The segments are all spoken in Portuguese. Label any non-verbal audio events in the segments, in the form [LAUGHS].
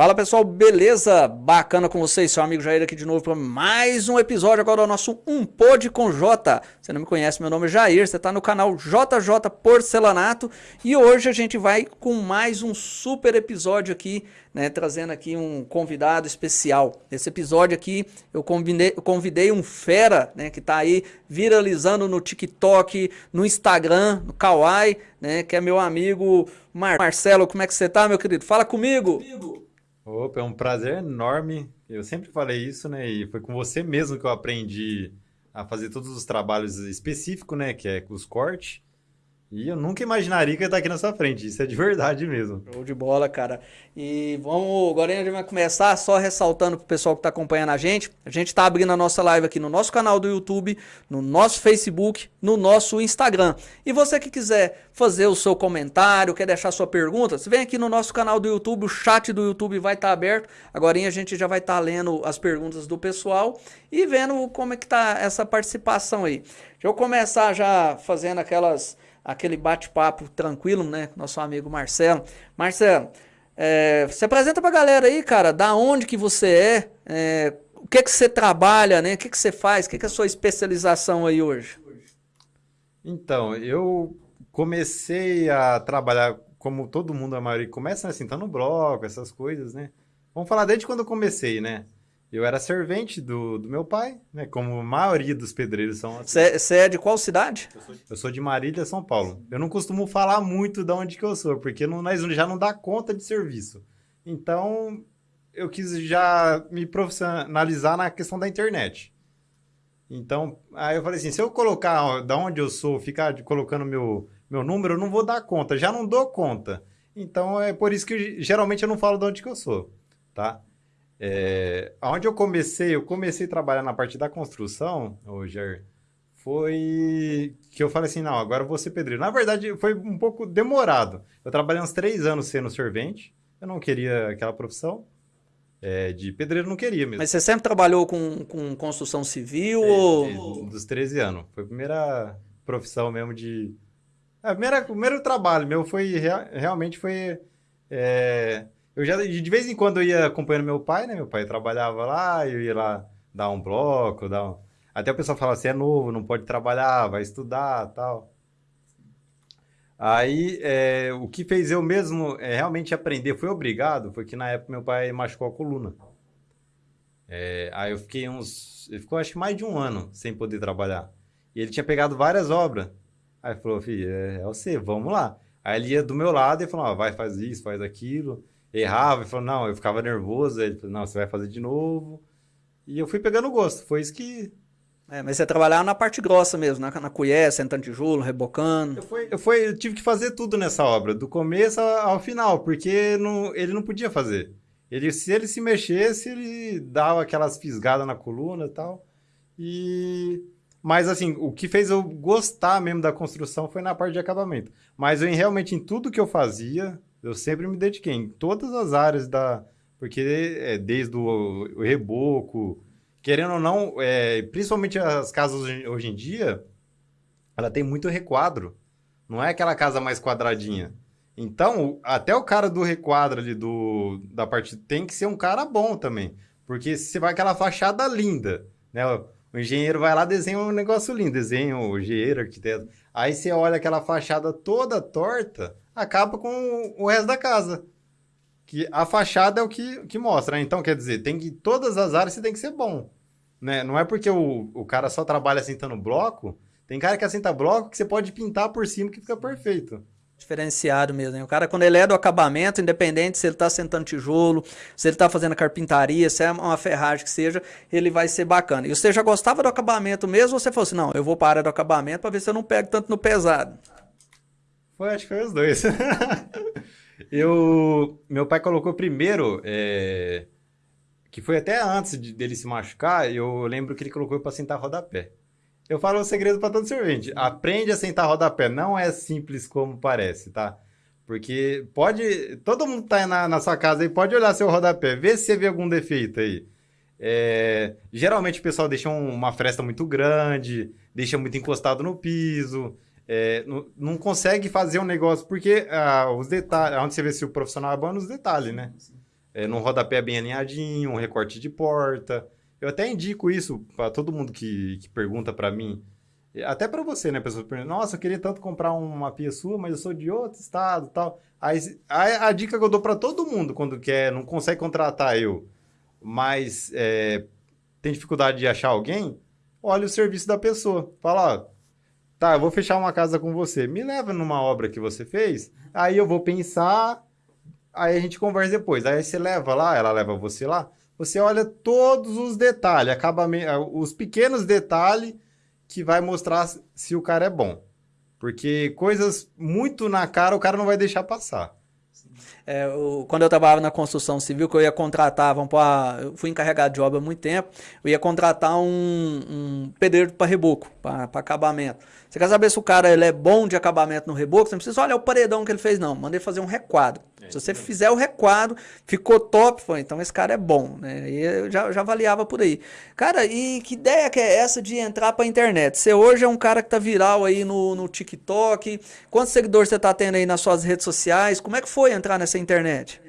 Fala pessoal, beleza? Bacana com vocês, seu amigo Jair aqui de novo para mais um episódio agora do nosso Um Pod com J. Você não me conhece, meu nome é Jair, você está no canal JJ Porcelanato e hoje a gente vai com mais um super episódio aqui, né, trazendo aqui um convidado especial. Nesse episódio aqui eu convidei, convidei um fera, né, que está aí viralizando no TikTok, no Instagram, no Kawaii, né, que é meu amigo Mar Marcelo. Como é que você tá, meu querido? Fala comigo! comigo. Opa, é um prazer enorme. Eu sempre falei isso, né? E foi com você mesmo que eu aprendi a fazer todos os trabalhos específicos, né? Que é os cortes. E eu nunca imaginaria que ia estar aqui na sua frente. Isso é de verdade mesmo. Show de bola, cara. E vamos, agora a gente vai começar só ressaltando para o pessoal que está acompanhando a gente. A gente está abrindo a nossa live aqui no nosso canal do YouTube, no nosso Facebook, no nosso Instagram. E você que quiser fazer o seu comentário, quer deixar sua pergunta, você vem aqui no nosso canal do YouTube, o chat do YouTube vai estar tá aberto. Agora a gente já vai estar tá lendo as perguntas do pessoal e vendo como é que tá essa participação aí. Deixa eu começar já fazendo aquelas aquele bate-papo tranquilo, né? Nosso amigo Marcelo. Marcelo, é, se apresenta pra galera aí, cara, da onde que você é, é o que que você trabalha, né? O que que você faz, o que que é a sua especialização aí hoje? Então, eu comecei a trabalhar como todo mundo, a maioria começa assim, tá no bloco, essas coisas, né? Vamos falar desde quando eu comecei, né? Eu era servente do, do meu pai, né? Como a maioria dos pedreiros são. Você é de qual cidade? Eu sou de, eu sou de Marília, São Paulo. Eu não costumo falar muito de onde que eu sou, porque não, nós já não dá conta de serviço. Então, eu quis já me profissionalizar na questão da internet. Então, aí eu falei assim, se eu colocar ó, da onde eu sou, ficar colocando meu, meu número, eu não vou dar conta. Já não dou conta. Então, é por isso que eu, geralmente eu não falo de onde que eu sou, tá? É, onde eu comecei, eu comecei a trabalhar na parte da construção, Roger, foi que eu falei assim, não, agora eu vou ser pedreiro. Na verdade, foi um pouco demorado. Eu trabalhei uns três anos sendo servente, eu não queria aquela profissão. É, de pedreiro não queria mesmo. Mas você sempre trabalhou com, com construção civil? É, ou... Dos 13 anos. Foi a primeira profissão mesmo de... É, primeira, o primeiro trabalho meu foi, realmente foi... É, eu já, de vez em quando, eu ia acompanhando meu pai, né? Meu pai trabalhava lá, eu ia lá dar um bloco, dar um... Até o pessoal falava assim, é novo, não pode trabalhar, vai estudar tal. Aí, é, o que fez eu mesmo é, realmente aprender, foi obrigado, foi que na época meu pai machucou a coluna. É, aí eu fiquei uns... Ele ficou acho que mais de um ano sem poder trabalhar. E ele tinha pegado várias obras. Aí falou, filho, é, é você, vamos lá. Aí ele ia do meu lado e falou, ah, vai, faz isso, faz aquilo errava e falou, não, eu ficava nervoso. Ele falou, não, você vai fazer de novo. E eu fui pegando gosto. Foi isso que. É, mas você trabalhava na parte grossa mesmo, na, na colher, sentando tijolo, rebocando. Eu, fui, eu, fui, eu tive que fazer tudo nessa obra, do começo ao final, porque não, ele não podia fazer. Ele, se ele se mexesse, ele dava aquelas fisgadas na coluna e tal. E. Mas, assim, o que fez eu gostar mesmo da construção foi na parte de acabamento. Mas eu, realmente, em tudo que eu fazia, eu sempre me dediquei em todas as áreas da. Porque é, desde o, o reboco, querendo ou não, é, principalmente as casas hoje, hoje em dia, ela tem muito requadro. Não é aquela casa mais quadradinha. Então, até o cara do requadro ali do, da parte tem que ser um cara bom também. Porque se vai aquela fachada linda, né? O engenheiro vai lá, desenha um negócio lindo, desenha o engenheiro, arquiteto. Aí você olha aquela fachada toda torta, acaba com o resto da casa. Que a fachada é o que, que mostra. Né? Então, quer dizer, tem que todas as áreas você tem que ser bom. Né? Não é porque o, o cara só trabalha assentando bloco. Tem cara que assenta bloco que você pode pintar por cima que fica perfeito diferenciado mesmo. Hein? O cara, quando ele é do acabamento, independente se ele está sentando tijolo, se ele está fazendo carpintaria, se é uma ferragem que seja, ele vai ser bacana. E você já gostava do acabamento mesmo ou você falou assim, não, eu vou para a área do acabamento para ver se eu não pego tanto no pesado? Foi, acho que foi os dois. [LAUGHS] eu, meu pai colocou primeiro, é, que foi até antes de, dele se machucar, eu lembro que ele colocou para sentar rodapé. Eu falo um segredo para todo servente. Aprende a sentar rodapé. Não é simples como parece, tá? Porque pode. Todo mundo tá na, na sua casa aí, pode olhar seu rodapé, ver se você vê algum defeito aí. É, geralmente o pessoal deixa um, uma fresta muito grande, deixa muito encostado no piso é, não, não, consegue fazer um negócio, porque ah, os detalhes, onde você vê se o profissional é bom, nos detalhes, né? é, no rodapé bem alinhadinho, um recorte de porta. Eu até indico isso para todo mundo que, que pergunta para mim. Até para você, né? Pessoa pergunta, nossa, eu queria tanto comprar uma pia sua, mas eu sou de outro estado tal. Aí, a, a dica que eu dou para todo mundo quando quer, não consegue contratar eu, mas é, tem dificuldade de achar alguém, olha o serviço da pessoa. Fala, ó, tá, eu vou fechar uma casa com você, me leva numa obra que você fez, aí eu vou pensar, aí a gente conversa depois. Aí você leva lá, ela leva você lá, você olha todos os detalhes, acaba os pequenos detalhes que vai mostrar se o cara é bom. Porque coisas muito na cara o cara não vai deixar passar. É, eu, quando eu trabalhava na construção civil, que eu ia contratar, vamos pôr, eu fui encarregado de obra há muito tempo, eu ia contratar um, um pedreiro para reboco, para acabamento. Você quer saber se o cara ele é bom de acabamento no reboco? Você não precisa olhar o paredão que ele fez, não. Mandei fazer um requadro. Se você fizer o requadro, ficou top, foi, então esse cara é bom, né? E eu já, já avaliava por aí. Cara, e que ideia que é essa de entrar pra internet? Você hoje é um cara que tá viral aí no, no TikTok. Quantos seguidores você tá tendo aí nas suas redes sociais? Como é que foi entrar nessa internet?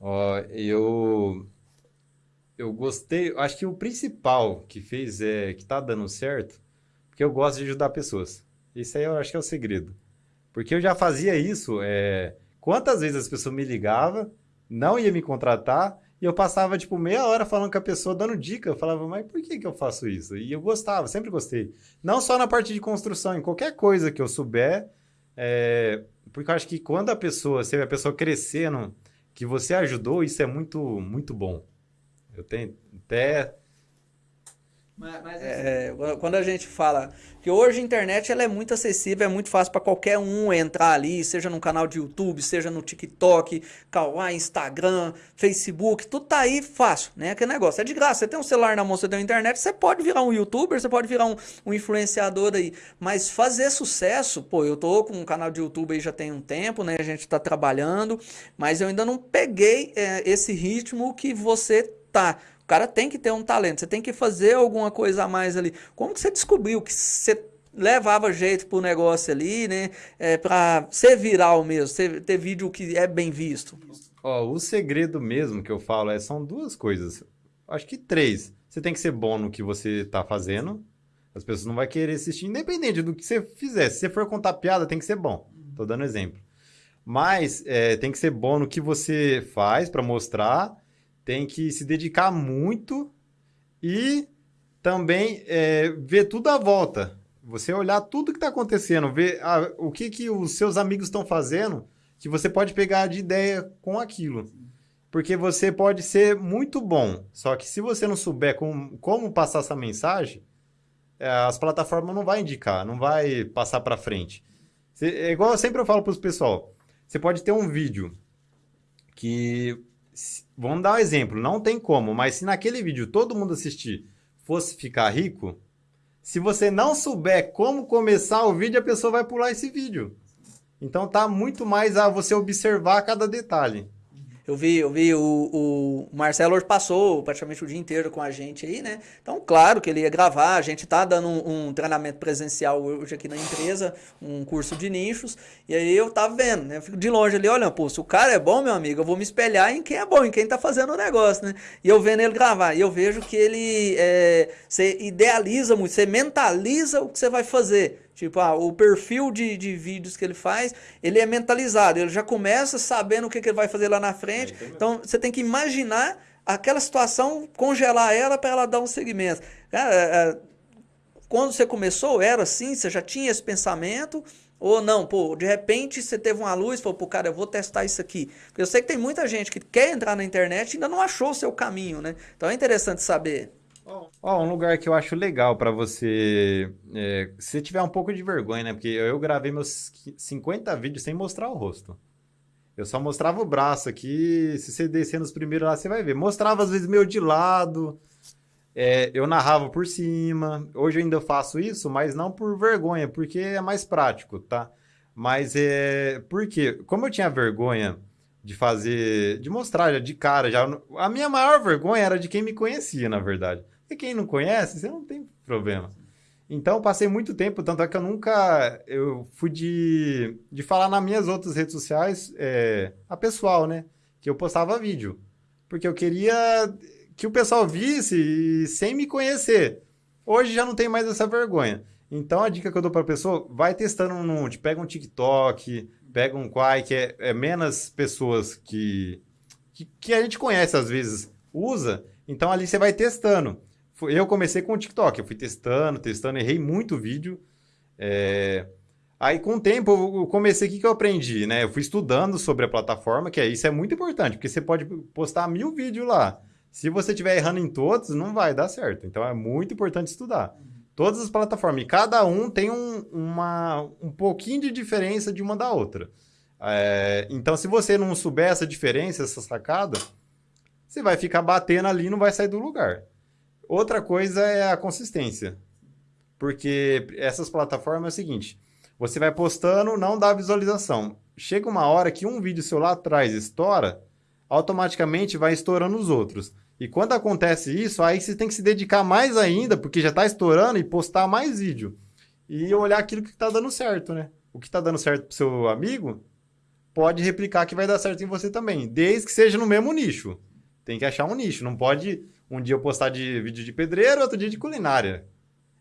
Ó, eu eu gostei, acho que o principal que fez é que tá dando certo porque eu gosto de ajudar pessoas. Isso aí eu acho que é o segredo. Porque eu já fazia isso. É... Quantas vezes as pessoas me ligavam, não ia me contratar, e eu passava, tipo, meia hora falando com a pessoa, dando dica. Eu falava, mas por que, que eu faço isso? E eu gostava, sempre gostei. Não só na parte de construção, em qualquer coisa que eu souber. É... Porque eu acho que quando a pessoa, se a pessoa crescendo, que você ajudou, isso é muito, muito bom. Eu tenho até mas, mas é, assim, quando a gente fala que hoje a internet ela é muito acessível, é muito fácil para qualquer um entrar ali, seja no canal de YouTube, seja no TikTok, Kawaii, Instagram, Facebook, tudo tá aí fácil, né? Aquele negócio é de graça. Você tem um celular na mão, você tem uma internet, você pode virar um YouTuber, você pode virar um, um influenciador aí. Mas fazer sucesso, pô, eu tô com um canal de YouTube aí já tem um tempo, né? A gente tá trabalhando, mas eu ainda não peguei é, esse ritmo que você tá cara tem que ter um talento, você tem que fazer alguma coisa a mais ali. Como que você descobriu que você levava jeito pro negócio ali, né? É, pra ser viral mesmo, ter vídeo que é bem visto? Ó, o segredo mesmo que eu falo é, são duas coisas. Acho que três. Você tem que ser bom no que você tá fazendo. As pessoas não vão querer assistir, independente do que você fizer. Se você for contar piada, tem que ser bom. Tô dando exemplo. Mas é, tem que ser bom no que você faz para mostrar tem que se dedicar muito e também é, ver tudo à volta. Você olhar tudo que está acontecendo, ver a, o que, que os seus amigos estão fazendo, que você pode pegar de ideia com aquilo. Porque você pode ser muito bom, só que se você não souber como, como passar essa mensagem, é, as plataformas não vai indicar, não vai passar para frente. é igual eu sempre eu falo para os pessoal, você pode ter um vídeo que vamos dar um exemplo, não tem como, mas se naquele vídeo todo mundo assistir fosse ficar rico, se você não souber como começar o vídeo, a pessoa vai pular esse vídeo. Então tá muito mais a você observar cada detalhe. Eu vi, eu vi o, o Marcelo passou praticamente o dia inteiro com a gente aí, né? Então, claro que ele ia gravar, a gente tá dando um, um, treinamento presencial hoje aqui na empresa, um curso de nichos, e aí eu tava vendo, né? Eu fico de longe ali, olha, pô, se o cara é bom, meu amigo, eu vou me espelhar em quem é bom, em quem tá fazendo o negócio, né? E eu vendo ele gravar, e eu vejo que ele, é, você idealiza muito, você mentaliza o que você vai fazer. Tipo, ah, o perfil de, de vídeos que ele faz, ele é mentalizado, ele já começa sabendo o que, que ele vai fazer lá na frente. É, então, você tem que imaginar aquela situação, congelar ela para ela dar um segmento. Cara, é, é, quando você começou, era assim? Você já tinha esse pensamento? Ou não, pô, de repente você teve uma luz e falou, pô, cara, eu vou testar isso aqui. Porque eu sei que tem muita gente que quer entrar na internet e ainda não achou o seu caminho, né? Então é interessante saber. Ó, um lugar que eu acho legal para você. É, se tiver um pouco de vergonha, né? Porque eu gravei meus 50 vídeos sem mostrar o rosto. Eu só mostrava o braço aqui. Se você descer nos primeiros lá, você vai ver. Mostrava às vezes meio de lado. É, eu narrava por cima. Hoje eu ainda faço isso, mas não por vergonha, porque é mais prático, tá? Mas é. Porque, como eu tinha vergonha de fazer. de mostrar já de cara, já. A minha maior vergonha era de quem me conhecia, na verdade. E quem não conhece, você não tem problema. Então, passei muito tempo, tanto é que eu nunca. Eu fui de, de falar nas minhas outras redes sociais, é, a pessoal, né? que eu postava vídeo. Porque eu queria que o pessoal visse sem me conhecer. Hoje já não tem mais essa vergonha. Então a dica que eu dou para a pessoa, vai testando um pega um TikTok, pega um Quai, que é, é menos pessoas que, que, que a gente conhece às vezes usa, então ali você vai testando. Eu comecei com o TikTok, eu fui testando, testando, errei muito vídeo. É... Aí, com o tempo, eu comecei, o que, eu aprendi, né? Eu fui estudando sobre a plataforma, que é, isso é muito importante, porque você pode postar mil vídeos lá. Se você estiver errando em todos, não vai dar certo. Então, é muito importante estudar. Todas as plataformas, e cada um tem um, uma, um pouquinho de diferença de uma da outra. É... Então, se você não souber essa diferença, essa sacada, você vai ficar batendo ali e não vai sair do lugar. Outra coisa é a consistência. Porque essas plataformas é o seguinte: você vai postando, não dá visualização. Chega uma hora que um vídeo seu lá atrás estoura, automaticamente vai estourando os outros. E quando acontece isso, aí você tem que se dedicar mais ainda, porque já está estourando, e postar mais vídeo. E olhar aquilo que está dando certo, né? O que está dando certo para seu amigo, pode replicar que vai dar certo em você também, desde que seja no mesmo nicho. Tem que achar um nicho, não pode um dia eu postar de vídeo de pedreiro, outro dia de culinária.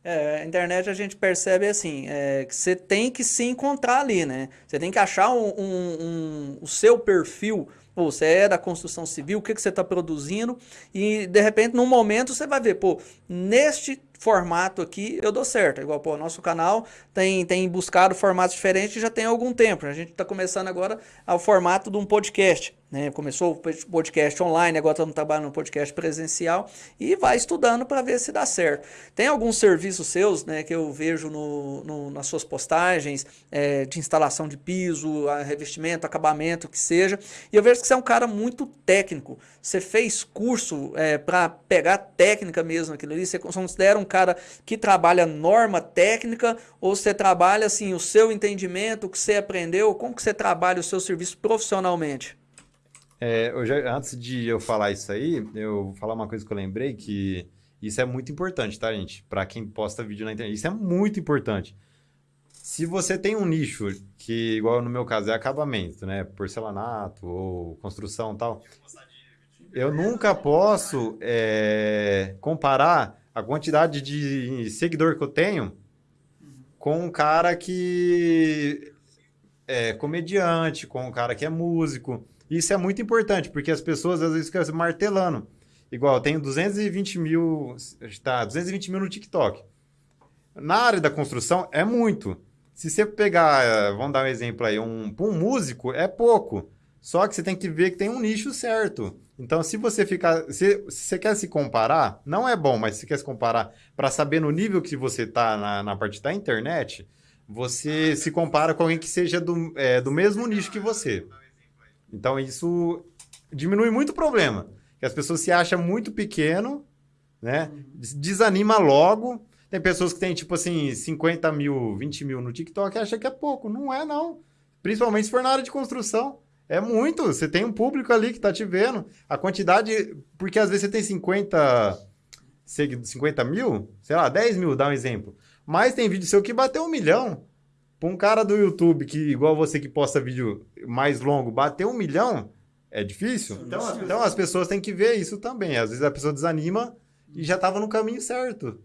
É, a internet a gente percebe assim, é, que você tem que se encontrar ali, né? Você tem que achar um, um, um, o seu perfil. Pô, você é da construção civil, o que, que você está produzindo? E de repente, num momento, você vai ver, pô, neste formato aqui eu dou certo. Igual, pô, nosso canal tem, tem buscado formatos diferentes já tem algum tempo. A gente está começando agora ao formato de um podcast. Né? Começou o podcast online, agora estamos trabalhando no podcast presencial e vai estudando para ver se dá certo. Tem alguns serviços seus né, que eu vejo no, no nas suas postagens é, de instalação de piso, revestimento, acabamento, que seja, e eu vejo que você é um cara muito técnico. Você fez curso é, para pegar técnica mesmo aquilo ali, você considera um cara que trabalha norma técnica ou você trabalha assim o seu entendimento, o que você aprendeu, como que você trabalha o seu serviço profissionalmente? É, eu já, antes de eu falar isso aí, eu vou falar uma coisa que eu lembrei que isso é muito importante, tá, gente? Para quem posta vídeo na internet. Isso é muito importante. Se você tem um nicho que, igual no meu caso, é acabamento, né? Porcelanato ou construção tal. Eu nunca posso é, comparar a quantidade de seguidor que eu tenho com um cara que é comediante, com um cara que é músico. Isso é muito importante, porque as pessoas às vezes ficam martelando. Igual, eu tenho 220 mil, tá, 220 mil no TikTok. Na área da construção, é muito. Se você pegar, vamos dar um exemplo aí, um, um músico, é pouco. Só que você tem que ver que tem um nicho certo. Então, se você ficar. Se, se você quer se comparar, não é bom, mas se você quer se comparar para saber no nível que você está na, na parte da internet, você se compara com alguém que seja do, é, do mesmo nicho que você. Então isso diminui muito o problema. Que as pessoas se acham muito pequeno, né? Desanima logo. Tem pessoas que têm, tipo assim, 50 mil, 20 mil no TikTok e acham que é pouco. Não é, não. Principalmente se for na área de construção. É muito. Você tem um público ali que tá te vendo. A quantidade. Porque às vezes você tem 50, 50 mil, sei lá, 10 mil, dá um exemplo. Mas tem vídeo seu que bateu um milhão. Para um cara do YouTube que, igual você que posta vídeo mais longo, bater um milhão é difícil. Então, então as pessoas têm que ver isso também. Às vezes a pessoa desanima e já estava no caminho certo,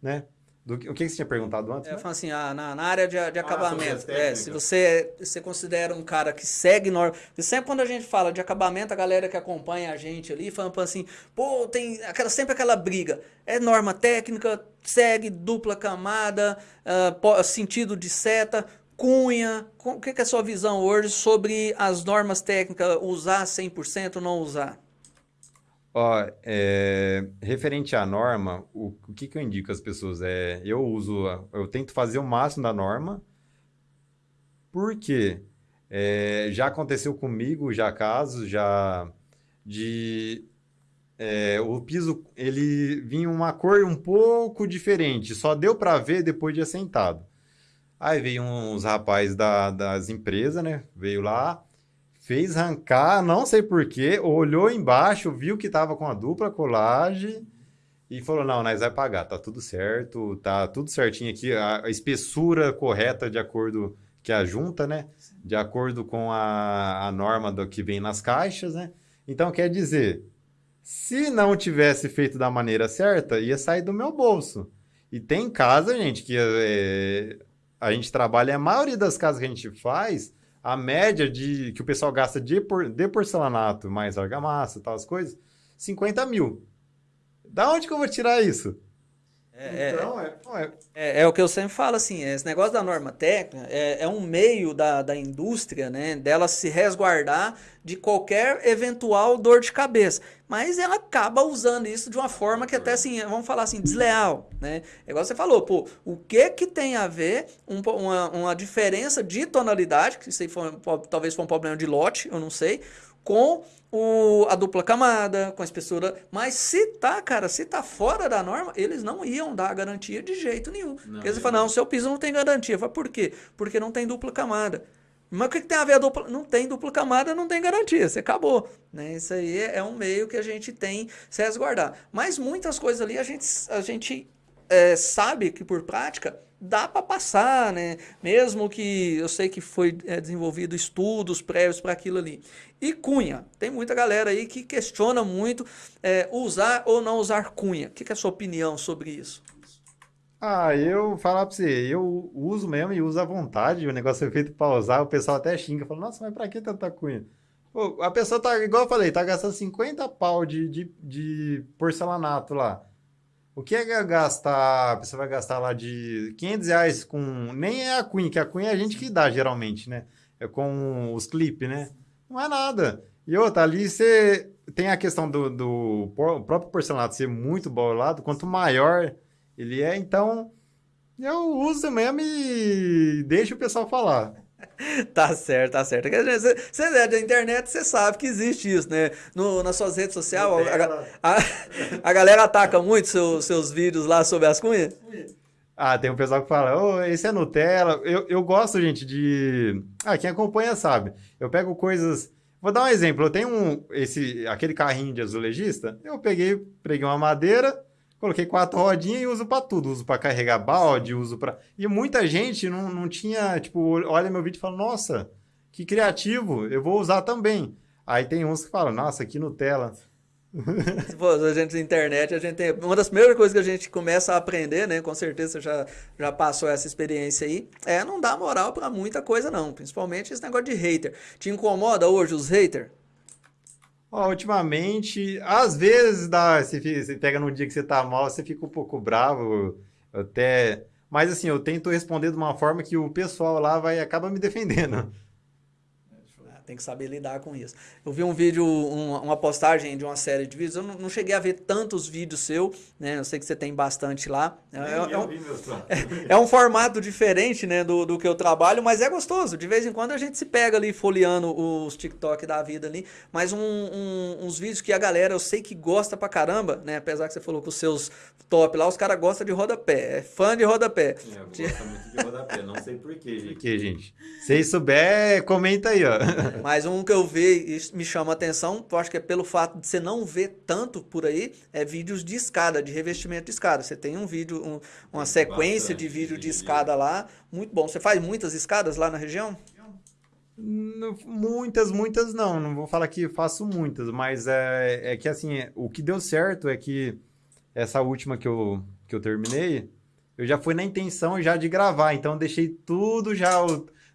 né? Do, o que você tinha perguntado antes? É, eu falo assim, ah, na, na área de, de ah, acabamento, é, se você, você considera um cara que segue norma. Sempre quando a gente fala de acabamento, a galera que acompanha a gente ali fala assim, pô, tem aquela, sempre aquela briga. É norma técnica, segue dupla camada, uh, sentido de seta, cunha. O que é a sua visão hoje sobre as normas técnicas, usar 100% ou não usar? Ó, é, referente à norma, o, o que, que eu indico às pessoas? É, eu uso, eu tento fazer o máximo da norma, porque é, já aconteceu comigo, já casos, já de é, o piso ele vinha uma cor um pouco diferente, só deu para ver depois de assentado. Aí veio uns rapazes da, das empresas, né? Veio lá, fez arrancar, não sei porquê, olhou embaixo, viu que tava com a dupla colagem e falou: Não, nós vai pagar, tá tudo certo, tá tudo certinho aqui, a, espessura correta de acordo que a junta, né? De acordo com a, a norma do que vem nas caixas, né? Então, quer dizer, se não tivesse feito da maneira certa, ia sair do meu bolso. E tem casa, gente, que é, a gente trabalha, a maioria das casas que a gente faz, a média de que o pessoal gasta de, por, de porcelanato mais argamassa tal, as coisas, 50 mil. Da onde que eu vou tirar isso? É, então, é, é, é, é, o que eu sempre falo, assim, esse negócio da norma técnica é, é um meio da, da indústria, né, dela se resguardar de qualquer eventual dor de cabeça. Mas ela acaba usando isso de uma forma que até, assim, vamos falar assim, desleal, né. É igual você falou, pô, o que que tem a ver um, uma, uma diferença de tonalidade, que isso aí foi, talvez foi um problema de lote, eu não sei, com o, a dupla camada, com a espessura. Mas se tá, cara, se tá fora da norma, eles não iam dar garantia de jeito nenhum. Não, eles falam, não, seu piso não tem garantia. Fala, por quê? Porque não tem dupla camada. Mas o que, que, tem a ver a dupla? Não tem dupla camada, não tem garantia, você acabou. Né? Isso aí é um meio que a gente tem se resguardar. Mas muitas coisas ali a gente, a gente é, sabe que por prática dá para passar, né? Mesmo que eu sei que foi é, desenvolvido estudos prévios para aquilo ali. E cunha, tem muita galera aí que questiona muito é, usar ou não usar cunha. O que, que, é a sua opinião sobre isso? Ah, eu falar para você, eu uso mesmo e uso à vontade. O negócio é feito para usar, o pessoal até xinga, fala, nossa, mas para que tanta cunha? A pessoa tá, igual eu falei, tá gastando 50 pau de, de, de porcelanato lá. O que é gastar? Pessoa vai gastar lá de 500 reais com. Nem é a Queen, que a Queen é a gente que dá geralmente, né? É com os clipes, né? Não é nada. E outra, ali você tem a questão do, do próprio porcelanato ser muito bolado, quanto maior ele é, então eu uso mesmo e deixo o pessoal falar. [LAUGHS] tá certo, tá certo. Você é da internet, você sabe que existe isso, né? No, nas suas redes sociais, a, a, a, galera ataca muito seu, seus vídeos lá sobre as cunhas? Ah, tem um pessoal que fala, oh, esse é Nutella. Eu, eu gosto, gente, de. Ah, quem acompanha sabe. Eu pego coisas. Vou dar um exemplo. Eu tenho um, esse, aquele carrinho de azulejista. Eu peguei, preguei uma madeira, Coloquei quatro rodinhas e uso para tudo. Uso para carregar balde, uso para. E muita gente não, não tinha, tipo, olha meu vídeo e fala: Nossa, que criativo, eu vou usar também. Aí tem uns que falam: Nossa, que Nutella. Pô, a gente na internet, a gente tem. Uma das primeiras coisas que a gente começa a aprender, né? Com certeza você já, já passou essa experiência aí. É não dar moral para muita coisa, não. Principalmente esse negócio de hater. Te incomoda hoje os haters? Ó, ultimamente, às vezes dá, você, você pega num dia que você tá mal, você fica um pouco bravo, até. Mas assim, eu tento responder de uma forma que o pessoal lá vai acaba me defendendo tem que saber lidar com isso. Eu vi um vídeo, um, uma postagem de uma série de vídeos, eu não, não, cheguei a ver tantos vídeos seu, né? Eu sei que você tem bastante lá. É, é, é, um, [LAUGHS] é, é um, formato diferente, né, do, do que eu trabalho, mas é gostoso. De vez em quando a gente se pega ali folheando os TikTok da vida ali, mas um, um, uns vídeos que a galera, eu sei que gosta pra caramba, né? Apesar que você falou que os seus top lá, os caras gostam de rodapé, é fã de rodapé. É, eu gosto muito de rodapé, não sei porquê, gente. Por quê, gente? Se souber, comenta aí, ó. Mas um que eu vi e me chama a atenção, eu acho que é pelo fato de você não ver tanto por aí, é vídeos de escada, de revestimento de escada. Você tem um vídeo, um, uma sequência de vídeo de escada lá, muito bom. Você faz muitas escadas lá na região? Muitas, muitas não. Não vou falar que faço muitas, mas é, é que assim, o que deu certo é que essa última que eu, que eu terminei, eu já fui na intenção já de gravar, então deixei tudo já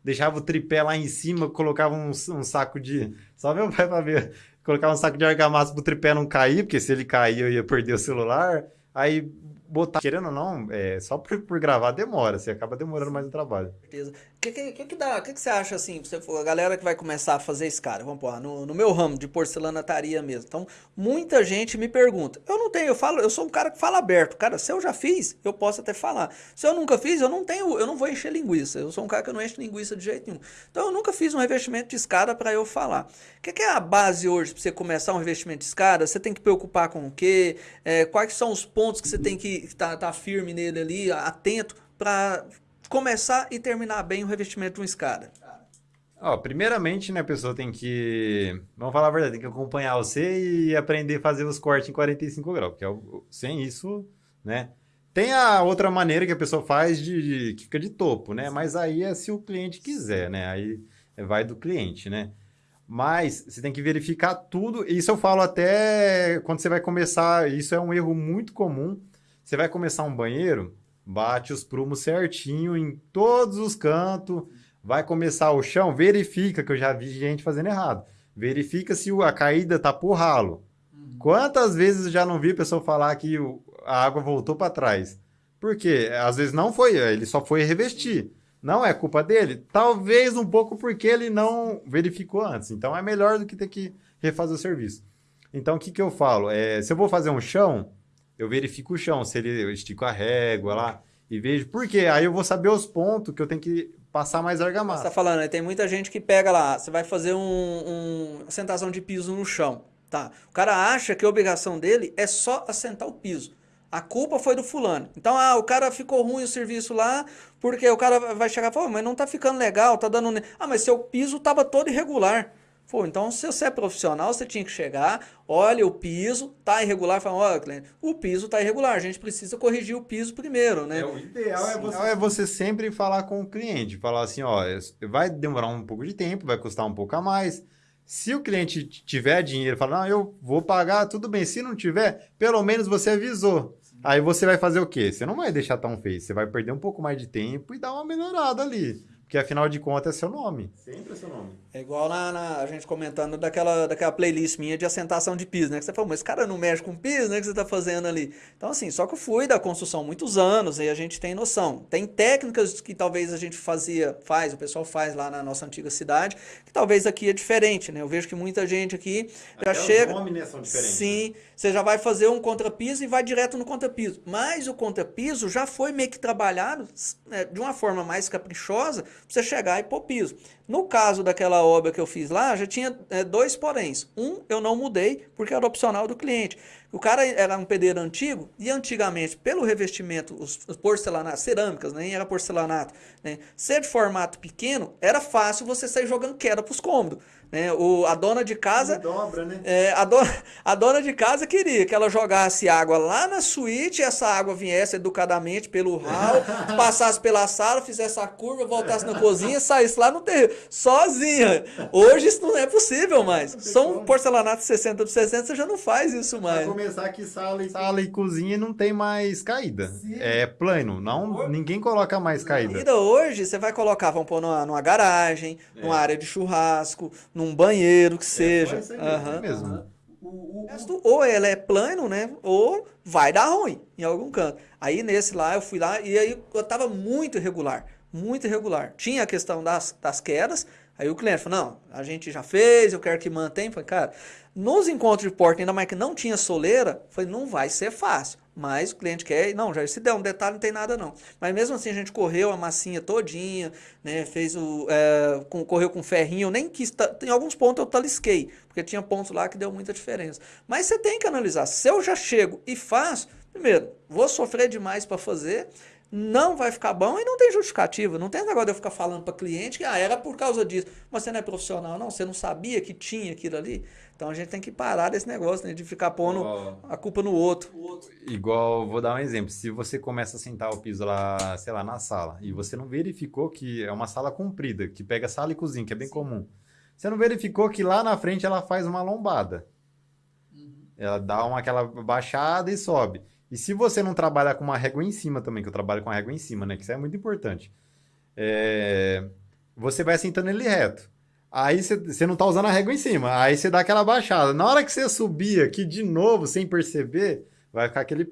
deixava o tripé lá em cima, colocava um, um saco de. Só meu pai para ver. Colocava um saco de argamassa pro tripé não cair, porque se ele cair eu ia perder o celular. Aí botar, querendo ou não, é, só por, por gravar demora, você acaba demorando mais o trabalho. Certeza. O que, que, que, dá, que, que você acha assim, você for, a galera que vai começar a fazer escada, vamos pôr, no, no meu ramo de porcelanataria mesmo. Então, muita gente me pergunta. Eu não tenho, eu falo, eu sou um cara que fala aberto. Cara, se eu já fiz, eu posso até falar. Se eu nunca fiz, eu não tenho, eu não vou encher linguiça. Eu sou um cara que não enche linguiça de jeito nenhum. Então, eu nunca fiz um revestimento de escada para eu falar. O que, que, é a base hoje para você começar um revestimento de escada? Você tem que preocupar com o quê? É, quais são os pontos que você tem que estar tá, tá firme nele ali, atento para começar e terminar bem o revestimento de uma escada? Ó, primeiramente, né, a pessoa tem que, vamos falar a verdade, tem que acompanhar você e aprender a fazer os cortes em 45 graus, porque é sem isso, né, Tem a outra maneira que a pessoa faz de, de que fica de topo, né? Mas aí é se o cliente quiser, né? Aí vai do cliente, né? Mas você tem que verificar tudo. Isso eu falo até quando você vai começar. Isso é um erro muito comum. Você vai começar um banheiro, bate os prumos certinho em todos os cantos. Vai começar o chão, verifica, que eu já vi gente fazendo errado. Verifica se a caída tá por ralo. Uhum. Quantas vezes eu já não vi a pessoa falar que a água voltou para trás? Por quê? Às vezes não foi, ele só foi revestir. Não é culpa dele? Talvez um pouco porque ele não verificou antes. Então é melhor do que ter que refazer o serviço. Então o que, que eu falo? É, se eu vou fazer um chão, eu verifico o chão, se ele eu estico a régua lá e vejo. Por quê? Aí eu vou saber os pontos que eu tenho que passar mais argamassa. Você tá falando, tem muita gente que pega lá, você vai fazer um, um assentação de piso no chão. Tá. O cara acha que a obrigação dele é só assentar o piso. A culpa foi do fulano. Então, ah, o cara ficou ruim o serviço lá, porque o cara vai chegar e falar, mas não tá ficando legal, tá dando... Ah, mas seu piso tava todo irregular. Pô, então se você é profissional, você tinha que chegar, olha o piso, tá irregular, fala, olha, cliente, o piso tá irregular, a gente precisa corrigir o piso primeiro, né? É, o ideal é você... é você sempre falar com o cliente, falar assim, ó, vai demorar um pouco de tempo, vai custar um pouco a mais. Se o cliente tiver dinheiro, fala, não, eu vou pagar, tudo bem. Se não tiver, pelo menos você avisou. Aí você vai fazer o quê? Você não vai deixar tão feio, você vai perder um pouco mais de tempo e dar uma melhorada ali. Porque afinal de contas é seu nome. Sempre é seu nome. É igual na, na, a gente comentando daquela, daquela playlist minha de assentação de piso, né? Que você falou, mas esse cara não mexe com piso, né? Que você tá fazendo ali. Então, assim, só que eu fui da construção muitos anos e a gente tem noção. Tem técnicas que talvez a gente fazia, faz, o pessoal faz lá na nossa antiga cidade, que talvez aqui é diferente, né? Eu vejo que muita gente aqui Até já chega. Os né, são diferentes. Sim, né? você já vai fazer um contrapiso e vai direto no contrapiso. Mas o contrapiso já foi meio que trabalhado né, de uma forma mais caprichosa você chegar e pôr piso. No caso daquela obra que eu fiz lá, já tinha é, dois poréns. Um, eu não mudei, porque era opcional do cliente. O cara era um pedreiro antigo, e antigamente, pelo revestimento, os, os porcelanatos, cerâmicas, nem era porcelanato, né? ser de formato pequeno, era fácil você sair jogando queda para os cômodos. Né? O, a dona de casa. dobra, né? É, a, dona, a dona de casa queria que ela jogasse água lá na suíte, essa água viesse educadamente pelo ralo, [LAUGHS] passasse pela sala, fizesse a curva, voltasse na cozinha, saísse lá no terreiro, sozinha. Hoje isso não é possível mais. São como. porcelanato 60 por 60, você já não faz isso mais. Vai começar que sala e, sala e cozinha não tem mais caída. Sim. É plano, não, ninguém coloca mais caída. Ainda hoje, você vai colocar, vamos pôr numa, numa garagem, é. numa área de churrasco, num banheiro que é, seja. Uhum. mesmo. O, o, ou ele é plano, né? Ou vai dar ruim em algum canto. Aí nesse lá, eu fui lá e aí eu tava muito irregular. Muito irregular. Tinha a questão das, das quedas. Aí o cliente falou, não, a gente já fez, eu quero que mantenha. Falei, cara, nos encontros de porta, ainda mais que não tinha soleira, foi não vai ser fácil. Mas o cliente quer, não, já se der um detalhe, não tem nada não. Mas mesmo assim a gente correu a massinha todinha, né, fez o, é, com, correu com ferrinho, nem quis, tem alguns pontos eu talisquei, porque tinha pontos lá que deu muita diferença. Mas você tem que analisar, se eu já chego e faço, primeiro, vou sofrer demais para fazer, não vai ficar bom e não tem justificativa. Não tem negócio de eu ficar falando para cliente que ah, era por causa disso. Mas você não é profissional, não. Você não sabia que tinha aquilo ali. Então a gente tem que parar desse negócio né, de ficar pondo a culpa no outro. Igual, vou dar um exemplo. Se você começa a sentar o piso lá, sei lá, na sala, e você não verificou que é uma sala comprida, que pega sala e cozinha, que é bem Sim. comum. Você não verificou que lá na frente ela faz uma lombada. Uhum. Ela dá uma, aquela baixada e sobe. E se você não trabalhar com uma régua em cima também, que eu trabalho com a régua em cima, né? Que isso é muito importante. É... Você vai sentando ele reto. Aí você não tá usando a régua em cima. Aí você dá aquela baixada. Na hora que você subir aqui de novo, sem perceber, vai ficar aquele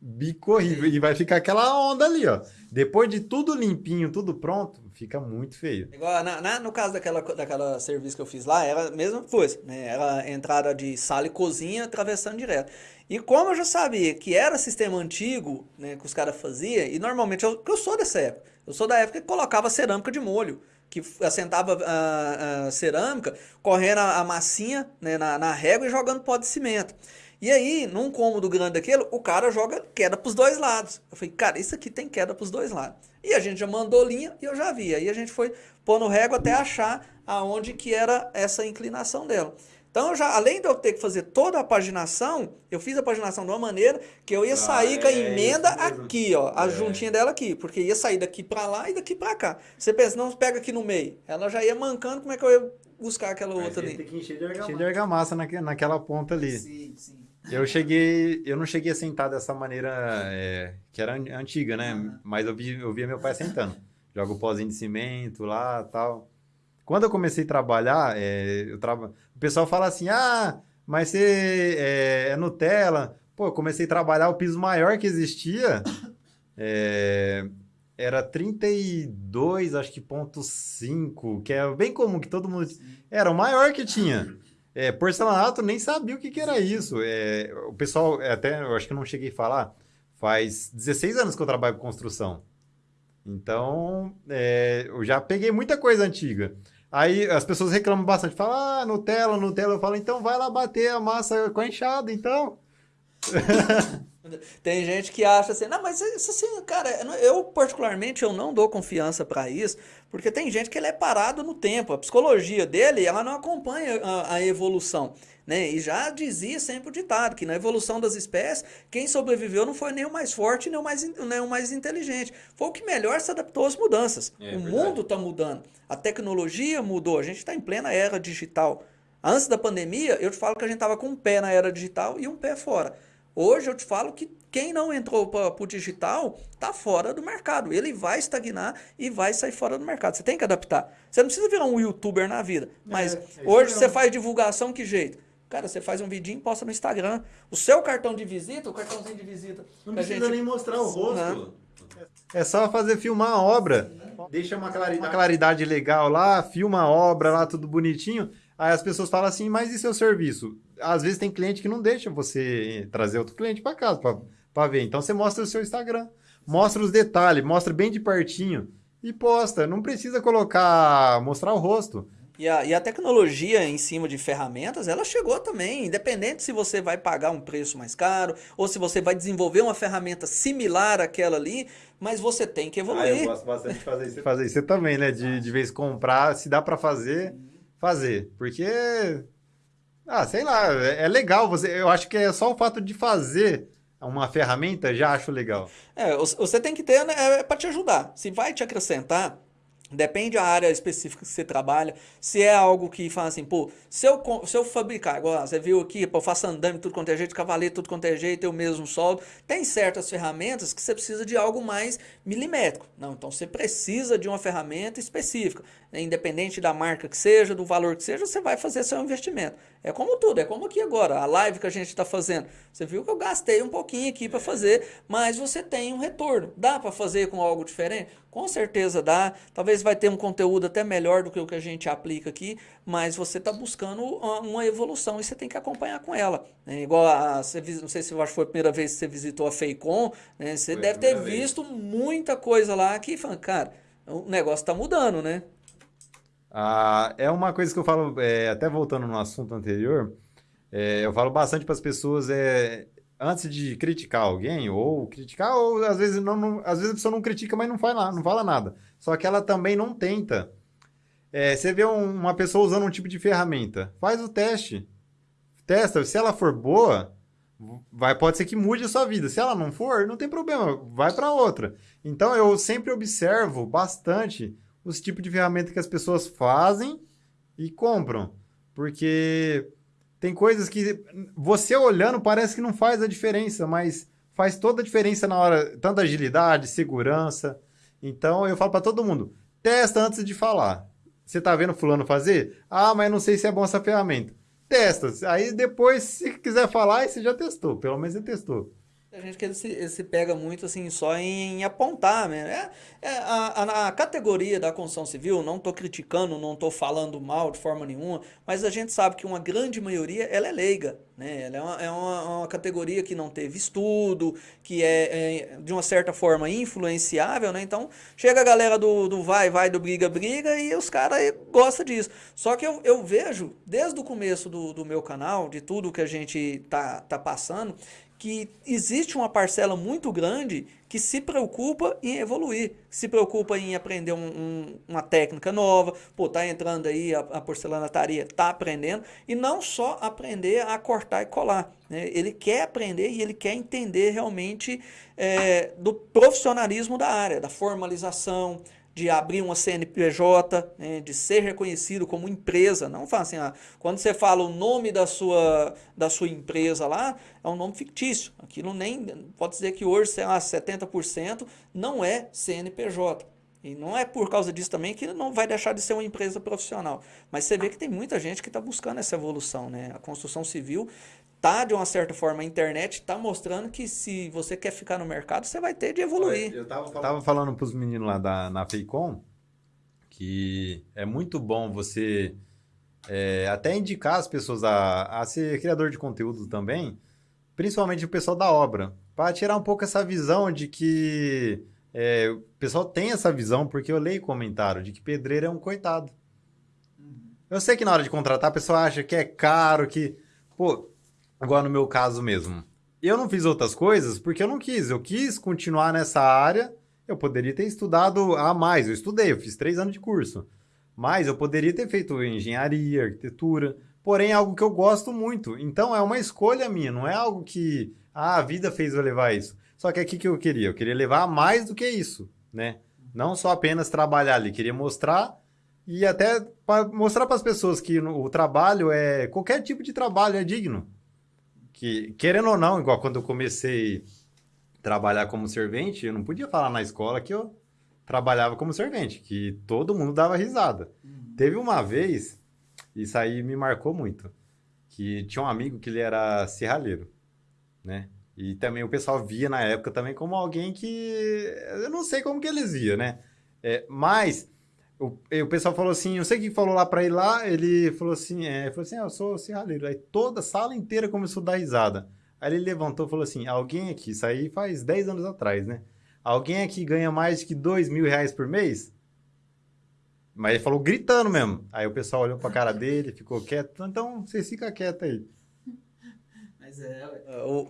bico horrível. E vai ficar aquela onda ali, ó. Depois de tudo limpinho, tudo pronto, fica muito feio. Igual na, na, no caso daquela, daquela serviço que eu fiz lá, era a mesma coisa, né? Era entrada de sala e cozinha atravessando direto. E como eu já sabia que era sistema antigo, né, que os caras faziam, e normalmente eu, eu sou dessa época, eu sou da época que colocava cerâmica de molho, que assentava a, a cerâmica, correndo a, a massinha né, na, na régua e jogando pó de cimento. E aí, num cômodo grande daquele, o cara joga queda para os dois lados. Eu falei, cara, isso aqui tem queda para os dois lados. E a gente já mandou linha e eu já vi. Aí a gente foi no régua até achar aonde que era essa inclinação dela. Então, eu já, além de eu ter que fazer toda a paginação, eu fiz a paginação de uma maneira que eu ia ah, sair com a é emenda aqui, ó, a é. juntinha dela aqui, porque ia sair daqui para lá e daqui para cá. Você pensa, não pega aqui no meio. Ela já ia mancando, como é que eu ia buscar aquela Aí outra ali? Tem que encher de argamassa, encher de argamassa naque, naquela ponta ali. Sim, sim. Eu cheguei, eu não cheguei a sentar dessa maneira é, que era antiga, né? Uhum. Mas eu, vi, eu via meu pai sentando. Joga o pozinho de cimento lá tal. Quando eu comecei a trabalhar, é, eu traba... o pessoal fala assim: ah, mas você é, é, Nutella. Pô, eu comecei a trabalhar, o piso maior que existia [LAUGHS] é, era 32, acho que ponto 5, que é bem comum que todo mundo. Era o maior que tinha. É, porcelanato, nem sabia o que, que era isso. É, o pessoal, é, até eu acho que eu não cheguei a falar, faz 16 anos que eu trabalho com construção. Então, é, eu já peguei muita coisa antiga. Aí as pessoas reclamam bastante, falam, ah, Nutella, Nutella. Eu falo, então vai lá bater a massa com a enxada, então. [LAUGHS] Tem gente que acha assim, não, mas isso assim, cara, eu particularmente eu não dou confiança para isso, porque tem gente que ele é parado no tempo, a psicologia dele, ela não acompanha a, a evolução, né? E já dizia sempre o ditado, que na evolução das espécies, quem sobreviveu não foi nem o mais forte, nem o mais, nem o mais inteligente, foi o que melhor se adaptou às mudanças. É, o verdade. mundo está mudando, a tecnologia mudou, a gente está em plena era digital. Antes da pandemia, eu te falo que a gente estava com um pé na era digital e um pé fora. Hoje eu te falo que quem não entrou para o digital está fora do mercado. Ele vai estagnar e vai sair fora do mercado. Você tem que adaptar. Você não precisa virar um youtuber na vida. Mas é, é hoje você faz divulgação que jeito? Cara, você faz um vidinho e posta no Instagram. O seu cartão de visita, o cartãozinho de visita. Não precisa gente... nem mostrar o rosto. Não. É só fazer filmar a obra. Deixa uma claridade. uma claridade legal lá, filma a obra lá, tudo bonitinho. Aí as pessoas falam assim, mas e seu serviço? Às vezes tem cliente que não deixa você trazer outro cliente para casa para ver. Então você mostra o seu Instagram, mostra os detalhes, mostra bem de pertinho e posta. Não precisa colocar, mostrar o rosto. E a, e a tecnologia em cima de ferramentas, ela chegou também, independente se você vai pagar um preço mais caro ou se você vai desenvolver uma ferramenta similar àquela ali, mas você tem que evoluir. Ah, eu gosto bastante de fazer isso. [LAUGHS] Fazer isso também, né? De, de vez comprar, se dá para fazer fazer. Porque, ah, sei lá, é, é, legal. Você, eu acho que é só o fato de fazer uma ferramenta já acho legal. É, você tem que ter né, é para te ajudar. Se vai te acrescentar, Depende da área específica que você trabalha. Se é algo que fala assim, pô, se eu, se eu fabricar, igual você viu aqui, pô, eu faço andame tudo quanto é jeito, cavalete tudo quanto é jeito, eu mesmo soldo. Tem certas ferramentas que você precisa de algo mais milimétrico. Não, então você precisa de uma ferramenta específica. Independente da marca que seja, do valor que seja, você vai fazer seu investimento. É como tudo, é como aqui agora, a live que a gente está fazendo. Você viu que eu gastei um pouquinho aqui para fazer, mas você tem um retorno. Dá para fazer com algo diferente? Com certeza dá. Talvez vai ter um conteúdo até melhor do que o que a gente aplica aqui, mas você está buscando uma evolução e você tem que acompanhar com ela. É igual a, você, não sei se eu acho que foi a primeira vez que você visitou a Feicom, né? você foi deve ter visto vez. muita coisa lá que, cara, o negócio está mudando, né? Ah, é uma coisa que eu falo, é, até voltando no assunto anterior, é, eu falo bastante para as pessoas, é, antes de criticar alguém, ou criticar, ou às vezes, não, não, às vezes a pessoa não critica, mas não fala, não fala nada. Só que ela também não tenta. É, você vê um, uma pessoa usando um tipo de ferramenta, faz o teste. Testa, se ela for boa, vai pode ser que mude a sua vida. Se ela não for, não tem problema, vai para outra. Então eu sempre observo bastante os tipos de ferramenta que as pessoas fazem e compram. Porque tem coisas que você olhando parece que não faz a diferença, mas faz toda a diferença na hora, tanto agilidade, segurança. Então eu falo para todo mundo, testa antes de falar. Você tá vendo fulano fazer? Ah, mas não sei se é bom essa ferramenta. Testa. Aí depois, se quiser falar, você já testou. Pelo menos você testou. A gente que se, se pega muito assim só em, em apontar, né? É, é a, a, a, categoria da construção civil, não estou criticando, não estou falando mal de forma nenhuma, mas a gente sabe que uma grande maioria ela é leiga. Né? Ela é, uma, é uma, uma categoria que não teve estudo, que é, é, de uma certa forma influenciável, né? Então chega a galera do, do vai, vai, do briga, briga e os caras gostam disso. Só que eu, eu vejo, desde o começo do, do meu canal, de tudo que a gente tá, tá passando, que existe uma parcela muito grande que se preocupa em evoluir, se preocupa em aprender um, um, uma técnica nova, pô, tá entrando aí a, a porcelanataria, tá aprendendo, e não só aprender a cortar e colar, né? ele quer aprender e ele quer entender realmente é, do profissionalismo da área, da formalização, de abrir uma CNPJ, né, de ser reconhecido como empresa. Não fala assim, ah, quando você fala o nome da sua, da sua empresa lá, é um nome fictício. Aquilo nem, pode dizer que hoje, sei lá, 70% não é CNPJ. E não é por causa disso também que não vai deixar de ser uma empresa profissional. Mas você vê que tem muita gente que está buscando essa evolução. Né? A construção civil tá de uma certa forma a internet está mostrando que se você quer ficar no mercado, você vai ter de evoluir. Eu tava falando, tava falando para os meninos lá da, na Feicom que é muito bom você é, até indicar as pessoas a, a ser criador de conteúdo também, principalmente o pessoal da obra, para tirar um pouco essa visão de que é, o pessoal tem essa visão, porque eu leio comentário de que pedreiro é um coitado. Uhum. Eu sei que na hora de contratar a pessoa acha que é caro, que. Pô, Agora, no meu caso mesmo, eu não fiz outras coisas porque eu não quis. Eu quis continuar nessa área. Eu poderia ter estudado a mais. Eu estudei, eu fiz três anos de curso. Mas eu poderia ter feito engenharia, arquitetura. Porém, é algo que eu gosto muito. Então, é uma escolha minha. Não é algo que ah, a vida fez eu levar isso. Só que aqui que eu queria? Eu queria levar mais do que isso, né? Não só apenas trabalhar ali. Queria mostrar e até para mostrar para as pessoas que o trabalho é qualquer tipo de trabalho é digno que, querendo ou não, igual quando eu comecei a trabalhar como servente, eu não podia falar na escola que eu trabalhava como servente, que todo mundo dava risada. Uhum. Teve uma vez, isso aí me marcou muito, que tinha um amigo que ele era serralheiro, né? E também o pessoal via na época também como alguém que... Eu não sei como que eles viam, né? É, mas o, o pessoal falou assim, não sei que falou lá pra ele lá, ele falou assim, é, falou assim, ah, eu sou serralheiro. Aí toda a sala inteira começou a dar risada. Aí ele levantou e falou assim, alguém aqui, isso aí faz 10 anos atrás, né? Alguém aqui ganha mais de que 2 mil reais por mês? Mas ele falou gritando mesmo. Aí o pessoal olhou pra cara dele, ficou quieto. Então, você fica quieto aí. Mas é,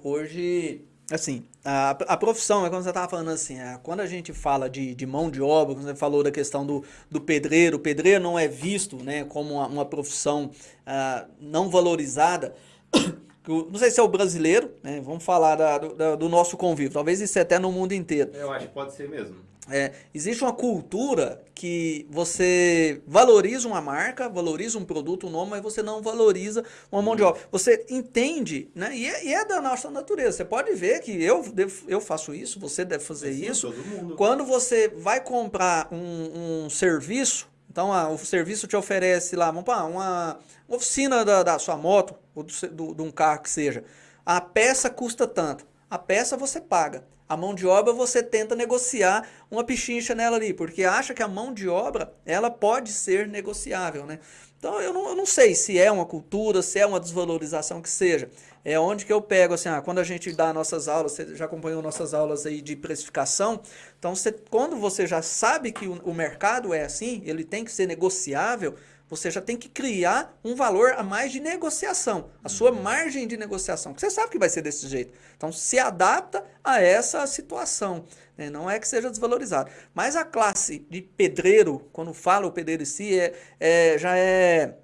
hoje assim, a, profissão, é quando você estava falando assim, é, quando a gente fala de, de mão de obra, quando você falou da questão do, do pedreiro, o pedreiro não é visto né, como uma, uma profissão uh, não valorizada, [COUGHS] não sei se é o brasileiro, né, vamos falar da, do, do nosso convívio, talvez isso é até no mundo inteiro. Eu acho que pode ser mesmo. É, existe uma cultura que você valoriza uma marca, valoriza um produto, um nome, mas você não valoriza uma mão de obra. Você entende, né? E é, e é da nossa natureza. Você pode ver que eu, devo, eu faço isso, você deve fazer Sim, isso. Quando você vai comprar um, um serviço, então ah, o serviço te oferece lá, vamos para uma, uma oficina da, da sua moto, ou do, do, de um carro que seja. A peça custa tanto. A peça você paga. A mão de obra você tenta negociar uma pichincha nela ali, porque acha que a mão de obra ela pode ser negociável, né? Então eu não, eu não sei se é uma cultura, se é uma desvalorização que seja. É onde que eu pego, assim, ah, quando a gente dá nossas aulas, você já acompanhou nossas aulas aí de precificação, então você, quando você já sabe que o, o mercado é assim, ele tem que ser negociável, você já tem que criar um valor a mais de negociação, a sua uhum. margem de negociação, que você sabe que vai ser desse jeito. Então, se adapta a essa situação, né? não é que seja desvalorizado. Mas a classe de pedreiro, quando fala o pedreiro em si, é, é já é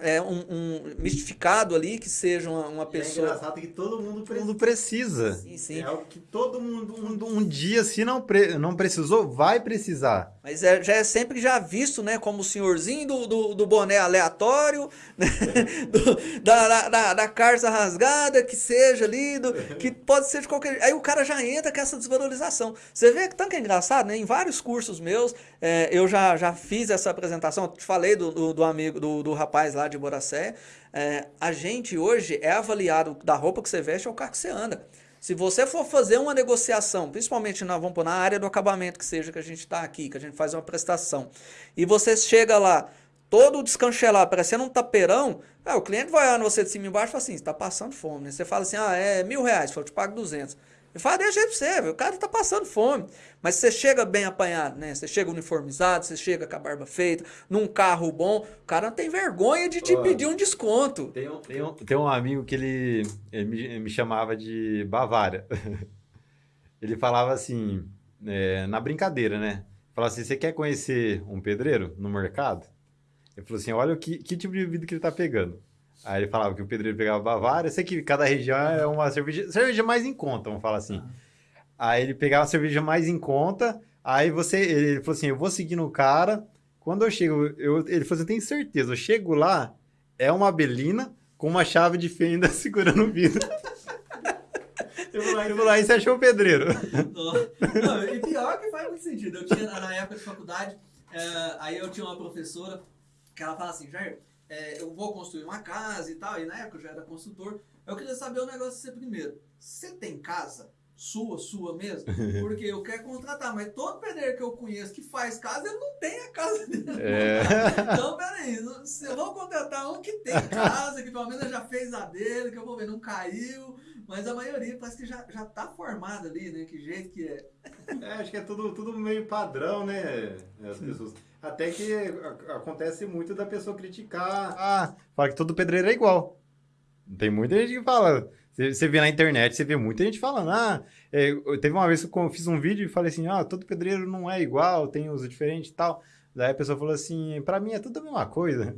é, um, um, mistificado ali, que seja uma, uma é pessoa. É engraçado que todo mundo precisa. Mundo precisa. Sim, sim. É algo que todo mundo, um, um dia, se não, pre, não precisou, vai precisar. Mas é, já é sempre já visto, né? Como o senhorzinho do, do, do boné aleatório, né? [LAUGHS] do, da, da, da carça rasgada, que seja ali, do, que pode ser de qualquer. Aí o cara já entra com essa desvalorização. Você vê que tanto é engraçado, né? Em vários cursos meus, é, eu já, já fiz essa apresentação. Eu te falei do, do, do amigo, do, do rapaz lá de Boracé, é, a gente hoje é avaliado da roupa que você veste ao carro que você anda. Se você for fazer uma negociação, principalmente na, vamos pôr, na área do acabamento que seja que a gente está aqui, que a gente faz uma prestação, e você chega lá todo descanchelado, parecendo um tapeirão, o cliente vai olhando você de cima e embaixo e fala assim, está passando fome. Né? Você fala assim, ah, é mil reais, eu te pago duzentos. Ele fala, deixa aí pra você, o cara tá passando fome. Mas você chega bem apanhado, né? Você chega uniformizado, você chega com a barba feita, num carro bom, o cara não tem vergonha de te pedir um desconto. Tem um, tem, um, tem um amigo que ele, ele me, ele me chamava de Bavária. [LAUGHS] ele falava assim, é, na brincadeira, né? Falava assim, você quer conhecer um pedreiro no mercado? Ele falou assim, olha o que, que tipo de vida que ele tá pegando. Aí ele falava que o pedreiro pegava Bavária. Sei que cada região é uma cerveja, cerveja mais em conta, vamos falar assim. Aí ele pegava a cerveja mais em conta. Aí você, ele falou assim: eu vou seguir no cara. Quando eu chego, eu, ele falou assim: eu tenho certeza, eu chego lá, é uma belina com uma chave de fenda [LAUGHS] segurando o vidro. Eu vou lá, eu vou lá e você achou o pedreiro. Não, e pior que faz muito sentido. Eu tinha, na época de faculdade, é, aí eu tinha uma professora que ela fala assim, Jair, é, eu vou construir uma casa e tal, e na época eu já era consultor, eu queria saber o negócio de você primeiro. Você tem casa? Sua, sua mesmo? [LAUGHS] Porque eu quero contratar, mas todo pedreiro que eu conheço que faz casa, ele não tem a casa dele. É. [LAUGHS] Então, peraí, eu vou contratar um que tem casa, que pelo menos já fez a dele, que eu vou ver, não caiu, mas a maioria parece que já, já tá formada ali, né? Que jeito que é. É, acho que é tudo, tudo meio padrão, né? As pessoas. Até que acontece muito da pessoa criticar. Ah, fala que todo pedreiro é igual. Tem muita gente que fala. Você vê na internet, você vê muita gente falando. Ah, é, teve uma vez que eu fiz um vídeo e falei assim: ah, todo pedreiro não é igual, tem uso diferente e tal. Daí a pessoa falou assim: pra mim é tudo a mesma coisa.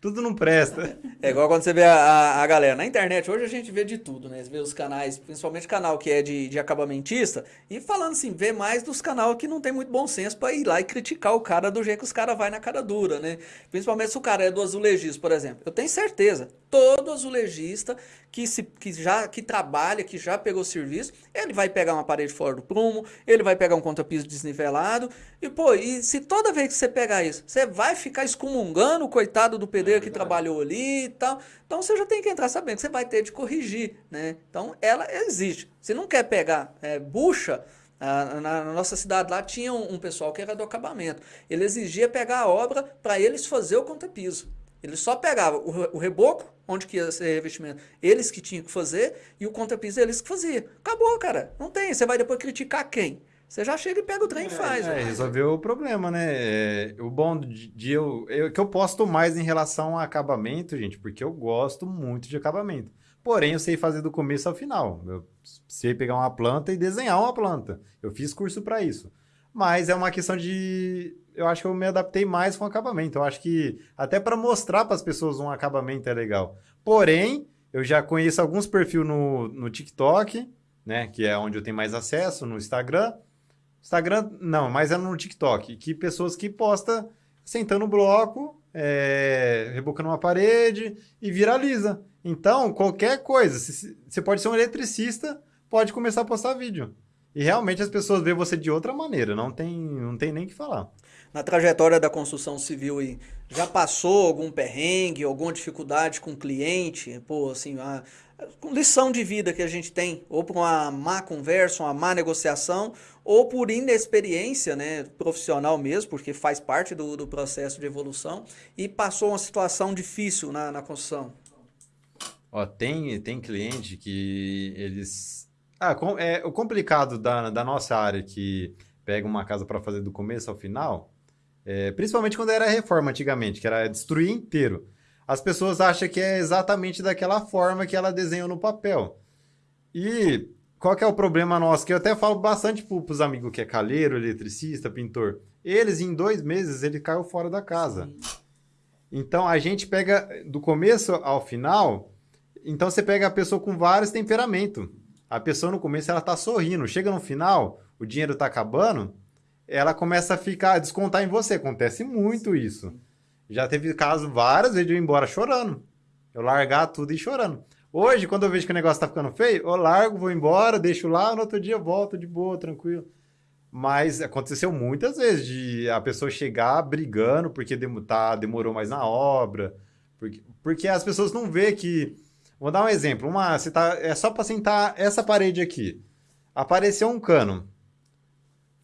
Tudo não presta. É igual quando você vê a, a, galera na internet. Hoje a gente vê de tudo, né? Você vê os canais, principalmente canal que é de, de acabamentista, e falando assim, vê mais dos canal que não tem muito bom senso para ir lá e criticar o cara do jeito que os caras vai na cara dura, né? Principalmente se o cara é do azulejista, por exemplo. Eu tenho certeza, todo azulejista que, se, que já que trabalha, que já pegou serviço, ele vai pegar uma parede fora do prumo, ele vai pegar um contrapiso desnivelado, e pô, e se toda vez que você pegar isso, você vai ficar excomungando o coitado do pedreiro é que trabalhou ali e tal, então você já tem que entrar sabendo que você vai ter de corrigir, né? Então ela existe. Se não quer pegar é, bucha, na, na, nossa cidade lá tinha um, um, pessoal que era do acabamento. Ele exigia pegar a obra para eles fazer o contrapiso. Ele só pegava o, o reboco, onde que ia ser revestimento, eles que tinham que fazer, e o contrapiso eles que faziam. Acabou, cara. Não tem. Você vai depois criticar quem? Você já chega e pega o trem e faz. É, resolveu o problema, né? É, o bom de, de eu, eu. que eu posto mais em relação a acabamento, gente, porque eu gosto muito de acabamento. Porém, eu sei fazer do começo ao final. Eu sei pegar uma planta e desenhar uma planta. Eu fiz curso para isso. Mas é uma questão de eu acho que eu me adaptei mais com acabamento. Eu acho que até para mostrar para as pessoas um acabamento é legal. Porém, eu já conheço alguns perfis no, no TikTok, né? Que é onde eu tenho mais acesso, no Instagram. Instagram, não, mas é no TikTok. Que pessoas que postam sentando no bloco, é, rebocando uma parede e viraliza. Então, qualquer coisa, você pode ser um eletricista, pode começar a postar vídeo. E realmente as pessoas veem você de outra maneira, não tem, não tem nem o que falar na trajetória da construção civil aí, já passou algum perrengue, alguma dificuldade com o cliente? Pô, assim, a, a lição de vida que a gente tem, ou por uma má conversa, uma má negociação, ou por inexperiência né, profissional mesmo, porque faz parte do, do processo de evolução, e passou uma situação difícil na, na construção? Ó, tem, tem cliente que eles... Ah, com, é, o complicado da, da nossa área que pega uma casa para fazer do começo ao final é, principalmente quando era reforma antigamente, que era destruir inteiro. As pessoas acham que é exatamente daquela forma que ela desenhou no papel. E qual que é o problema nosso? Que eu até falo bastante para os amigos que é calheiro, eletricista, pintor. Eles, em dois meses, ele caiu fora da casa. Sim. Então, a gente pega do começo ao final... Então, você pega a pessoa com vários temperamentos. A pessoa no começo, ela tá sorrindo. Chega no final, o dinheiro tá acabando ela começa a ficar, a descontar em você. Acontece muito isso. Já teve caso várias vezes de eu ir embora chorando. Eu largar tudo e chorando. Hoje, quando eu vejo que o negócio tá ficando feio, eu largo, vou embora, deixo lá, no outro dia volto de boa, tranquilo. Mas aconteceu muitas vezes de a pessoa chegar brigando porque dem tá, demorou mais na obra. Porque, porque as pessoas não vê que. Vou dar um exemplo. Uma, você tá, é só para sentar essa parede aqui. Apareceu um cano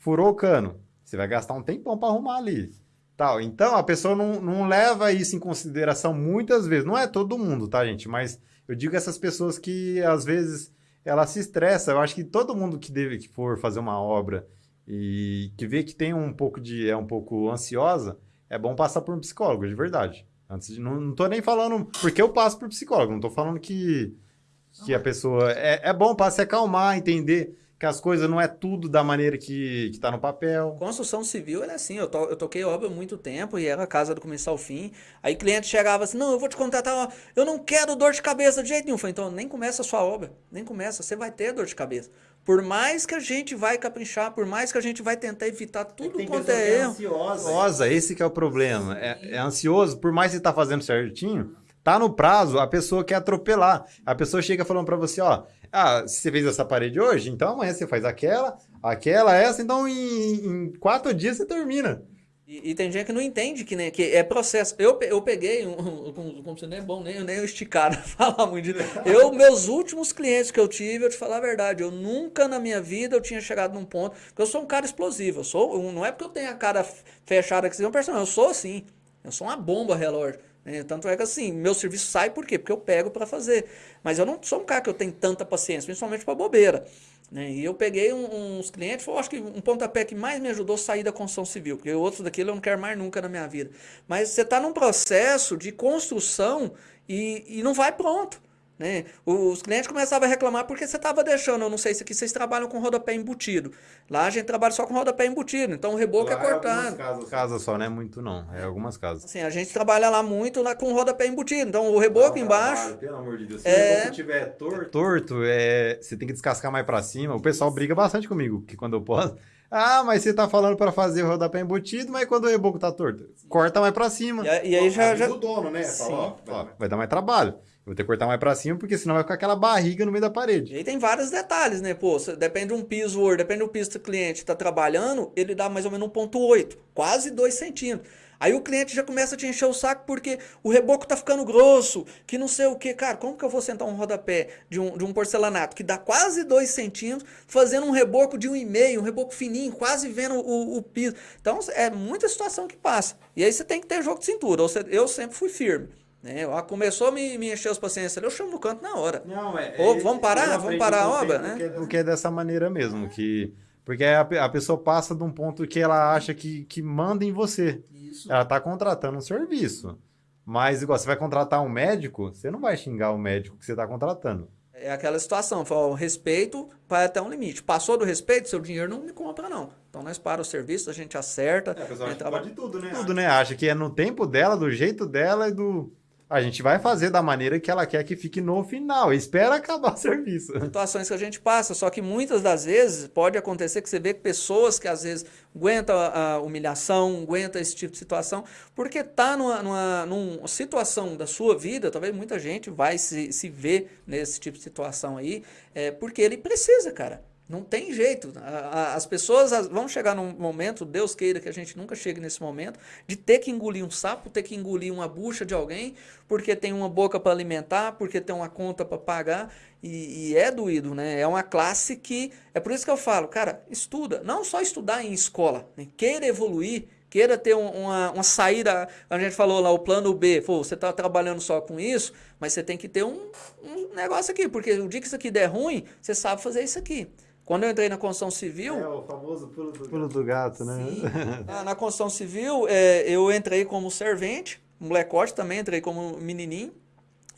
furou o cano. Você vai gastar um tempão para arrumar ali. Tal. Então, a pessoa não, não leva isso em consideração muitas vezes. Não é todo mundo, tá, gente? Mas eu digo essas pessoas que, às vezes, ela se estressa. Eu acho que todo mundo que deve que for fazer uma obra e que vê que tem um pouco de é um pouco ansiosa, é bom passar por um psicólogo, de verdade. Antes de, não, não tô nem falando porque eu passo por psicólogo, não tô falando que que a pessoa é, é bom para se acalmar, entender que as coisas não é tudo da maneira que, que tá no papel. Construção civil é assim, eu, to, eu toquei obra há muito tempo e era casa do começo ao fim. Aí cliente chegava assim, não, eu vou te contratar, eu não quero dor de cabeça de jeito nenhum. Eu falei, então nem começa a sua obra, nem começa, você vai ter dor de cabeça. Por mais que a gente vai caprichar, por mais que a gente vai tentar evitar tudo Tem quanto é erro. ansiosa, esse que é o problema. É, é ansioso, por mais que você tá fazendo certinho, tá no prazo, a pessoa quer atropelar. A pessoa chega falando para você, ó, ah, você fez essa parede hoje, então amanhã você faz aquela, aquela, essa, então em, em quatro dias você termina. E, e, tem gente que não entende que, né, que é processo. Eu, eu peguei, um, como, como você não é bom, nem, nem eu esticar [LAUGHS] falar muito disso. Eu, meus últimos clientes que eu tive, eu te falar a verdade, eu nunca na minha vida eu tinha chegado num ponto, porque eu sou um cara explosivo, eu sou, não é porque eu tenho a cara fechada que você é um personagem, eu sou assim, eu sou uma bomba relógio. Né? Tanto é que assim, meu serviço sai por quê? Porque eu pego para fazer. Mas eu não sou um cara que eu tenho tanta paciência, principalmente para bobeira. Né? E eu peguei um, uns clientes, foi, acho que um pontapé que mais me ajudou a sair da construção civil, porque outros daquilo eu não quero mais nunca na minha vida. Mas você está num processo de construção e, e não vai pronto. Né? Os clientes começavam a reclamar porque você estava deixando, eu não sei se aqui vocês trabalham com rodapé embutido. Lá a gente trabalha só com rodapé embutido, então o reboco é lá é cortado. É casas, casas só, não é muito não, é algumas casas. Assim, a gente trabalha lá muito lá com rodapé embutido, então o reboco não, embaixo... Trabalho, pelo amor de Deus, se é... o reboco tiver torto, torto é... você tem que descascar mais para cima. O pessoal briga bastante comigo, que quando eu posso... Ah, mas você tá falando para fazer o rodapé embutido, mas quando o reboco tá torto, corta mais para cima. E, e aí já... já... o dono, né? Sim. Fala, ó, vai dar mais trabalho. Vou ter que cortar mais pra cima, porque senão vai ficar aquela barriga no meio da parede. E aí tem vários detalhes, né? Pô, depende de um piso Word, depende do piso que o cliente está trabalhando, ele dá mais ou menos 1.8, quase 2 centímetros. Aí o cliente já começa a te encher o saco porque o reboco tá ficando grosso, que não sei o que. Cara, como que eu vou sentar um rodapé de um, de um porcelanato que dá quase 2 centímetros, fazendo um reboco de 1,5, um, um reboco fininho, quase vendo o, o, piso. Então é muita situação que passa. E aí você tem que ter jogo de cintura. Eu sempre fui firme. Né? Começou a me, me encher os pacientes eu chamo no canto na hora. Não, é, Ou, vamos parar? Vamos parar a obra, né? Porque é dessa maneira mesmo, que... Porque a, a pessoa passa de um ponto que ela acha que, que manda em você. Isso. Ela está contratando um serviço. Mas, igual, você vai contratar um médico, você não vai xingar o médico que você está contratando. É aquela situação, fala, o respeito vai até um limite. Passou do respeito, seu dinheiro não me compra, não. Então nós para o serviço, a gente acerta. É, a pessoa acha que pode tudo, né? Tudo, né? Acha que é no tempo dela, do jeito dela e do a gente vai fazer da maneira que ela quer que fique no final. Espera acabar o serviço. Situações que a gente passa, só que muitas das vezes pode acontecer que você vê pessoas que às vezes aguentam a humilhação, aguentam esse tipo de situação, porque está numa, numa, numa, situação da sua vida, talvez muita gente vai se, se ver nesse tipo de situação aí, é, porque ele precisa, cara. Não tem jeito. As pessoas vão chegar num momento, Deus queira que a gente nunca chegue nesse momento, de ter que engolir um sapo, ter que engolir uma bucha de alguém, porque tem uma boca para alimentar, porque tem uma conta para pagar, e, e, é doído, né? É uma classe que. É por isso que eu falo, cara, estuda. Não só estudar em escola, né? queira evoluir, queira ter uma, uma saída. A gente falou lá, o plano B, pô, você está trabalhando só com isso, mas você tem que ter um, um negócio aqui, porque o dia que isso aqui der ruim, você sabe fazer isso aqui. Quando eu entrei na construção civil... É, o famoso pulo do, pulo do gato, né? na, [LAUGHS] na construção civil, é, eu entrei como servente, molecote também, entrei como menininho.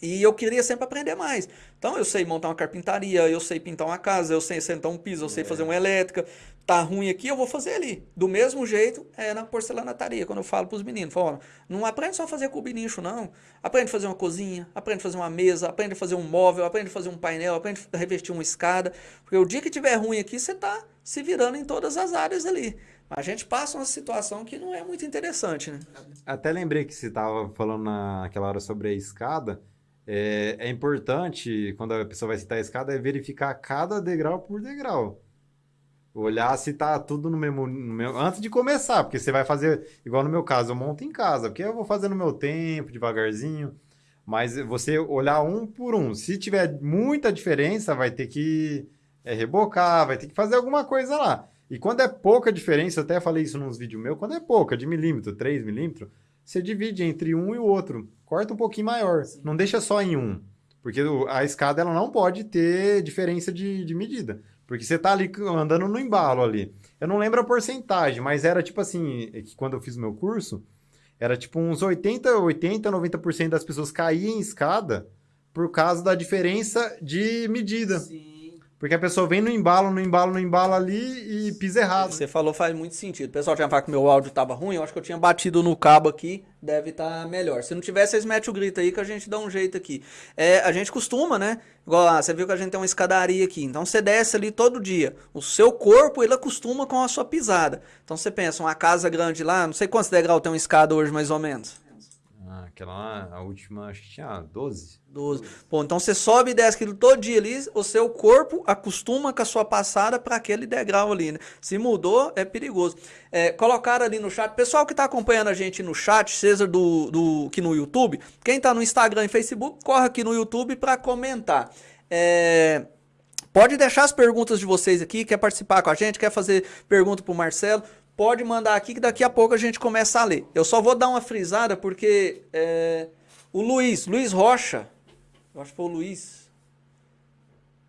E eu queria sempre aprender mais. Então eu sei montar uma carpintaria, eu sei pintar uma casa, eu sei sentar um piso, eu sei é. fazer uma elétrica. Tá ruim aqui, eu vou fazer ali. Do mesmo jeito é na porcelanataria, quando eu falo para os meninos. Falo, não aprende só a fazer cubinicho, não. Aprende a fazer uma cozinha, aprende a fazer uma mesa, aprende a fazer um móvel, aprende a fazer um painel, aprende a revestir uma escada. Porque o dia que tiver ruim aqui, você tá se virando em todas as áreas ali. A gente passa uma situação que não é muito interessante, né? Até lembrei que você estava falando naquela hora sobre a escada. É, é, importante, quando a pessoa vai citar a escada, é verificar cada degrau por degrau. Olhar se tá tudo no mesmo, no mesmo, Antes de começar, porque você vai fazer, igual no meu caso, eu monto em casa, porque eu vou fazer no meu tempo, devagarzinho. Mas você olhar um por um. Se tiver muita diferença, vai ter que é, rebocar, vai ter que fazer alguma coisa lá. E quando é pouca diferença, eu até falei isso nos vídeos meus, quando é pouca, de milímetro, 3 milímetros, você divide entre um e o outro. Corta um pouquinho maior. Sim. Não deixa só em um. Porque a escada ela não pode ter diferença de, de medida. Porque você tá ali andando no embalo ali. Eu não lembro a porcentagem, mas era tipo assim, é que quando eu fiz o meu curso, era tipo uns 80, 80, 90% das pessoas caíam em escada por causa da diferença de medida. Sim. Porque a pessoa vem no embalo, no embalo, no embalo ali e pisa errado. Você falou faz muito sentido. O pessoal tinha falado que meu áudio tava ruim, eu acho que eu tinha batido no cabo aqui, deve estar melhor. Se não tiver, vocês metem o grito aí que a gente dá um jeito aqui. É, a gente costuma, né? Igual lá, você viu que a gente tem uma escadaria aqui. Então você desce ali todo dia. O seu corpo, ele acostuma com a sua pisada. Então você pensa, uma casa grande lá, não sei quantos degraus tem uma escada hoje mais ou menos. Aquela a última, acho que tinha 12. 12. Pô, então você sobe e desce aquilo todo dia ali, o seu corpo acostuma com a sua passada para aquele degrau ali, né? Se mudou, é perigoso. É, colocaram ali no chat, pessoal que tá acompanhando a gente no chat, seja do, do aqui no YouTube, quem tá no Instagram e Facebook, corre aqui no YouTube para comentar. É, Pode deixar as perguntas de vocês aqui, quer participar com a gente, quer fazer pergunta pro Marcelo, pode mandar aqui que daqui a pouco a gente começa a ler. Eu só vou dar uma frisada porque é, o Luiz, Luiz Rocha, eu acho que foi o Luiz.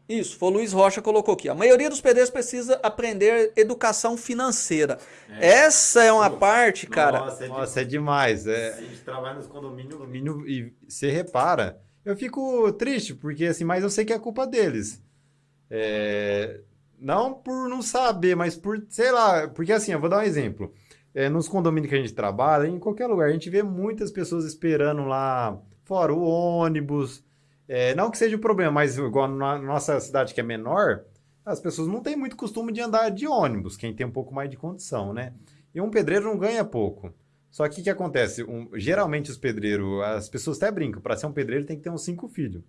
Isso, foi o Luiz Rocha que colocou aqui. A maioria dos pedreiros precisa aprender educação financeira. Essa é uma parte, cara. Nossa, é, Nossa, é demais. É, a gente trabalha nos condomínios, condomínio e você repara. Eu fico triste, porque assim, mas eu sei que é culpa deles. É, não por não saber, mas por, sei lá, porque assim, eu vou dar um exemplo. É, nos condomínios que a gente trabalha, em qualquer lugar, a gente vê muitas pessoas esperando lá fora o ônibus. É, não que seja o problema, mas igual na nossa cidade que é menor, as pessoas não têm muito costume de andar de ônibus, quem tem um pouco mais de condição, né? E um pedreiro não ganha pouco. Só que o que acontece? Um, geralmente os pedreiros, as pessoas até brincam, para ser um pedreiro tem que ter uns cinco filhos.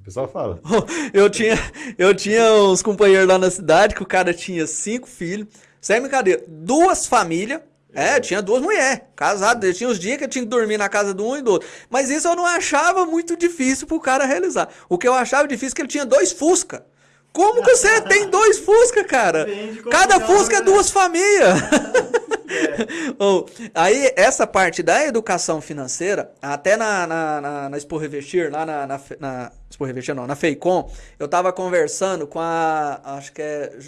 O pessoal fala. [LAUGHS] Eu tinha, eu tinha uns companheiros lá na cidade que o cara tinha cinco filhos, sem brincadeira, duas famílias. É, tinha duas mulheres, casadas. Tinha os dias que eu tinha que dormir na casa do um e do outro. Mas isso eu não achava muito difícil pro cara realizar. O que eu achava difícil é que ele tinha dois Fusca. Como que você tem dois Fusca, cara? Cada Fusca é duas famílias. [LAUGHS] [LAUGHS] Oh, aí, essa parte da educação financeira, até na, na, na, na Expo Revestir, lá na, na, na Expo Revestir, não, na Feicom, eu tava conversando com a, acho que é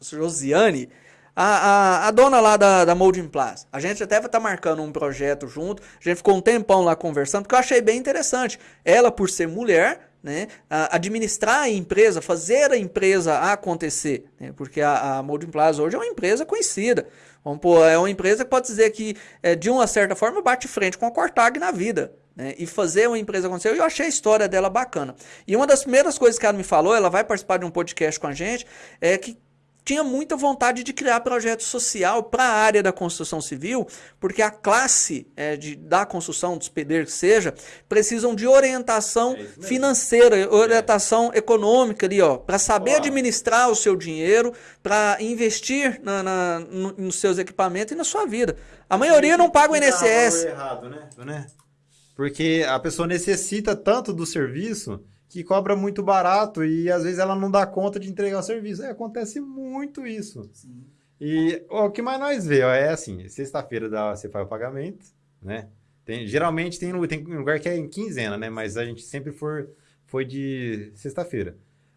Josiane, a, a, a, dona lá da, da Molding Plaza. A gente até tá marcando um projeto junto. A gente ficou um tempão lá conversando, porque eu achei bem interessante. Ela, por ser mulher, né, administrar a empresa, fazer a empresa acontecer. Né, porque a, a Molding Plaza hoje é uma empresa conhecida. Vamos pôr, é uma empresa que pode dizer que, é, de uma certa forma, bate frente com a Cortag na vida. Né, e fazer uma empresa acontecer. Eu achei a história dela bacana. E uma das primeiras coisas que ela me falou, ela vai participar de um podcast com a gente, é que tinha muita vontade de criar projeto social para a área da construção civil, porque a classe é, de, da construção, dos pedreiros que seja, precisam de orientação é financeira, orientação é. econômica ali, ó, para saber Olá. administrar o seu dinheiro, para investir na, na, no, nos seus equipamentos e na sua vida. A maioria não paga o INSS. Errado, né? Porque a pessoa necessita tanto do serviço que cobra muito barato e às vezes ela não dá conta de entregar o serviço. É, acontece muito isso. Sim. E ó, o que mais nós vê ó, é assim, sexta-feira você faz o pagamento, né? Tem, geralmente tem, tem lugar que é em quinzena, né? Mas a gente sempre for, foi de sexta-feira.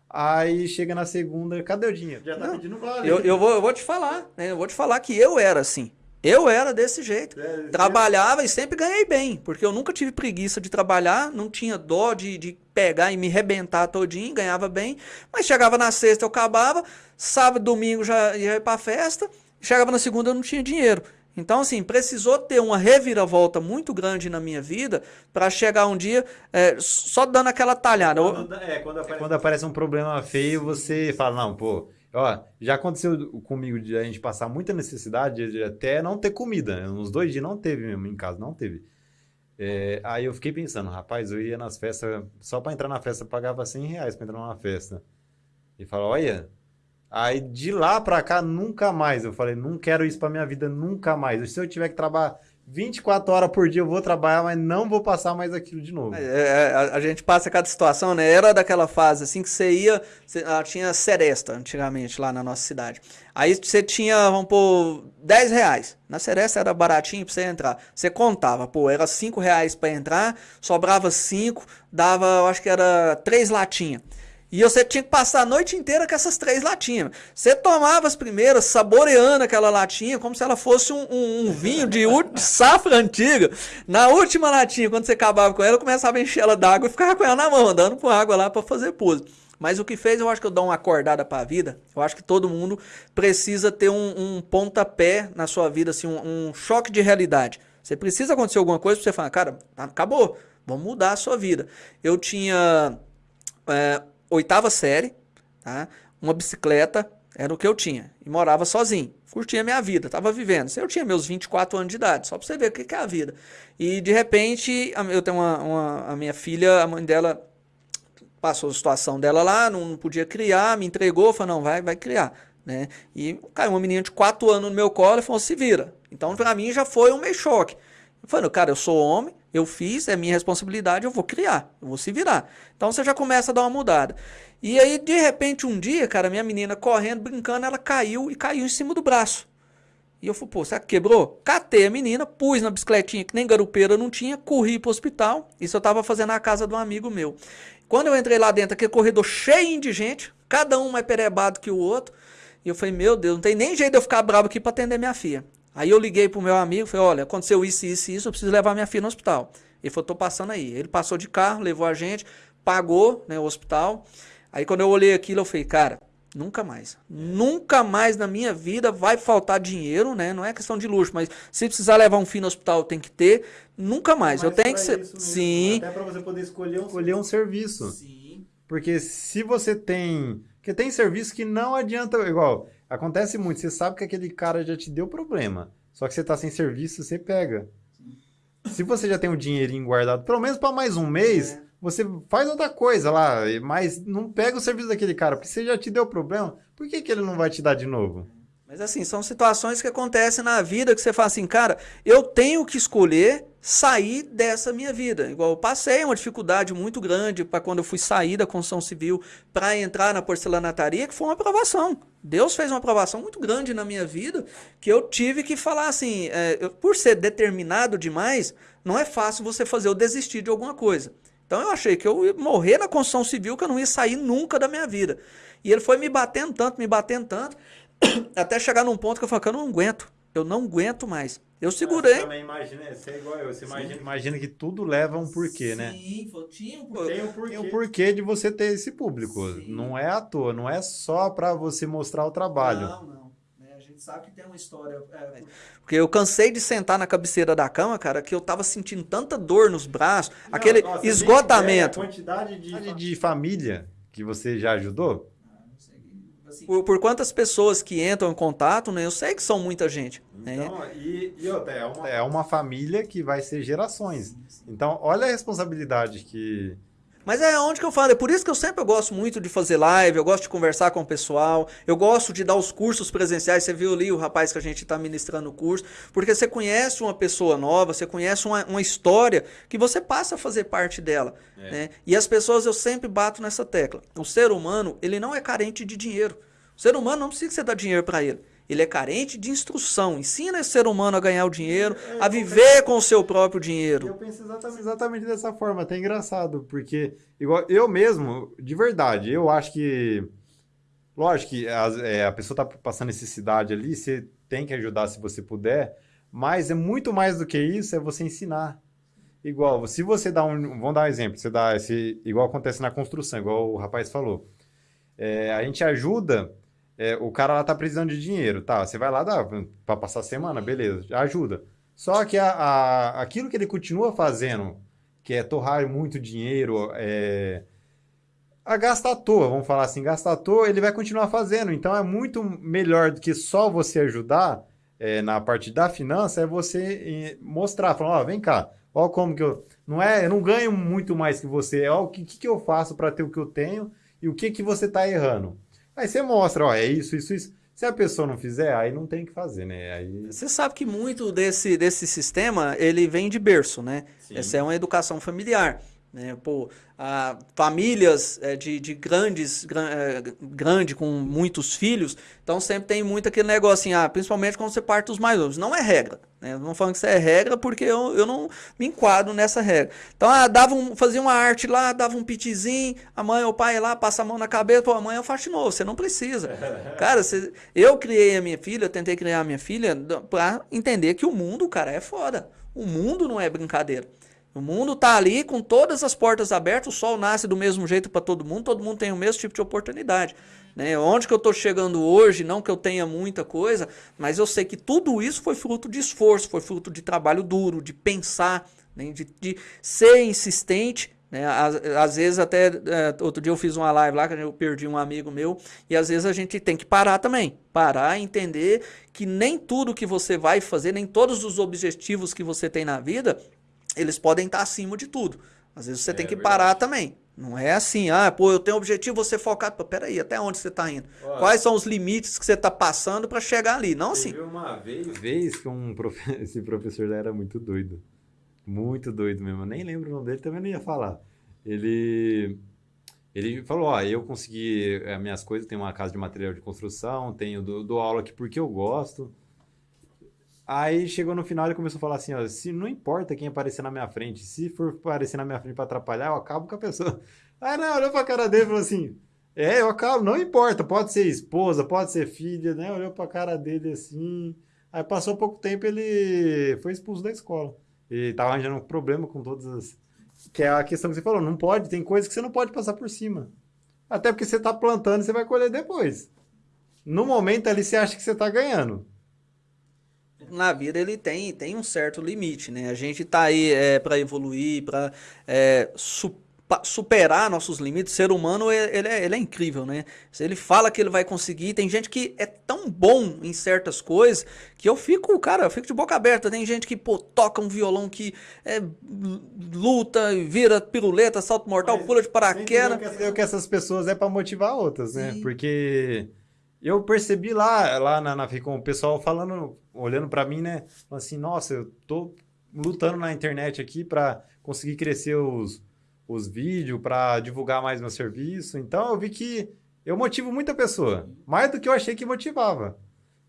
Aí chega na segunda, cadê o dinheiro? Já tá não, pedindo vale. Eu, eu, vou, eu vou te falar, né? Eu vou te falar que eu era assim. Eu era desse jeito. É, Trabalhava é. e sempre ganhei bem, porque eu nunca tive preguiça de trabalhar, não tinha dó de, de pegar e me rebentar todinho, ganhava bem. Mas chegava na sexta eu acabava, sábado, domingo já ia pra festa, chegava na segunda eu não tinha dinheiro. Então, assim, precisou ter uma reviravolta muito grande na minha vida para chegar um dia é, só dando aquela talhada. Quando, é, quando aparece, quando aparece um problema feio, você fala, não, pô, Ó, já aconteceu comigo de a gente passar muita necessidade de até não ter comida. Uns dois dias não teve mesmo em casa, não teve. É, aí eu fiquei pensando, rapaz, eu ia nas festas, só para entrar na festa eu pagava 100 reais para entrar numa festa. E fala, olha. Aí de lá para cá, nunca mais. Eu falei, não quero isso para minha vida, nunca mais. Se eu tiver que trabalhar 24 horas por dia eu vou trabalhar, mas não vou passar mais aquilo de novo. É, é, a, a, gente passa cada situação, né? Era daquela fase assim que você ia. Você, ah, tinha Seresta antigamente lá na nossa cidade. Aí você tinha, vamos pôr, 10 reais. Na Seresta era baratinho pra você entrar. Você contava, pô, era 5 reais pra entrar, sobrava 5, dava, eu acho que era 3 latinhas. E você tinha que passar a noite inteira com essas três latinhas. Você tomava as primeiras, saboreando aquela latinha, como se ela fosse um, um, um vinho de, de, safra antiga. Na última latinha, quando você acabava com ela, começava a encher ela d'água e ficava com ela na mão, andando com água lá para fazer pose. Mas o que fez, eu acho que eu dou uma acordada para a vida. Eu acho que todo mundo precisa ter um, um pontapé na sua vida, assim, um, um choque de realidade. Você precisa acontecer alguma coisa para você falar, cara, acabou, vamos mudar a sua vida. Eu tinha. É, oitava série, tá? uma bicicleta, era o que eu tinha. E morava sozinho. Curtia minha vida, tava vivendo. Eu tinha meus 24 anos de idade, só pra você ver o que é a vida. E de repente, eu tenho uma, uma a minha filha, a mãe dela passou a situação dela lá, não, não podia criar, me entregou, falou, não, vai, vai criar. Né? E caiu uma menina de 4 anos no meu colo e falou, se vira. Então, para mim, já foi um meio choque. Eu falei, cara, eu sou homem, eu fiz, é minha responsabilidade, eu vou criar, eu vou se virar. Então você já começa a dar uma mudada. E aí, de repente, um dia, cara, minha menina correndo, brincando, ela caiu e caiu em cima do braço. E eu falei, pô, será que quebrou? Catei a menina, pus na bicicletinha, que nem garupeira não tinha, corri pro hospital. Isso eu tava fazendo na casa de um amigo meu. Quando eu entrei lá dentro, aquele corredor cheio de gente, cada um mais perebado que o outro. E eu falei, meu Deus, não tem nem jeito de eu ficar bravo aqui para atender minha filha. Aí eu liguei pro meu amigo, falei, olha, aconteceu isso, isso e isso, eu preciso levar minha filha no hospital. Ele falou, tô passando aí. Ele passou de carro, levou a gente, pagou né, o hospital. Aí quando eu olhei aquilo, eu falei, cara, nunca mais. Nunca mais na minha vida vai faltar dinheiro, né? Não é questão de luxo, mas se precisar levar um filho no hospital, tem que ter. Nunca mais. eu tenho que ser. Sim. Até para você poder escolher um, escolher um serviço. Sim. Porque se você tem. Porque tem serviço que não adianta. Igual, Acontece muito, você sabe que aquele cara já te deu problema. Só que você tá sem serviço, você pega. Se você já tem o dinheirinho guardado, pelo menos para mais um mês, é. você faz outra coisa lá, mas não pega o serviço daquele cara, porque você já te deu problema, por que, que ele não vai te dar de novo? Mas assim, são situações que acontecem na vida que você fala assim, cara, eu tenho que escolher sair dessa minha vida. Igual eu passei uma dificuldade muito grande para quando eu fui sair da construção civil para entrar na porcelanataria, que foi uma aprovação. Deus fez uma aprovação muito grande na minha vida que eu tive que falar assim, é, eu, por ser determinado demais, não é fácil você fazer eu desistir de alguma coisa. Então eu achei que eu ia morrer na construção civil, que eu não ia sair nunca da minha vida. E ele foi me batendo tanto, me batendo tanto, [COUGHS] até chegar num ponto que eu falei eu não aguento. Eu não aguento mais. Eu segurei. Você também imagina, você é igual eu. Você imagina, imagina, que tudo leva um porquê, Sim, né? Sim, tinha um porquê. Tem um porquê. Tem um porquê de você ter esse público. Sim. Não é à toa, não é só para você mostrar o trabalho. Não, não. Né, a gente sabe que tem uma história. É, porque eu cansei de sentar na cabeceira da cama, cara, que eu tava sentindo tanta dor nos braços, não, aquele nossa, esgotamento. A quantidade de, de família que você já ajudou? Assim, por, por, quantas pessoas que entram em contato, né? Eu sei que são muita gente. Né? Então, né? e, e outra, é, uma, é uma família que vai ser gerações. Então, olha a responsabilidade que, mas é onde que eu falo, é por isso que eu sempre gosto muito de fazer live, eu gosto de conversar com o pessoal, eu gosto de dar os cursos presenciais, você viu ali o rapaz que a gente está ministrando o curso, porque você conhece uma pessoa nova, você conhece uma, uma história que você passa a fazer parte dela. É. Né? E as pessoas, eu sempre bato nessa tecla. O ser humano, ele não é carente de dinheiro. O ser humano não precisa que você dê dinheiro para ele. Ele é carente de instrução. Ensina esse ser humano a ganhar o dinheiro, é, a viver com o seu próprio dinheiro. Eu penso exatamente, exatamente dessa forma. Até engraçado, porque igual eu mesmo, de verdade, eu acho que. Lógico que a, é, a pessoa está passando necessidade ali, você tem que ajudar se você puder, mas é muito mais do que isso, é você ensinar. Igual, se você dá um. Vamos dar um exemplo, você dá esse. Igual acontece na construção, igual o rapaz falou. É, a gente ajuda é, o cara lá tá precisando de dinheiro, tá? Você vai lá, dá para passar a semana, beleza, ajuda. Só que a, a, aquilo que ele continua fazendo, que é torrar muito dinheiro, é, a gastar à toa, vamos falar assim, gastar à toa, ele vai continuar fazendo. Então é muito melhor do que só você ajudar é, na parte da finança, é você mostrar, falando, ó, oh, vem cá, ó como que eu... Não é, eu não ganho muito mais que você, ó, o que, que eu faço para ter o que eu tenho e o que, que você tá errando. Aí você mostra, ó, é isso, isso, isso. Se a pessoa não fizer, aí não tem o que fazer, né? Aí... Você sabe que muito desse, desse sistema, ele vem de berço, né? Sim. Essa é uma educação familiar. Né? Pô, famílias é, de, de grandes, gran, é, grande com muitos filhos, então sempre tem muito aquele negócio assim, ah, principalmente quando você parte dos mais novos. Não é regra, né? Não falando que isso é regra porque eu, eu não me enquadro nessa regra. Então, ah, dava um, fazia uma arte lá, dava um pitizinho, a mãe ou o pai lá, passa a mão na cabeça, pô, amanhã eu faço de novo, você não precisa. [LAUGHS] cara, você, eu criei a minha filha, tentei criar a minha filha para entender que o mundo, cara, é foda. O mundo não é brincadeira. O mundo está ali com todas as portas abertas, o sol nasce do mesmo jeito para todo mundo, todo mundo tem o mesmo tipo de oportunidade. Né? Onde que eu estou chegando hoje, não que eu tenha muita coisa, mas eu sei que tudo isso foi fruto de esforço, foi fruto de trabalho duro, de pensar, né? de, de ser insistente né? Às, às, vezes até é, outro dia eu fiz uma live lá que eu perdi um amigo meu e às vezes a gente tem que parar também, parar e entender que nem tudo que você vai fazer, nem todos os objetivos que você tem na vida eles podem estar acima de tudo. Às vezes você é, tem que verdade. parar também. Não é assim, ah, pô, eu tenho objetivo, você focado. Pô, peraí, até onde você está indo? Olha, Quais são os limites que você está passando para chegar ali? Não assim. uma vez, vez que um profe... [LAUGHS] esse professor era muito doido. Muito doido mesmo. Eu nem lembro o nome dele, também não ia falar. Ele. Ele falou: Ó, eu consegui as minhas coisas, tenho uma casa de material de construção, tenho do, do aula aqui porque eu gosto. Aí chegou no final e começou a falar assim, ó, se não importa quem aparecer na minha frente, se for aparecer na minha frente para atrapalhar, eu acabo com a pessoa. [LAUGHS] Aí não, olhou pra cara dele e falou assim, é, eu acabo, não importa, pode ser esposa, pode ser filha, né? Olhou pra cara dele assim. Aí passou pouco tempo ele foi expulso da escola. E tava arranjando um problema com todas as. Que é a questão que você falou, não pode, tem coisas que você não pode passar por cima. Até porque você tá plantando e você vai colher depois. No momento ali você acha que você tá ganhando na vida ele tem, tem um certo limite, né? A gente tá aí é, para evoluir, para é, su superar nossos limites. O ser humano ele é, ele é incrível, né? Se ele fala que ele vai conseguir, tem gente que é tão bom em certas coisas que eu fico, cara, eu fico de boca aberta. Tem gente que pô, toca um violão que é, luta, vira piruleta, salto mortal, Mas, pula de paraquedas. Eu que essas pessoas é para motivar outras, né? Sim. Porque eu percebi lá, lá na, na Ficom, o pessoal falando, olhando para mim, né? Assim, nossa, eu tô lutando na internet aqui para conseguir crescer os, os vídeos, para divulgar mais meu serviço. Então eu vi que eu motivo muita pessoa, mais do que eu achei que motivava.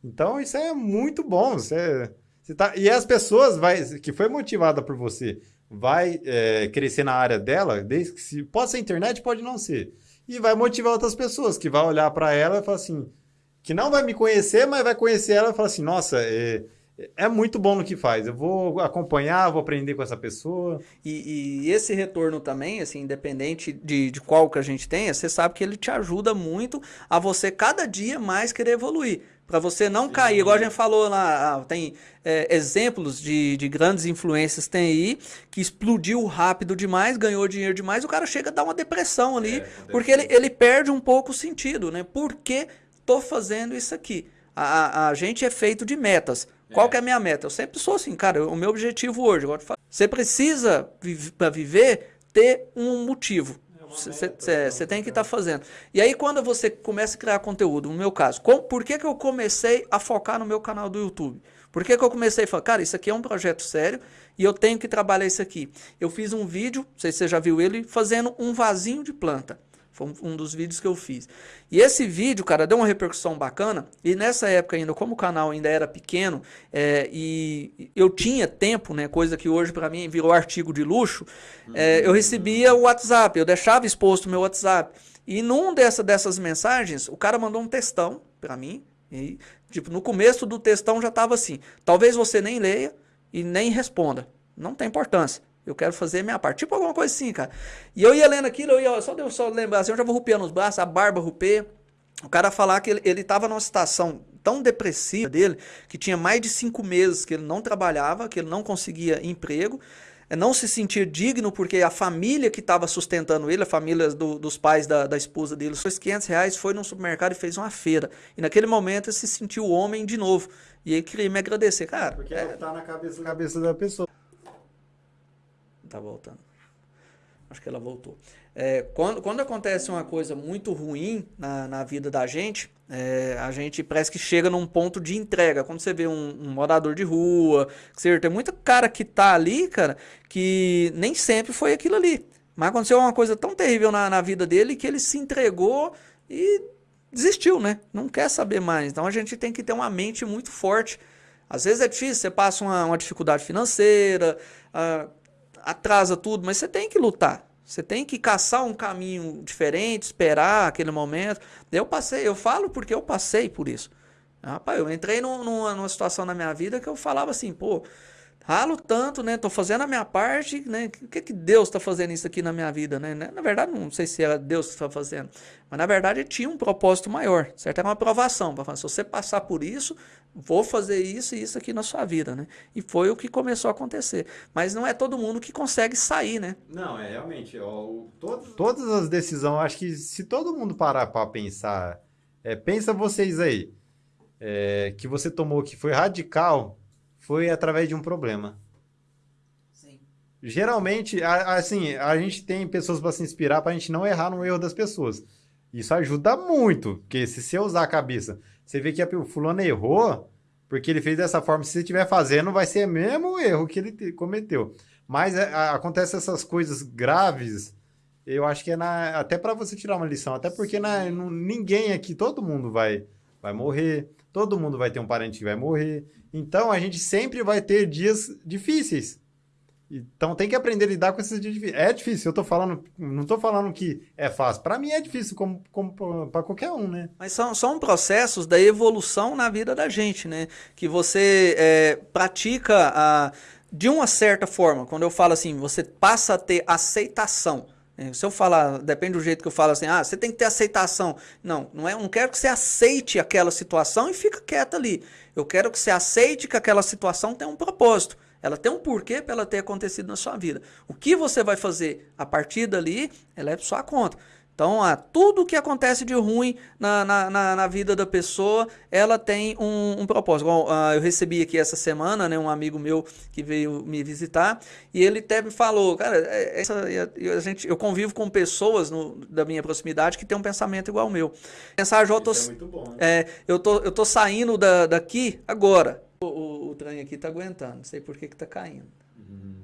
Então isso é muito bom. Você, você tá, e as pessoas vai, que foi motivada por você vai é, crescer na área dela, desde que se, pode ser internet, pode não ser. E vai motivar outras pessoas que vai olhar para ela e falar assim: que não vai me conhecer, mas vai conhecer ela e falar assim: nossa, é, é muito bom no que faz. Eu vou acompanhar, vou aprender com essa pessoa. E, e, esse retorno também, assim, independente de, de qual que a gente tenha, você sabe que ele te ajuda muito a você cada dia mais querer evoluir. Para você não Sim. cair, igual a gente falou lá, ah, tem é, exemplos de, de grandes influências tem aí, que explodiu rápido demais, ganhou dinheiro demais, o cara chega a dar uma depressão ali, é, porque ele, ele perde um pouco o sentido, né? Porque tô fazendo isso aqui. A, a, a gente é feito de metas. É. Qual que é a minha meta? Eu sempre sou assim, cara, o meu objetivo hoje, você precisa, para viver, ter um motivo. Você é tem que estar tá fazendo. E aí, quando você começa a criar conteúdo, no meu caso, com, por que, que eu comecei a focar no meu canal do YouTube? Por que, que eu comecei a falar, cara, isso aqui é um projeto sério e eu tenho que trabalhar isso aqui? Eu fiz um vídeo, não sei se você já viu ele, fazendo um vasinho de planta. Foi um dos vídeos que eu fiz. E esse vídeo, cara, deu uma repercussão bacana. E nessa época ainda, como o canal ainda era pequeno é, e eu tinha tempo, né, coisa que hoje para mim virou artigo de luxo, é, eu recebia o WhatsApp, eu deixava exposto o meu WhatsApp. E num dessa, dessas mensagens, o cara mandou um textão para mim. E, tipo, no começo do textão já tava assim: talvez você nem leia e nem responda. Não tem importância. Eu quero fazer a minha parte. Tipo alguma coisa assim, cara. E eu ia lendo aquilo, eu ia, só deu só lembrar assim, eu já vou rupeando os braços, a barba rupeia. O cara falar que ele, ele tava numa situação tão depressiva dele, que tinha mais de cinco meses que ele não trabalhava, que ele não conseguia emprego, é, não se sentir digno, porque a família que estava sustentando ele, a família do, dos pais da, da esposa dele, foi 500 reais, foi num supermercado e fez uma feira. E naquele momento ele se sentiu homem de novo. E ele queria me agradecer, cara. Porque é, tá na cabeça, cabeça da pessoa. Tá voltando. Acho que ela voltou. É, quando, quando acontece uma coisa muito ruim na, na vida da gente, é, a gente parece que chega num ponto de entrega. Quando você vê um, um morador de rua, você tem muita cara que tá ali, cara, que nem sempre foi aquilo ali. Mas aconteceu uma coisa tão terrível na, na vida dele que ele se entregou e desistiu, né? Não quer saber mais. Então a gente tem que ter uma mente muito forte. Às vezes é difícil, você passa uma, uma dificuldade financeira, uh, atrasa tudo, mas você tem que lutar. Você tem que caçar um caminho diferente, esperar aquele momento. Eu passei, eu falo porque eu passei por isso. Rapaz, eu entrei numa, numa situação na minha vida que eu falava assim, pô, ralo tanto, né? Tô fazendo a minha parte, né? O que que Deus está fazendo isso aqui na minha vida, né? Na verdade, não sei se era Deus que está fazendo, mas na verdade tinha um propósito maior, certo? Era uma aprovação para se você passar por isso, vou fazer isso e isso aqui na sua vida, né? E foi o que começou a acontecer. Mas não é todo mundo que consegue sair, né? Não, é realmente, ó, todos... todas as decisões, acho que se todo mundo parar para pensar, é, pensa vocês aí, é, que você tomou que foi radical, foi através de um problema. Sim. Geralmente, assim, a gente tem pessoas para se inspirar para a gente não errar no erro das pessoas. Isso ajuda muito, porque se você usar a cabeça, você vê que o fulano errou, porque ele fez dessa forma, se você estiver fazendo, vai ser o mesmo erro que ele cometeu. Mas é, acontece essas coisas graves, eu acho que é na, até para você tirar uma lição, até porque na, ninguém aqui, todo mundo vai, vai morrer, todo mundo vai ter um parente que vai morrer. Então a gente sempre vai ter dias difíceis. Então tem que aprender a lidar com esses dias. É difícil, eu tô falando, não tô falando que é fácil. Para mim é difícil, como, como para qualquer um, né? Mas são, são processos da evolução na vida da gente, né? Que você é, pratica a, de uma certa forma. Quando eu falo assim, você passa a ter aceitação. É, se eu falar, depende do jeito que eu falo assim, ah, você tem que ter aceitação. Não, não é, não quero que você aceite aquela situação e fica quieto ali. Eu quero que você aceite que aquela situação tem um propósito. Ela tem um porquê para ela ter acontecido na sua vida. O que você vai fazer a partir dali, ela é sua conta. Então, ah, tudo que acontece de ruim na, na, na, na vida da pessoa, ela tem um, um propósito. Bom, ah, eu recebi aqui essa semana né, um amigo meu que veio me visitar e ele até me falou, cara, é, essa, a gente, eu convivo com pessoas no, da minha proximidade que têm um pensamento igual ao meu. Pensar, eu tô, é muito bom, né? é, eu tô, eu tô saindo da, daqui agora. O, o, o trem aqui tá aguentando, não sei por que que tá caindo. Uhum.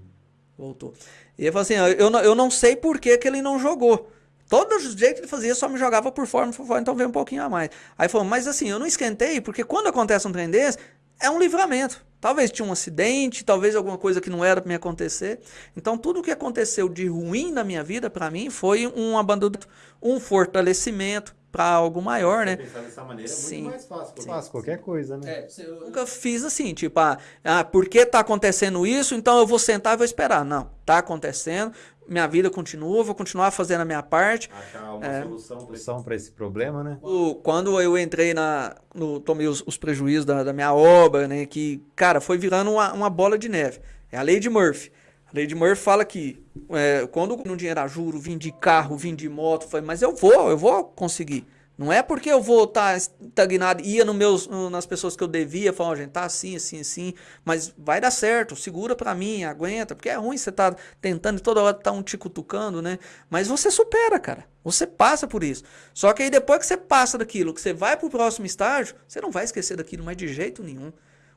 Voltou. E ele falou assim, eu, não, eu não sei por que, que ele não jogou. Todo jeito que ele fazia, só me jogava por fora, por fora, então veio um pouquinho a mais. Aí falou, mas assim, eu não esquentei, porque quando acontece um trem desse, é um livramento. Talvez tinha um acidente, talvez alguma coisa que não era para me acontecer. Então, tudo o que aconteceu de ruim na minha vida, para mim, foi um abandono, um fortalecimento para algo maior, né? Pensar dessa maneira é muito mais fácil. Sim. Fácil qualquer coisa, né? É, eu nunca fiz assim, tipo, ah, ah, porque tá acontecendo isso, então eu vou sentar e vou esperar. Não, tá acontecendo, minha vida continua, vou continuar fazendo a minha parte. Achar uma é, solução para esse problema, né? O, quando eu entrei na. No, tomei os, os prejuízos da, da, minha obra, né? Que, cara, foi virando uma, uma bola de neve. É a lei de Murphy. A lei fala que é, quando no dinheiro a juro, vim de carro, vim de moto, foi, mas eu vou, eu vou conseguir. Não é porque eu vou estar tá estagnado, ia no meus, nas pessoas que eu devia, falar, oh, gente, tá assim, assim, assim, mas vai dar certo, segura para mim, aguenta, porque é ruim você tá tentando e toda hora tá um te cutucando, né? Mas você supera, cara. Você passa por isso. Só que aí depois que você passa daquilo, que você vai pro próximo estágio, você não vai esquecer daquilo mais de jeito nenhum.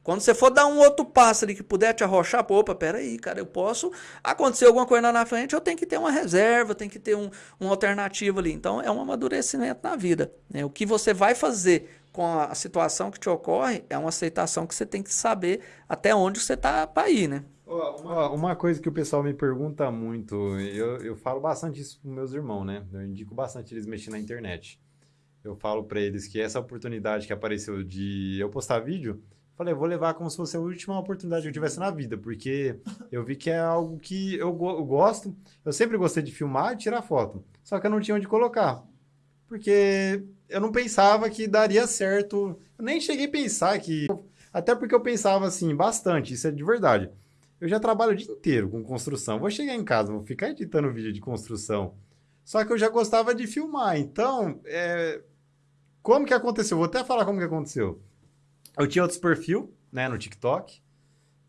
Quando você for dar um outro passo ali que puder te arrochar, pô, opa, peraí, cara, eu posso acontecer alguma coisa lá na frente, eu tenho que ter uma reserva, tenho que ter um, uma alternativa ali. Então é um amadurecimento na vida. Né? O que você vai fazer com a, a situação que te ocorre é uma aceitação que você tem que saber até onde você está para ir, né? Uma, uma coisa que o pessoal me pergunta muito, eu, eu falo bastante isso para meus irmãos, né? Eu indico bastante eles mexerem na internet. Eu falo para eles que essa oportunidade que apareceu de eu postar vídeo, Falei, vou levar como se fosse a última oportunidade que eu tivesse na vida, porque eu vi que é algo que eu, go eu gosto. Eu sempre gostei de filmar e tirar foto, só que eu não tinha onde colocar. Porque eu não pensava que daria certo. Eu nem cheguei a pensar que. Até porque eu pensava assim, bastante, isso é de verdade. Eu já trabalho o dia inteiro com construção. Vou chegar em casa, vou ficar editando vídeo de construção. Só que eu já gostava de filmar. Então, é... como que aconteceu? Vou até falar como que aconteceu. Eu tinha outros perfil, né, no TikTok,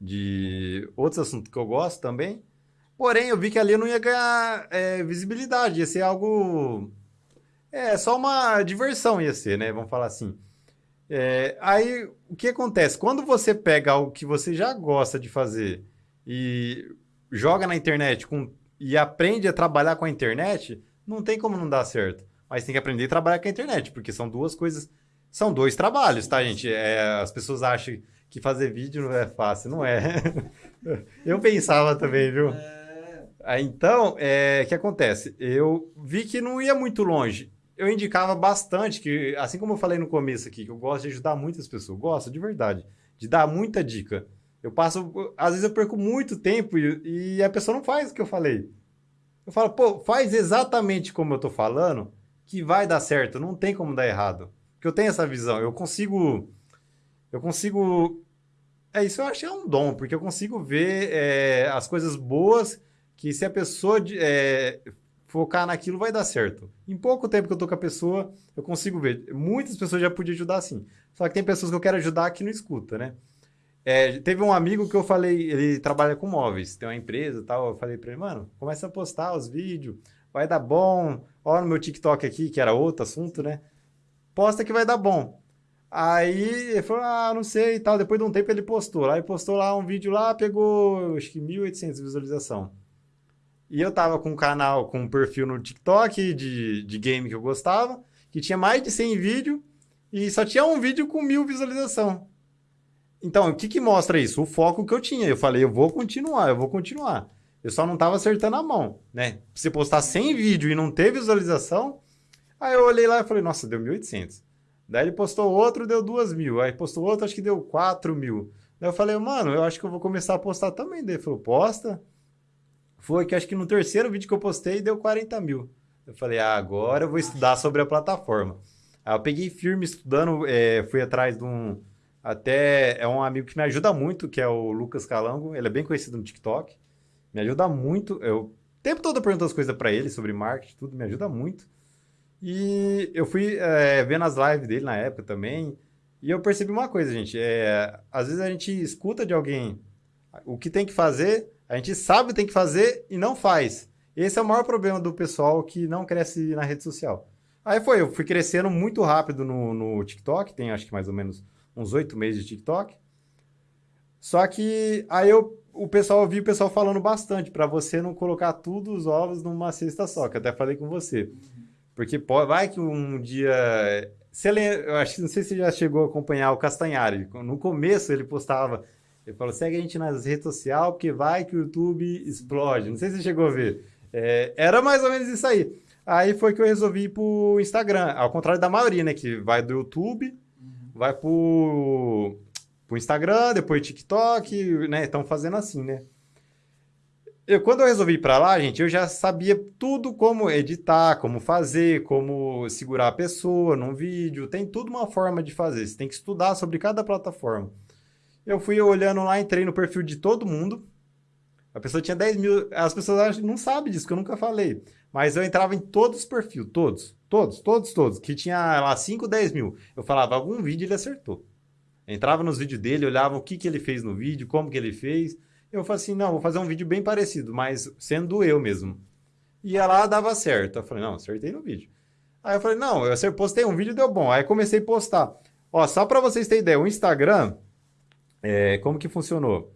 de outros assuntos que eu gosto também. Porém, eu vi que ali eu não ia ganhar é, visibilidade, ia ser algo. É, só uma diversão ia ser, né? Vamos falar assim. É, aí, o que acontece? Quando você pega algo que você já gosta de fazer e joga na internet com, e aprende a trabalhar com a internet, não tem como não dar certo. Mas tem que aprender a trabalhar com a internet, porque são duas coisas. São dois trabalhos, tá, gente? É, as pessoas acham que fazer vídeo não é fácil. Não é. [LAUGHS] Eu pensava também, viu? É... Então, o é, que acontece? Eu vi que não ia muito longe eu indicava bastante que, assim como eu falei no começo aqui, que eu gosto de ajudar muitas pessoas, gosto de verdade, de dar muita dica. Eu passo, às vezes eu perco muito tempo e, e a pessoa não faz o que eu falei. Eu falo, pô, faz exatamente como eu tô falando, que vai dar certo, não tem como dar errado. Porque eu tenho essa visão, eu consigo. Eu consigo. É isso, eu acho que é um dom, porque eu consigo ver é, as coisas boas que se a pessoa é, focar naquilo vai dar certo. Em pouco tempo que eu tô com a pessoa, eu consigo ver. Muitas pessoas já podiam ajudar assim. Só que tem pessoas que eu quero ajudar que não escuta, né? É, teve um amigo que eu falei, ele trabalha com móveis, tem uma empresa e tal. Eu falei pra ele, mano, começa a postar os vídeos, vai dar bom. Olha no meu TikTok aqui, que era outro assunto, né? Posta que vai dar bom. Aí ele falou, ah, não sei e tal. Depois de um tempo ele postou. Ele postou lá um vídeo lá, pegou acho que 1.800 visualização. E eu tava com um canal, com um perfil no TikTok de, de game que eu gostava, que tinha mais de 100 vídeos e só tinha um vídeo com mil visualização. Então, o que que mostra isso? O foco que eu tinha. Eu falei, eu vou continuar, eu vou continuar. Eu só não tava acertando a mão, né? Se postar 100 vídeos e não ter visualização, aí eu olhei lá e falei, nossa, deu 1.800. Daí ele postou outro, deu 2 mil. Aí postou outro, acho que deu 4 mil. Daí eu falei, mano, eu acho que eu vou começar a postar também. Daí ele falou, posta foi que acho que no terceiro vídeo que eu postei deu 40 mil. Eu falei, ah, agora eu vou estudar sobre a plataforma. Aí eu peguei firme estudando, é, fui atrás de um. Até é um amigo que me ajuda muito, que é o Lucas Calango. Ele é bem conhecido no TikTok. Me ajuda muito. Eu o tempo todo pergunto as coisas para ele sobre marketing, tudo, me ajuda muito. E eu fui é, vendo as lives dele na época também. E eu percebi uma coisa, gente. É, às vezes a gente escuta de alguém o que tem que fazer, a gente sabe o que tem que fazer e não faz. Esse é o maior problema do pessoal que não cresce na rede social. Aí foi, eu fui crescendo muito rápido no, no TikTok, tem acho que mais ou menos uns oito meses de TikTok. Só que aí eu, o pessoal, eu vi o pessoal falando bastante para você não colocar tudo os ovos numa cesta só, que até falei com você. Porque pode, vai que um dia. Você lembra, eu acho, não sei se você já chegou a acompanhar o Castanhari. No começo ele postava ele falou, segue a gente nas redes sociais, porque vai que o YouTube explode. Não sei se você chegou a ver. É, era mais ou menos isso aí. Aí foi que eu resolvi ir pro Instagram. Ao contrário da maioria, né? Que vai do YouTube, uhum. vai pro, pro Instagram, depois TikTok, né? Estão fazendo assim, né? Eu, quando eu resolvi ir para lá, gente, eu já sabia tudo como editar, como fazer, como segurar a pessoa num vídeo. Tem tudo uma forma de fazer. Você tem que estudar sobre cada plataforma. Eu fui olhando lá, entrei no perfil de todo mundo. A pessoa tinha 10 mil. As pessoas não sabem disso, que eu nunca falei. Mas eu entrava em todos os perfis, todos. Todos, todos, todos. Que tinha lá 5, 10 mil. Eu falava, algum vídeo ele acertou. entrava nos vídeos dele, olhava o que, que ele fez no vídeo, como que ele fez. Eu falei assim, não, vou fazer um vídeo bem parecido, mas sendo eu mesmo. Ia lá, dava certo. Eu falei, não, acertei no vídeo. Aí eu falei, não, eu postei um vídeo deu bom. Aí comecei a postar. Ó, só para vocês terem ideia, o Instagram, é, como que funcionou?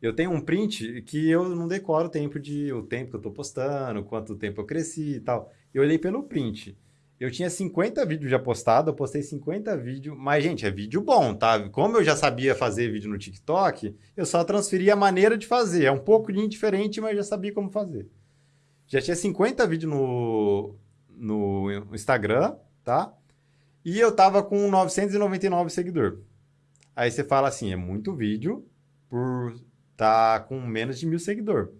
Eu tenho um print que eu não decoro o tempo de o tempo que eu estou postando, quanto tempo eu cresci e tal. Eu olhei pelo print. Eu tinha 50 vídeos já postados, eu postei 50 vídeos, mas, gente, é vídeo bom, tá? Como eu já sabia fazer vídeo no TikTok, eu só transferi a maneira de fazer. É um pouco diferente, mas já sabia como fazer. Já tinha 50 vídeos no, no Instagram, tá? E eu tava com 999 seguidores. Aí você fala assim, é muito vídeo por tá com menos de mil seguidores.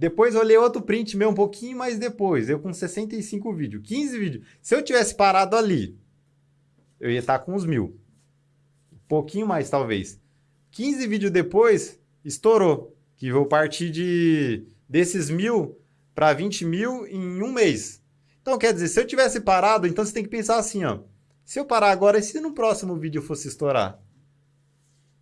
Depois olhei outro print meu um pouquinho mais depois, eu com 65 vídeos, 15 vídeos. Se eu tivesse parado ali, eu ia estar tá com uns mil. Um pouquinho mais, talvez. 15 vídeos depois, estourou. Que vou partir de desses mil para 20 mil em um mês. Então, quer dizer, se eu tivesse parado, então você tem que pensar assim, ó. Se eu parar agora, e se no próximo vídeo fosse estourar?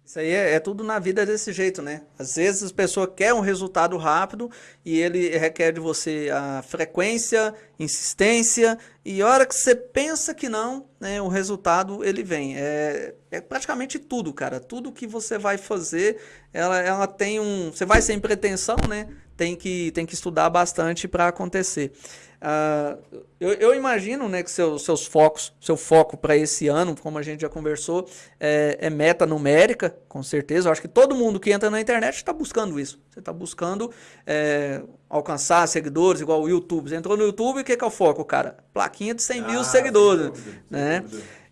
Isso aí é, é, tudo na vida desse jeito, né? Às vezes a pessoa quer um resultado rápido e ele requer de você a frequência, insistência e a hora que você pensa que não, né, o resultado ele vem. É, é praticamente tudo, cara. Tudo que você vai fazer, ela, ela tem um... Você vai sem pretensão, né? Tem que, tem que estudar bastante para acontecer. Uh, eu, eu, imagino né, que seus, seus focos, seu foco para esse ano, como a gente já conversou, é, é, meta numérica, com certeza. Eu acho que todo mundo que entra na internet está buscando isso. Você está buscando é, alcançar seguidores, igual o YouTube. Você entrou no YouTube, o que, que é o foco, cara? Plaquinha de 100 ah, mil seguidores. Dúvida, né?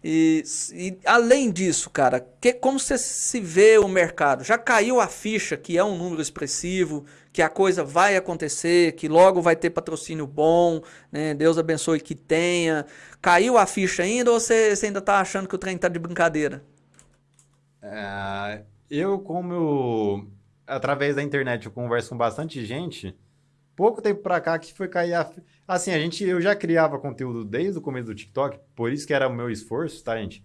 E, e, além disso, cara, que, como você se vê o mercado? Já caiu a ficha que é um número expressivo, que a coisa vai acontecer, que logo vai ter patrocínio bom, né? Deus abençoe que tenha. Caiu a ficha ainda ou você, você ainda está achando que o trem está de brincadeira? É, eu, como eu, através da internet, eu converso com bastante gente, pouco tempo para cá que foi cair a... Assim, a gente, eu já criava conteúdo desde o começo do TikTok, por isso que era o meu esforço, tá, gente?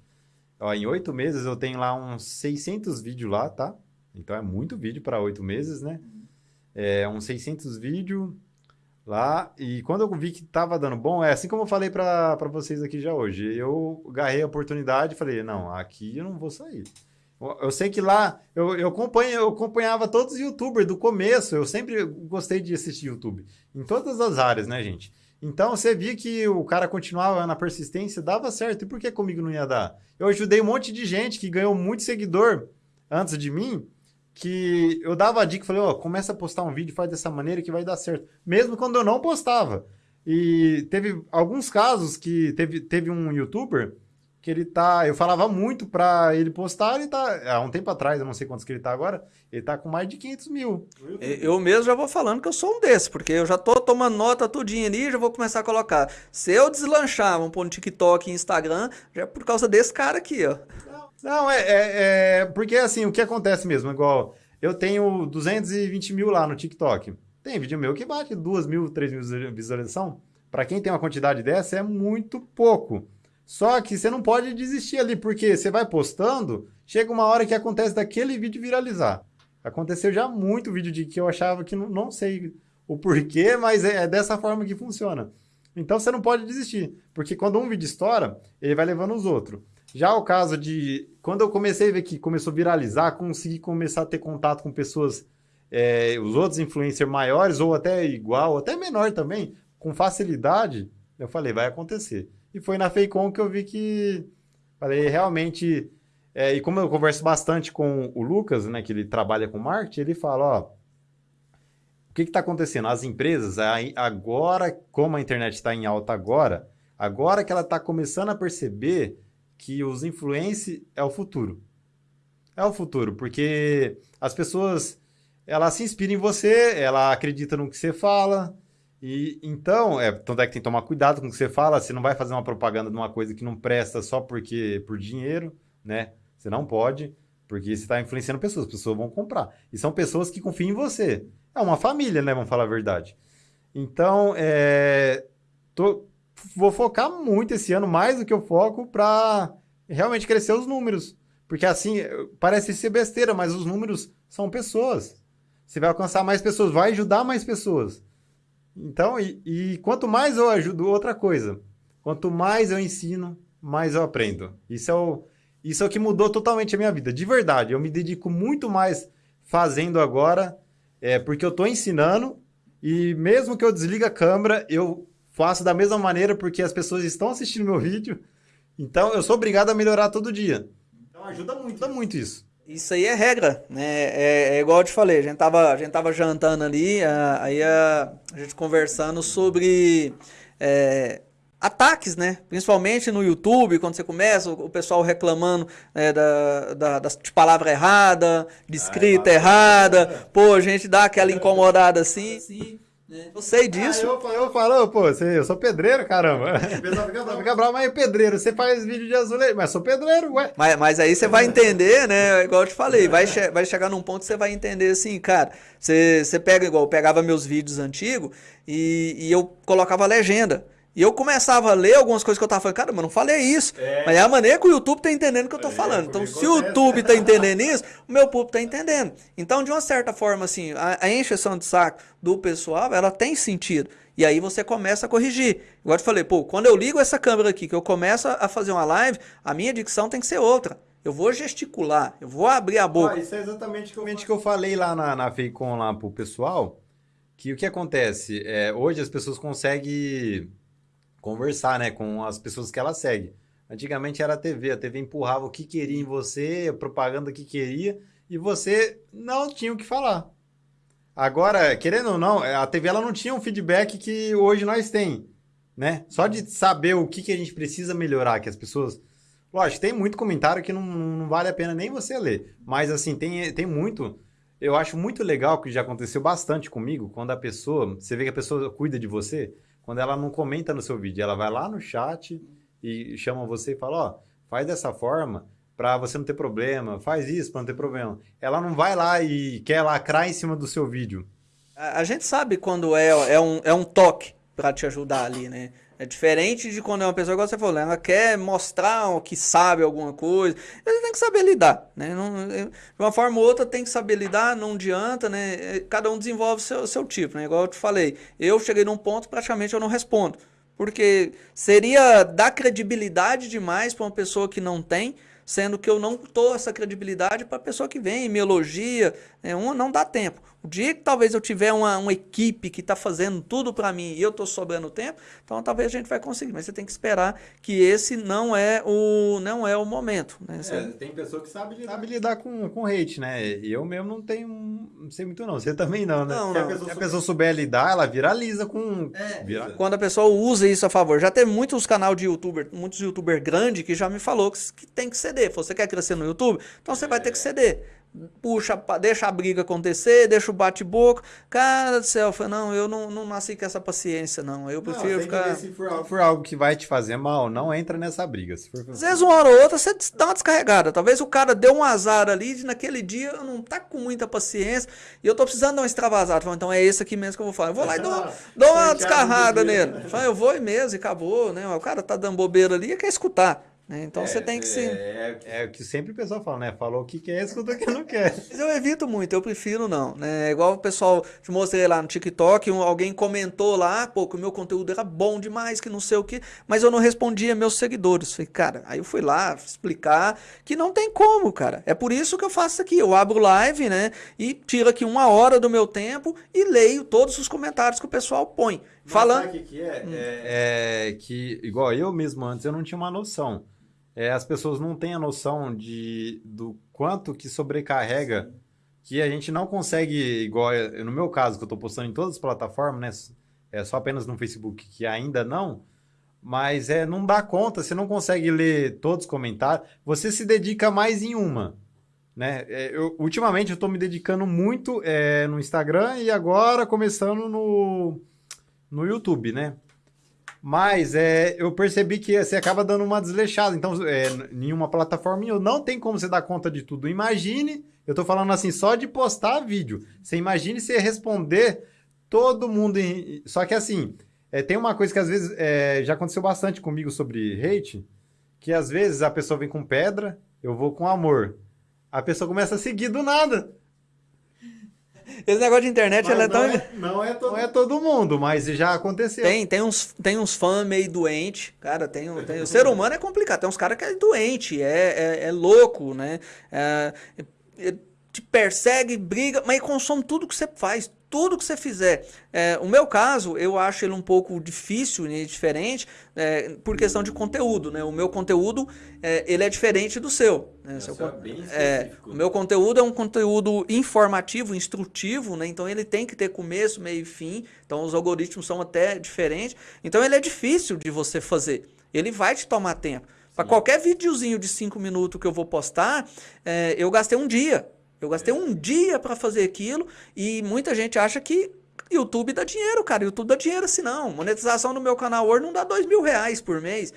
Ó, em oito meses eu tenho lá uns 600 vídeos lá, tá? Então é muito vídeo para oito meses, né? é, uns 600 vídeos lá. E quando eu vi que tava dando bom, é assim como eu falei para vocês aqui já hoje. Eu agarrei a oportunidade e falei: não, aqui eu não vou sair. Eu sei que lá eu, eu, acompanho, eu acompanhava todos os youtubers do começo. Eu sempre gostei de assistir YouTube. Em todas as áreas, né, gente? Então você via que o cara continuava na persistência, dava certo. E por que comigo não ia dar? Eu ajudei um monte de gente que ganhou muito seguidor antes de mim que eu dava a dica, falei, ó, oh, começa a postar um vídeo, faz dessa maneira que vai dar certo. Mesmo quando eu não postava. E teve alguns casos que teve, teve um youtuber que ele tá, eu falava muito pra ele postar, ele tá, há um tempo atrás, eu não sei quantos que ele tá agora, ele tá com mais de 500 mil. Eu mesmo já vou falando que eu sou um desses, porque eu já tô tomando nota tudinho ali e já vou começar a colocar. Se eu deslanchar, vamos pôr no TikTok e Instagram, já é por causa desse cara aqui, ó. Não, é, é, é, Porque assim, o que acontece mesmo? Igual, eu tenho 220 mil lá no TikTok. Tem vídeo meu que bate 2 mil, 3 mil visualização. Para quem tem uma quantidade dessa, é muito pouco. Só que você não pode desistir ali, porque você vai postando, chega uma hora que acontece daquele vídeo viralizar. Aconteceu já muito vídeo de que eu achava que não, não sei o porquê, mas é, é dessa forma que funciona. Então você não pode desistir, porque quando um vídeo estoura, ele vai levando os outros. Já o caso de. Quando eu comecei a ver que começou a viralizar, consegui começar a ter contato com pessoas, é, os outros influencers maiores, ou até igual, até menor também, com facilidade, eu falei, vai acontecer. E foi na Feicom que eu vi que. Falei, realmente. É, e como eu converso bastante com o Lucas, né, que ele trabalha com marketing, ele fala: ó. O que está acontecendo? As empresas, agora, como a internet está em alta agora, agora que ela está começando a perceber que os influencers é o futuro. É o futuro, porque as pessoas ela se inspira em você, ela acredita no que você fala. E então, é, tanto é que tem que tomar cuidado com o que você fala, você não vai fazer uma propaganda de uma coisa que não presta só porque por dinheiro, né? Você não pode, porque você está influenciando pessoas, as pessoas vão comprar. E são pessoas que confiam em você. É uma família, né? Vamos falar a verdade. Então, é, tô, vou focar muito esse ano, mais do que eu foco, para realmente crescer os números. Porque assim, parece ser besteira, mas os números são pessoas. Você vai alcançar mais pessoas, vai ajudar mais pessoas. Então, e, e quanto mais eu ajudo, outra coisa. Quanto mais eu ensino, mais eu aprendo. Isso é o, isso é o que mudou totalmente a minha vida. De verdade, eu me dedico muito mais fazendo agora, é, porque eu estou ensinando e mesmo que eu desligue a câmera, eu faço da mesma maneira porque as pessoas estão assistindo meu [LAUGHS] vídeo. Então eu sou obrigado a melhorar todo dia. Então ajuda muito, ajuda muito isso. Isso aí é regra, né? É, é, igual eu te falei, a gente tava, a gente tava jantando ali, aí a, a gente conversando sobre é, ataques, né? Principalmente no YouTube, quando você começa, o, o pessoal reclamando né, da, da, da, de palavra errada, de escrita Ai, errada. Pô, a gente dá aquela incomodada assim. assim? Eu sei disso. Ah, eu, eu falo, pô, eu sou pedreiro, caramba. [LAUGHS] Fica bravo, mas é pedreiro, você faz vídeo de azulejo, mas sou pedreiro, ué. Mas, mas aí você vai entender, né? Igual eu te falei, vai, che vai chegar num ponto que você vai entender assim, cara. Você, você pega, igual eu pegava meus vídeos antigos e, e eu colocava legenda. E eu começava a ler algumas coisas que eu tava falando, cara, mas não falei isso. É. Mas é a maneira que o YouTube tá entendendo o que eu tô é, falando. Então, se o YouTube tá entendendo isso, o meu público tá entendendo. Então, de uma certa forma, assim, a, a encheção de saco do pessoal, ela tem sentido. E aí você começa a corrigir. Igual eu te falei, pô, quando eu ligo essa câmera aqui, que eu começo a fazer uma live, a minha dicção tem que ser outra. Eu vou gesticular, eu vou abrir a boca. Ah, isso é exatamente o que eu falei lá na, na FEICOM lá pro pessoal, que o que acontece, é, hoje as pessoas conseguem conversar, né, com as pessoas que ela segue. Antigamente era a TV, a TV empurrava o que queria em você, a propaganda que queria, e você não tinha o que falar. Agora, querendo ou não, a TV ela não tinha um feedback que hoje nós tem, né? Só de saber o que, que a gente precisa melhorar, que as pessoas Lógico, tem muito comentário que não, não vale a pena nem você ler. Mas, assim, tem, tem muito. Eu acho muito legal que já aconteceu bastante comigo, quando a pessoa. Você vê que a pessoa cuida de você, quando ela não comenta no seu vídeo, ela vai lá no chat e chama você e fala: Ó, faz dessa forma para você não ter problema, faz isso para não ter problema. Ela não vai lá e quer lacrar em cima do seu vídeo. A, a gente sabe quando é, é, um, é um toque para te ajudar ali, né? É diferente de quando é uma pessoa, igual você falou, ela quer mostrar que sabe alguma coisa. Ele tem que saber lidar, né? Não, de uma forma ou outra tem que saber lidar, não adianta, né? Cada um desenvolve seu, seu tipo, né? Igual eu te falei, eu cheguei num ponto praticamente eu não respondo. Porque seria dar credibilidade demais para uma pessoa que não tem, sendo que eu não dou essa credibilidade para a pessoa que vem me elogia. É, um, não dá tempo. O dia que talvez eu tiver uma, uma equipe que está fazendo tudo para mim e eu estou sobrando tempo, então talvez a gente vai conseguir. Mas você tem que esperar que esse não é o, não é o momento. Né? É, tem pessoa que sabe lidar, sabe lidar com, com hate, né? E eu mesmo não tenho, não sei muito não. Você também não, né? Não, não. Se, a pessoa, Se a pessoa souber lidar, ela viraliza com... É, vira... Quando a pessoa usa isso a favor. Já tem muitos canais de youtuber, muitos youtubers grandes que já me falou que, que tem que ceder. Você quer crescer no YouTube? Então você é. vai ter que ceder puxa, deixa a briga acontecer, deixa o bate-boca. Cara do céu, eu falei, não, eu não, não nasci com essa paciência, não. Eu prefiro não, ficar. se for, for, algo que vai te fazer mal, não entra nessa briga. Se for... Às vezes, uma hora ou outra, você dá uma descarregada. Talvez o cara deu um azar ali, e naquele dia eu não tá com muita paciência e eu tô precisando dar uma extravasada. Falei, então é esse aqui mesmo que eu vou falar. Eu vou lá e dou, [LAUGHS] dou uma descarrada nele. Falei, eu vou e mesmo, e acabou, né? O cara tá dando bobeira ali e quer escutar. Né? Então é, você tem que se. É, é, é, o que sempre o pessoal fala, né? Falou o que quer, escuta o que não quer. [LAUGHS] Mas eu evito muito, eu prefiro não. Né? Igual o pessoal te mostrei lá no TikTok, um, alguém comentou lá, pô, que o meu conteúdo era bom demais, que não sei o que, mas eu não respondia meus seguidores. Falei, cara, aí eu fui lá explicar que não tem como, cara. É por isso que eu faço isso aqui. Eu abro live, né? E tiro aqui uma hora do meu tempo e leio todos os comentários que o pessoal põe. Mas falando. Sabe o que, que é? Hum. é? É que, igual eu mesmo antes, eu não tinha uma noção é, as pessoas não têm a noção de, do quanto que sobrecarrega, que a gente não consegue, igual no meu caso, que eu estou postando em todas as plataformas, né? É só apenas no Facebook, que ainda não, mas é, não dá conta, você não consegue ler todos os comentários, você se dedica mais em uma. Né? É, eu, ultimamente eu estou me dedicando muito é, no Instagram e agora começando no, no YouTube, né? Mas é, eu percebi que você acaba dando uma desleixada. Então, é, em uma plataforma não tem como você dar conta de tudo. Imagine, eu tô falando assim, só de postar vídeo. Você imagine você responder todo mundo. Em... Só que assim, é, tem uma coisa que às vezes é, já aconteceu bastante comigo sobre hate, que às vezes a pessoa vem com pedra, eu vou com amor. A pessoa começa a seguir do nada. Esse negócio de internet ela é tão. É, [LAUGHS] não, é todo... não é todo mundo, mas já aconteceu. Tem, tem uns, tem uns fãs meio doente. Cara, tem, tem, o ser humano é complicado. Tem uns caras que é doente, é, é, é louco, né? É, é, te persegue, briga, mas consome tudo que você faz tudo que você fizer. É, o meu caso, eu acho ele um pouco difícil e diferente é, por questão de conteúdo. Né? O meu conteúdo é, ele é diferente do seu. Né? seu é, o meu conteúdo é um conteúdo informativo, instrutivo, né? então ele tem que ter começo, meio e fim. Então os algoritmos são até diferentes. Então ele é difícil de você fazer. Ele vai te tomar tempo. Para qualquer videozinho de 5 minutos que eu vou postar, é, eu gastei um dia. Eu gastei um dia para fazer aquilo e muita gente acha que YouTube dá dinheiro, cara. YouTube dá dinheiro assim não. Monetização no meu canal hoje não dá dois mil reais por mês.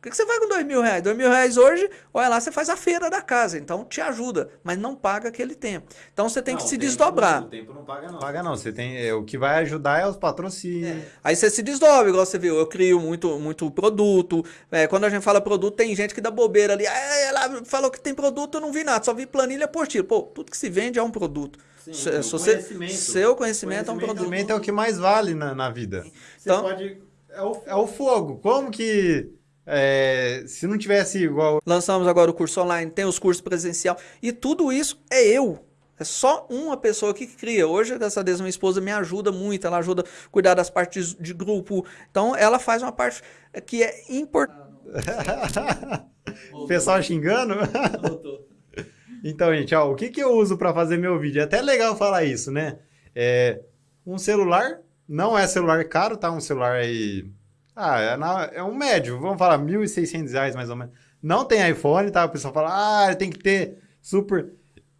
Por que você vai com dois mil reais? Dois mil reais hoje, olha lá, você faz a feira da casa. Então te ajuda, mas não paga aquele tempo. Então você tem Não, que se tempo- desdobrar. O tempo não paga, não. Paga não. Você tem, é, o que vai ajudar é os patrocínios. Aí você se desdobra, igual você viu. Eu crio muito, muito produto. É, quando a gente fala produto, tem gente que dá bobeira ali. Ah, ela falou que tem produto, eu não vi nada, só vi planilha apostila. Pô, tudo que se vende é um produto. Sim, Se- você- conhecimento. seu conhecimento, é um produto. Conhecimento é o que mais vale na, na vida. Você Então- pode. É o, é o fogo. Como que. É, se não tivesse igual. Lançamos agora o curso online, tem os cursos presencial. E tudo isso é eu. É só uma pessoa que cria. Hoje, graças a Deus, minha esposa me ajuda muito. Ela ajuda a cuidar das partes de grupo. Então, ela faz uma parte que é importante. [LAUGHS] o pessoal xingando. [LAUGHS] Então, gente, ó, o que, que eu uso para fazer meu vídeo? É até legal falar isso, né? É, um celular, não é celular caro, tá? Um celular aí. Ah, é, na- é um médio, vamos falar, 1.600 reais mais ou menos. Não tem iPhone, tá? O pessoal fala, ah, tem que ter super.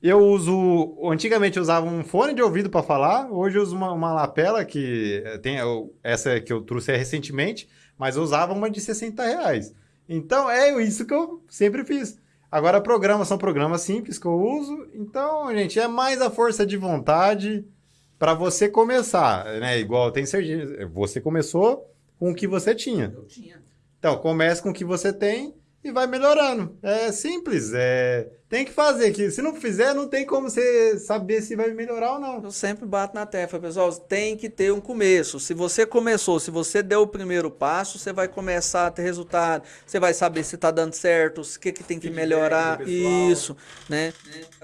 Eu uso. Antigamente eu usava um fone de ouvido para falar, hoje eu uso uma, uma lapela que eh, tem. eu- essa que eu trouxe recentemente, mas eu usava uma de 60 reais. Então é isso que eu sempre fiz. Agora, programas são programas simples que eu uso. Então, gente, é mais a força de vontade para você começar, né? Igual tem certeza. Você começou com o que você tinha. Eu tinha. Então, comece com o que você tem e vai melhorando. É simples, é... tem que fazer. Que se não fizer, não tem como você saber se vai melhorar ou não. Eu sempre bato na tecla, pessoal. Tem que ter um começo. Se você começou, se você deu o primeiro passo, você vai começar a ter resultado. Você vai saber se está dando certo, o que, que tem que melhorar. Isso, né?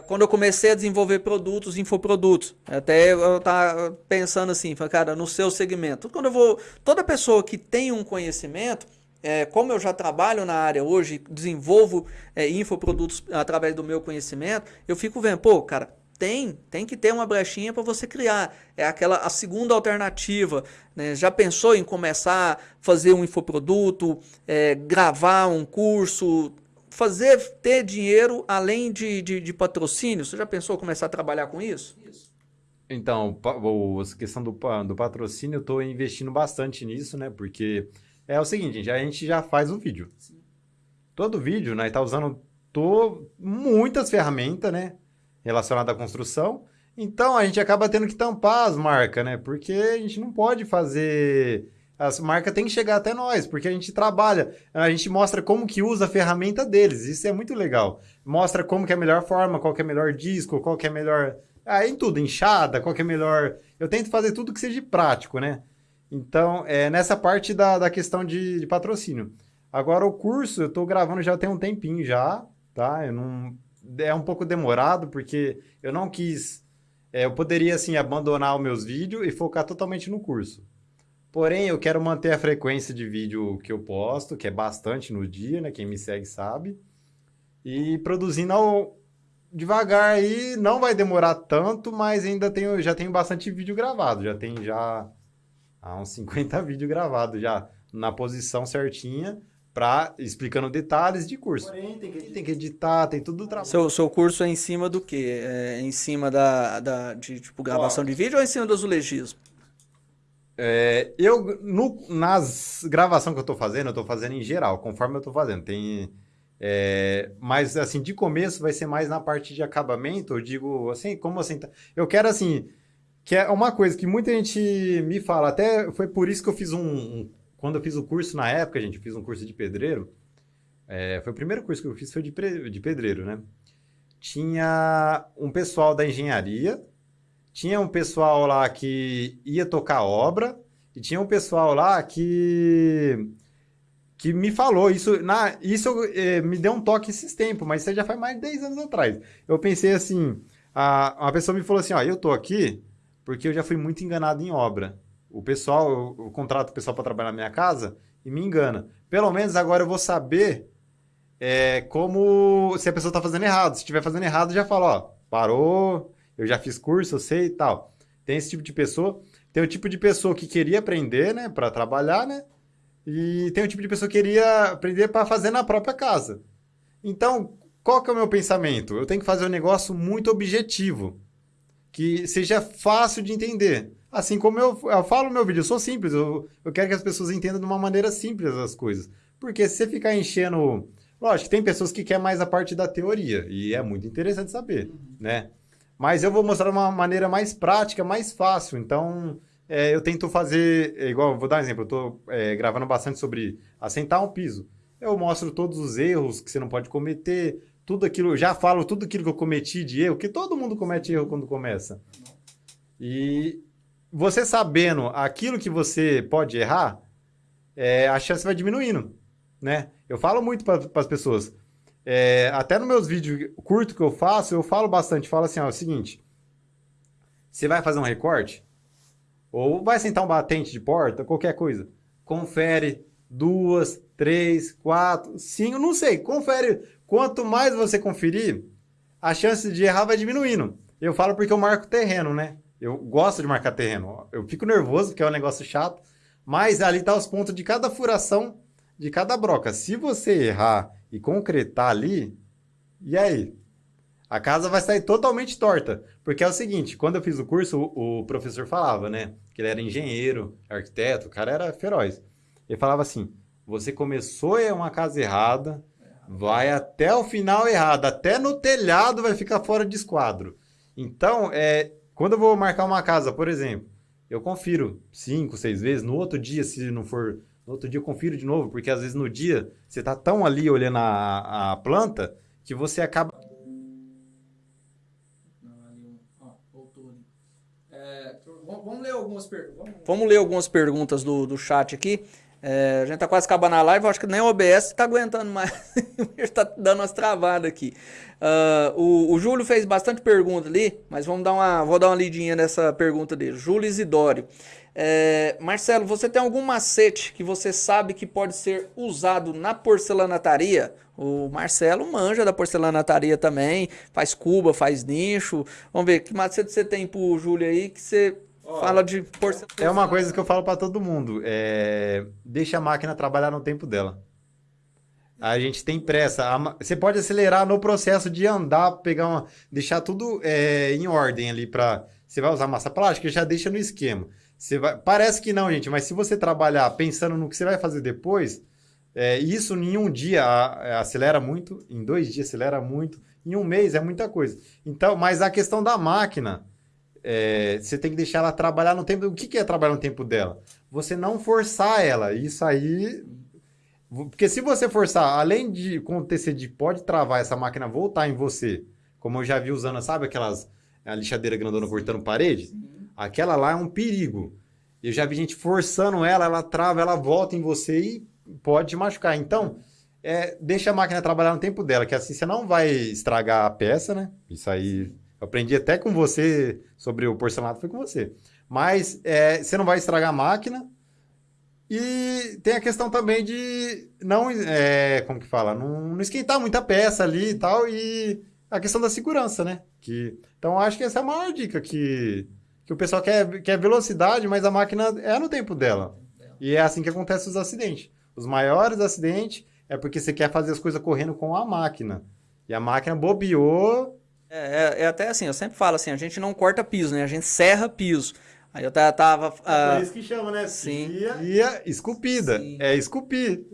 Quando eu comecei a desenvolver produtos, infoprodutos, até eu tava pensando assim, cara, no seu segmento. Quando eu vou, toda pessoa que tem um conhecimento, é, como eu já trabalho na área hoje, desenvolvo é, infoprodutos através do meu conhecimento, eu fico vendo, pô, cara, tem, tem que ter uma brechinha para você criar. É aquela a segunda alternativa. né? Já pensou em começar a fazer um infoproduto, é, gravar um curso, fazer ter dinheiro além de, de, de patrocínio? Você já pensou começar a trabalhar com isso? Então, pa- o- a questão do, do patrocínio, eu estou investindo bastante nisso, né? Porque é o seguinte, gente, a gente já faz o vídeo. Todo vídeo, né? Tá usando to- muitas ferramentas, né? Relacionadas à construção. Então, a gente acaba tendo que tampar as marcas, né? Porque a gente não pode fazer... As marcas têm que chegar até nós, porque a gente trabalha, a gente mostra como que usa a ferramenta deles, isso é muito legal. Mostra como que é a melhor forma, qual que é o melhor disco, qual que é a melhor... Ah, em tudo, enxada, qual que é melhor... Eu tento fazer tudo que seja prático, né? Então, é nessa parte da, da questão de, de patrocínio. Agora, o curso, eu tô gravando já tem um tempinho já, tá? Eu não... É um pouco demorado, porque eu não quis... é, eu poderia, assim, abandonar os meus vídeos e focar totalmente no curso. Porém, eu quero manter a frequência de vídeo que eu posto, que é bastante no dia, né? Quem me segue sabe. E produzindo ao... devagar aí, não vai demorar tanto, mas ainda tenho, já tenho bastante vídeo gravado. Já tem já há uns 50 [LAUGHS] vídeos gravados já na posição certinha, pra, explicando detalhes de curso. Porém, tem que, tem que editar, tem tudo o trabalho. Seu, seu curso é em cima do quê? É em cima da, da de tipo, gravação de vídeo ou é em cima do azulegismo? É, eu, no, nas gravações que eu tô fazendo, eu tô fazendo em geral, conforme eu tô fazendo. Tem, é, mas, assim, de começo vai ser mais na parte de acabamento, eu digo, assim, como assim? tá- Eu quero, assim, que é uma coisa que muita gente me fala, até foi por isso que eu fiz um, um- quando eu fiz o curso na época, gente, fiz um curso de pedreiro, é, foi o primeiro curso que eu fiz, foi de, pedreiro, né? Tinha um pessoal da engenharia, tinha um pessoal lá que ia tocar obra e tinha um pessoal lá que que me falou isso na isso eh, me deu um toque esses tempos, mas isso já faz mais de 10 anos atrás. Eu pensei assim, a, uma pessoa me falou assim, ó, eu tô aqui porque eu já fui muito enganado em obra. O pessoal, eu, eu contrato o pessoal para trabalhar na minha casa e me engana. Pelo menos agora eu vou saber é, como se a pessoa está fazendo errado. Se estiver fazendo errado, já fala, ó, parou, eu já fiz curso, eu sei e tal. Tem esse tipo de pessoa. Tem o tipo de pessoa que queria aprender, né, para trabalhar, né? E tem o tipo de pessoa que queria aprender para fazer na própria casa. Então, qual que é o meu pensamento? Eu tenho que fazer um negócio muito objetivo, que seja fácil de entender. Assim como eu, eu falo no meu vídeo, eu sou simples, eu, eu quero que as pessoas entendam de uma maneira simples as coisas. Porque se você ficar enchendo. Lógico, tem pessoas que querem mais a parte da teoria, e é muito interessante saber, uhum. né? Mas eu vou mostrar uma maneira mais prática, mais fácil. Então, é, eu tento fazer. É, igual, vou dar um exemplo, eu estou é, gravando bastante sobre assentar um piso. Eu mostro todos os erros que você não pode cometer, tudo aquilo, já falo tudo aquilo que eu cometi de erro, que todo mundo comete erro quando começa. E você sabendo aquilo que você pode errar, é, a chance vai diminuindo, né? Eu falo muito para as pessoas. É, até nos meus vídeos curtos que eu faço, eu falo bastante. Falo assim, ó, é o seguinte. Você vai fazer um recorte? Ou vai sentar um batente de porta, qualquer coisa. Confere duas, três, quatro, cinco, não sei. Confere. Quanto mais você conferir, a chance de errar vai diminuindo. Eu falo porque eu marco terreno, né? Eu gosto de marcar terreno. Eu fico nervoso porque é um negócio chato, mas ali tá os pontos de cada furação de cada broca. Se você errar e concretar ali, e aí? A casa vai sair totalmente torta. Porque é o seguinte, quando eu fiz o curso, o, professor falava, né? Que ele era engenheiro, arquiteto, o cara era feroz. Ele falava assim: você começou em uma casa errada, vai até o final errado, até no telhado vai ficar fora de esquadro. Então, é, quando eu vou marcar uma casa, por exemplo, eu confiro cinco, seis vezes. No outro dia, se não for. No outro dia eu confiro de novo, porque às vezes no dia você tá tão ali olhando a, a planta que você acaba. É, vamos, ler algumas per... vamos ler algumas perguntas do, do chat aqui. É, a gente tá quase acabando a live, acho que nem o OBS tá aguentando mais. [LAUGHS] está dando umas travadas aqui. Uh, o, o, Júlio fez bastante pergunta ali, mas vamos dar uma, vou dar uma lidinha nessa pergunta dele. Júlio Isidório. É, Marcelo, você tem algum macete que você sabe que pode ser usado na porcelanataria? O Marcelo manja da porcelanataria também, faz cuba, faz nicho. Vamos ver, que macete você tem pro Júlio aí que você Fala de porcentagem. É uma coisa que eu falo para todo mundo. É... Deixa a máquina trabalhar no tempo dela. A gente tem pressa. Você pode acelerar no processo de andar, pegar uma. deixar tudo é, em ordem ali para. Você vai usar massa plástica, já deixa no esquema. Você vai... Parece que não, gente, mas se você trabalhar pensando no que você vai fazer depois, é, isso em um dia acelera muito, em dois dias acelera muito, em um mês é muita coisa. Então, mas a questão da máquina é, você tem que deixar ela trabalhar no tempo. O que, que é trabalhar no tempo dela? Você não forçar ela. Isso aí. Porque se você forçar, além de acontecer de pode travar essa máquina voltar em você, como eu já vi usando, sabe aquelas a lixadeira grandona cortando parede? Sim. Aquela lá é um perigo. Eu já vi gente forçando ela, ela trava, ela volta em você e pode te machucar. Então, é, deixa a máquina trabalhar no tempo dela, que assim você não vai estragar a peça, né? Isso aí aprendi até com você sobre o porcelanato, foi com você. Mas é, você não vai estragar a máquina. E tem a questão também de não, é, como que fala, não, não, esquentar muita peça ali e tal. E a questão da segurança, né? Que, então, acho que essa é a maior dica que, que o pessoal quer, quer velocidade, mas a máquina é no tempo dela. E é assim que acontece os acidentes. Os maiores acidentes é porque você quer fazer as coisas correndo com a máquina. E a máquina bobeou, é, é, é, até assim, eu sempre falo assim, a gente não corta piso, né? A gente serra piso. Aí eu tava... Uh, é por isso que chama, né? Sim. Pia, esculpida. Sim. É esculpir.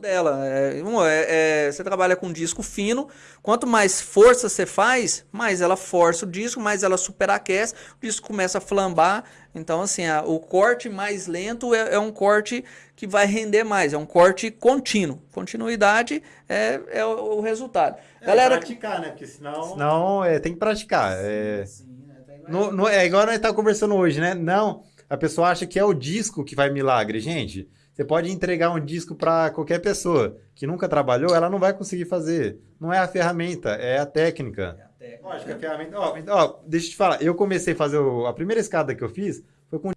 Dela. É, é, é, você trabalha com disco fino, quanto mais força você faz, mais ela força o disco, mais ela superaquece, o disco começa a flambar. Então, assim, a, o corte mais lento é, é um corte que vai render mais, é um corte contínuo. Continuidade é, é o, o resultado. É, Galera, praticar, né? Porque senão. Não, é, tem que praticar. É, sim, sim, é, no, no, é igual nós estamos conversando hoje, né? Não, a pessoa acha que é o disco que vai milagre. Gente, você pode entregar um disco para qualquer pessoa que nunca trabalhou, ela não vai conseguir fazer. Não é a ferramenta, é a técnica. É a técnica. Lógico, a ferramenta. Ó, ó, deixa eu te falar, eu comecei a fazer o, a primeira escada que eu fiz foi com.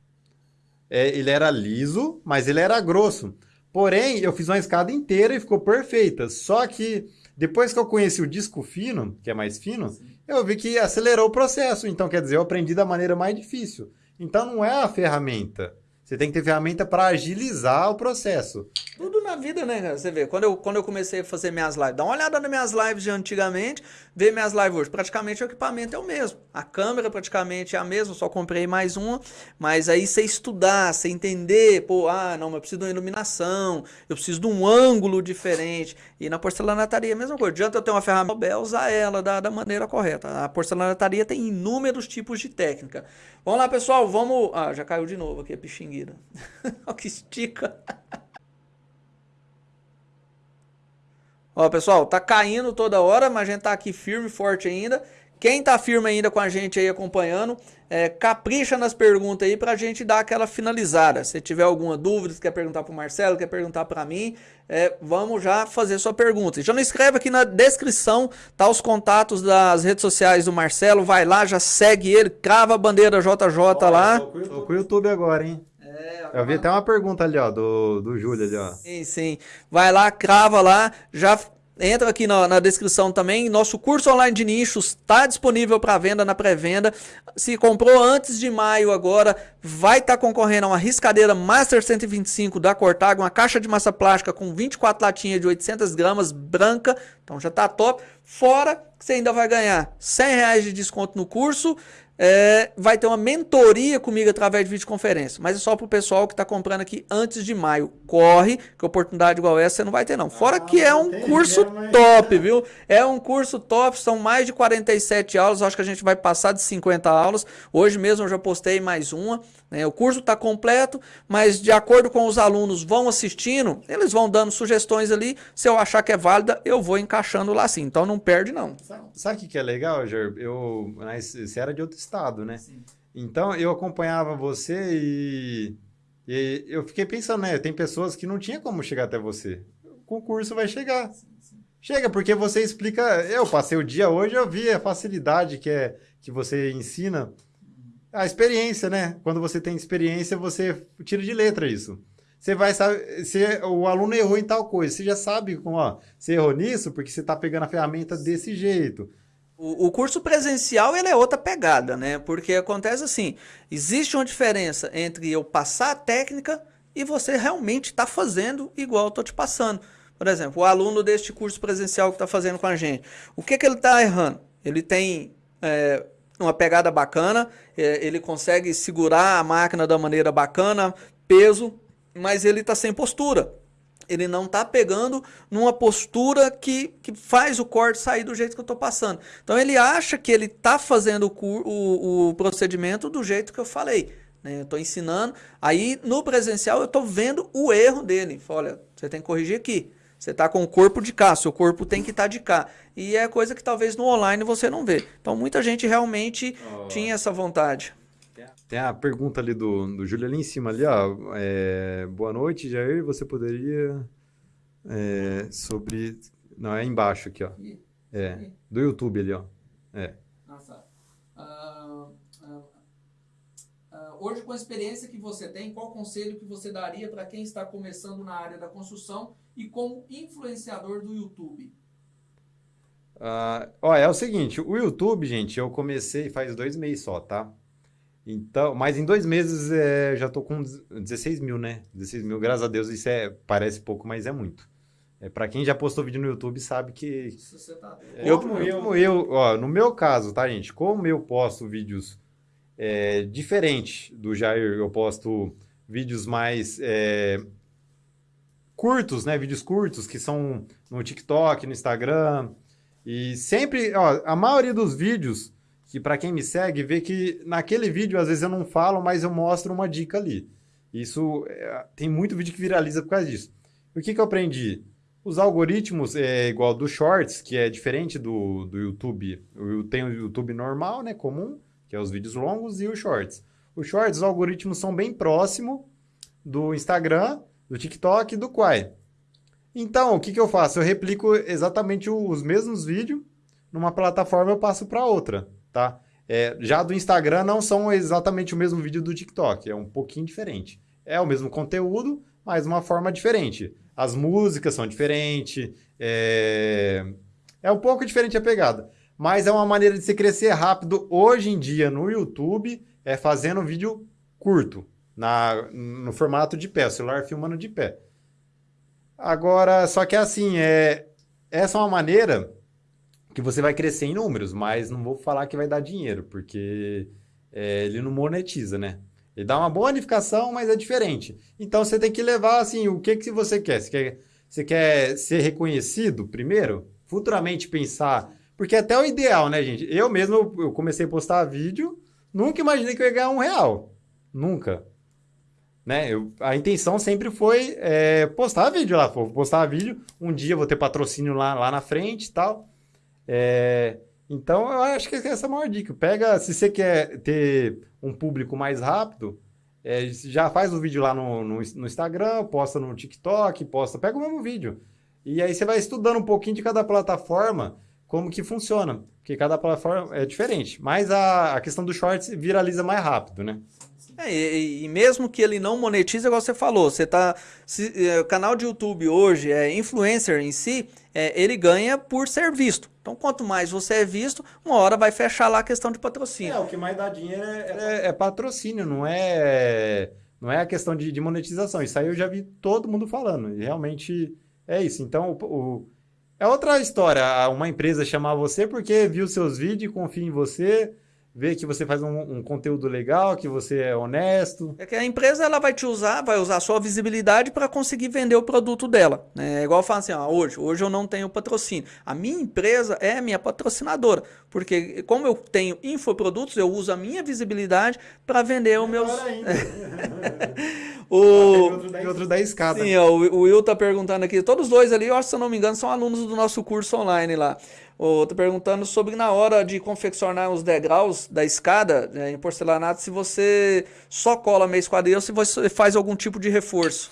É, ele era liso, mas ele era grosso. Porém, eu fiz uma escada inteira e ficou perfeita. Só que depois que eu conheci o disco fino, que é mais fino, Sim. eu vi que acelerou o processo. Então, quer dizer, eu aprendi da maneira mais difícil. Então, não é a ferramenta. Você tem que ter ferramenta para agilizar o processo. Na vida, né, cara? Você vê, quando eu, quando eu comecei a fazer minhas lives, dá uma olhada nas minhas lives de antigamente, vê minhas lives hoje. Praticamente o equipamento é o mesmo. A câmera praticamente é a mesma, só comprei mais uma. Mas aí você estudar, você entender, pô, ah, não, mas eu preciso de uma iluminação, eu preciso de um ângulo diferente. E na porcelanataria é a mesma coisa. Adianta eu ter uma ferramenta, usar ela da, da maneira correta. A porcelanataria tem inúmeros tipos de técnica. Vamos lá, pessoal, vamos... Ah, já caiu de novo aqui a pixingueira. [LAUGHS] Olha que estica. Ó, pessoal, tá caindo toda hora, mas a gente tá aqui firme, forte ainda. Quem tá firme ainda com a gente aí acompanhando, é, capricha nas perguntas aí pra gente dar aquela finalizada. Se tiver alguma dúvida, quer perguntar pro Marcelo, quer perguntar pra mim, é, vamos já fazer sua pergunta. E já não escreve aqui na descrição, tá os contatos das redes sociais do Marcelo, vai lá, já segue ele, crava a bandeira JJ Olha, lá. Tô com o YouTube agora, hein? É, eu vi até uma pergunta ali, ó, do, do Júlio ali, ó. Sim, sim. Vai lá, crava lá, já entra aqui na, na, descrição também. Nosso curso online de nichos está disponível para venda na pré-venda. Se comprou antes de maio agora, vai estar tá concorrendo a uma riscadeira Master 125 da Cortag, uma caixa de massa plástica com 24 latinhas de 800 gramas, branca. Então já está top. Fora que você ainda vai ganhar 100 reais de desconto no curso é, vai ter uma mentoria comigo através de videoconferência, mas é só para o pessoal que está comprando aqui antes de maio. Corre, que oportunidade igual essa você não vai ter não. Fora ah, que é um curso top, viu? É um curso top, são mais de 47 aulas, acho que a gente vai passar de 50 aulas. Hoje mesmo eu já postei mais uma. Né? O curso está completo, mas de acordo com os alunos vão assistindo, eles vão dando sugestões ali. Se eu achar que é válida, eu vou encaixando lá sim. Então não perde não. Sabe o que, que é legal, Ger? Eu, você era de outro estado, né? Sim. Então eu acompanhava você e, e, eu fiquei pensando, né? Tem pessoas que não tinha como chegar até você. O concurso vai chegar. Sim, sim. Chega, porque você explica. Eu passei o dia hoje, eu vi a facilidade que é que você ensina. A experiência, né? Quando você tem experiência, você tira de letra isso. Você vai saber, se o aluno errou em tal coisa, você já sabe como, ó, você errou nisso porque você está pegando a ferramenta desse jeito. O, curso presencial ele é outra pegada, né? Porque acontece assim, existe uma diferença entre eu passar a técnica e você realmente está fazendo igual eu estou te passando. Por exemplo, o aluno deste curso presencial que está fazendo com a gente, o que, que ele está errando? Ele tem é, uma pegada bacana, é, ele consegue segurar a máquina da maneira bacana, peso, mas ele está sem postura. Ele não está pegando numa postura que, que faz o corte sair do jeito que eu estou passando. Então ele acha que ele está fazendo o, o, o, procedimento do jeito que eu falei. Né? Eu estou ensinando. Aí no presencial eu estou vendo o erro dele. Olha, você tem que corrigir aqui. Você está com o corpo de cá, seu corpo tem que estar tá de cá. E é coisa que talvez no online você não vê. Então muita gente realmente oh. tinha essa vontade. Tem a pergunta ali do, do Júlio ali em cima ali, ó. É, boa noite, Jair. Você poderia é, sobre. Não, é embaixo aqui, ó. É. Do YouTube ali, ó. É. Nossa. Uh, uh, uh, hoje, com a experiência que você tem, qual conselho que você daria para quem está começando na área da construção e como influenciador do YouTube? Uh, ó, é o seguinte, o YouTube, gente, eu comecei faz dois meses só, tá? Então, mas em dois meses é, já tô com 16 mil, né? 16 mil, graças a Deus, isso é, parece pouco, mas é muito. É, para quem já postou vídeo no YouTube sabe que. Você tá... eu, como eu, como eu, ó, no meu caso, tá, gente? Como eu posto vídeos é, diferentes do Jair, eu posto vídeos mais é, curtos, né? Vídeos curtos que são no TikTok, no Instagram. E sempre, ó, a maioria dos vídeos, que para quem me segue, vê que naquele vídeo às vezes eu não falo, mas eu mostro uma dica ali. Isso é, tem muito vídeo que viraliza por causa disso. O que, que eu aprendi? Os algoritmos é igual do Shorts, que é diferente do, do YouTube. Eu tenho o YouTube normal, né, comum, que é os vídeos longos, e o Shorts. O Shorts, os algoritmos são bem próximos do Instagram, do TikTok e do Quai. Então, o que, que eu faço? Eu replico exatamente os mesmos vídeos numa plataforma eu passo para outra, tá? É, já do Instagram não são exatamente o mesmo vídeo do TikTok, é um pouquinho diferente. É o mesmo conteúdo, mas uma forma diferente. As músicas são diferentes, é... é um pouco diferente a pegada. Mas é uma maneira de se crescer rápido hoje em dia no YouTube, é fazendo vídeo curto, na, no formato de pé, o celular filmando de pé. Agora, só que assim, é, essa é uma maneira que você vai crescer em números, mas não vou falar que vai dar dinheiro, porque é, ele não monetiza, né? Ele dá uma boa bonificação, mas é diferente. Então você tem que levar assim, o que que você quer? Você quer, você quer ser reconhecido primeiro? Futuramente pensar, porque até o ideal, né, gente? Eu mesmo eu comecei a postar vídeo, nunca imaginei que eu ia ganhar um real, nunca. Né? Eu, a intenção sempre foi é, postar vídeo lá, postar vídeo, um dia vou ter patrocínio lá, lá na frente e tal. É, então, eu acho que essa é a maior dica. Pega, se você quer ter um público mais rápido, é, já faz o vídeo lá no, no, no, Instagram, posta no TikTok, posta, pega o mesmo vídeo. E aí você vai estudando um pouquinho de cada plataforma, como que funciona. Porque cada plataforma é diferente. Mas a, a questão do shorts viraliza mais rápido, né? É, e, e, mesmo que ele não monetize, igual você falou, você tá. Se, é, o canal de YouTube hoje é influencer em si, é, ele ganha por ser visto. Então, quanto mais você é visto, uma hora vai fechar lá a questão de patrocínio. É, o que mais dá dinheiro é, é, é patrocínio, não é, não é a questão de, de, monetização. Isso aí eu já vi todo mundo falando. E realmente é isso. Então, o, o, é outra história. Uma empresa chamar você porque viu seus vídeos, confia em você vê que você faz um, um, conteúdo legal, que você é honesto. É que a empresa ela vai te usar, vai usar a sua visibilidade para conseguir vender o produto dela. Né? É igual eu falo assim, ó, hoje, hoje eu não tenho patrocínio. A minha empresa é minha patrocinadora, porque como eu tenho infoprodutos, eu uso a minha visibilidade para vender os meus... [LAUGHS] o... Outro da escada. Sim, ó, o Will tá perguntando aqui, todos dois ali, eu acho, se eu não me engano, são alunos do nosso curso online lá. Estou perguntando sobre na hora de confeccionar os degraus da escada né, em porcelanato, se você só cola meio esquadrilha ou se você faz algum tipo de reforço.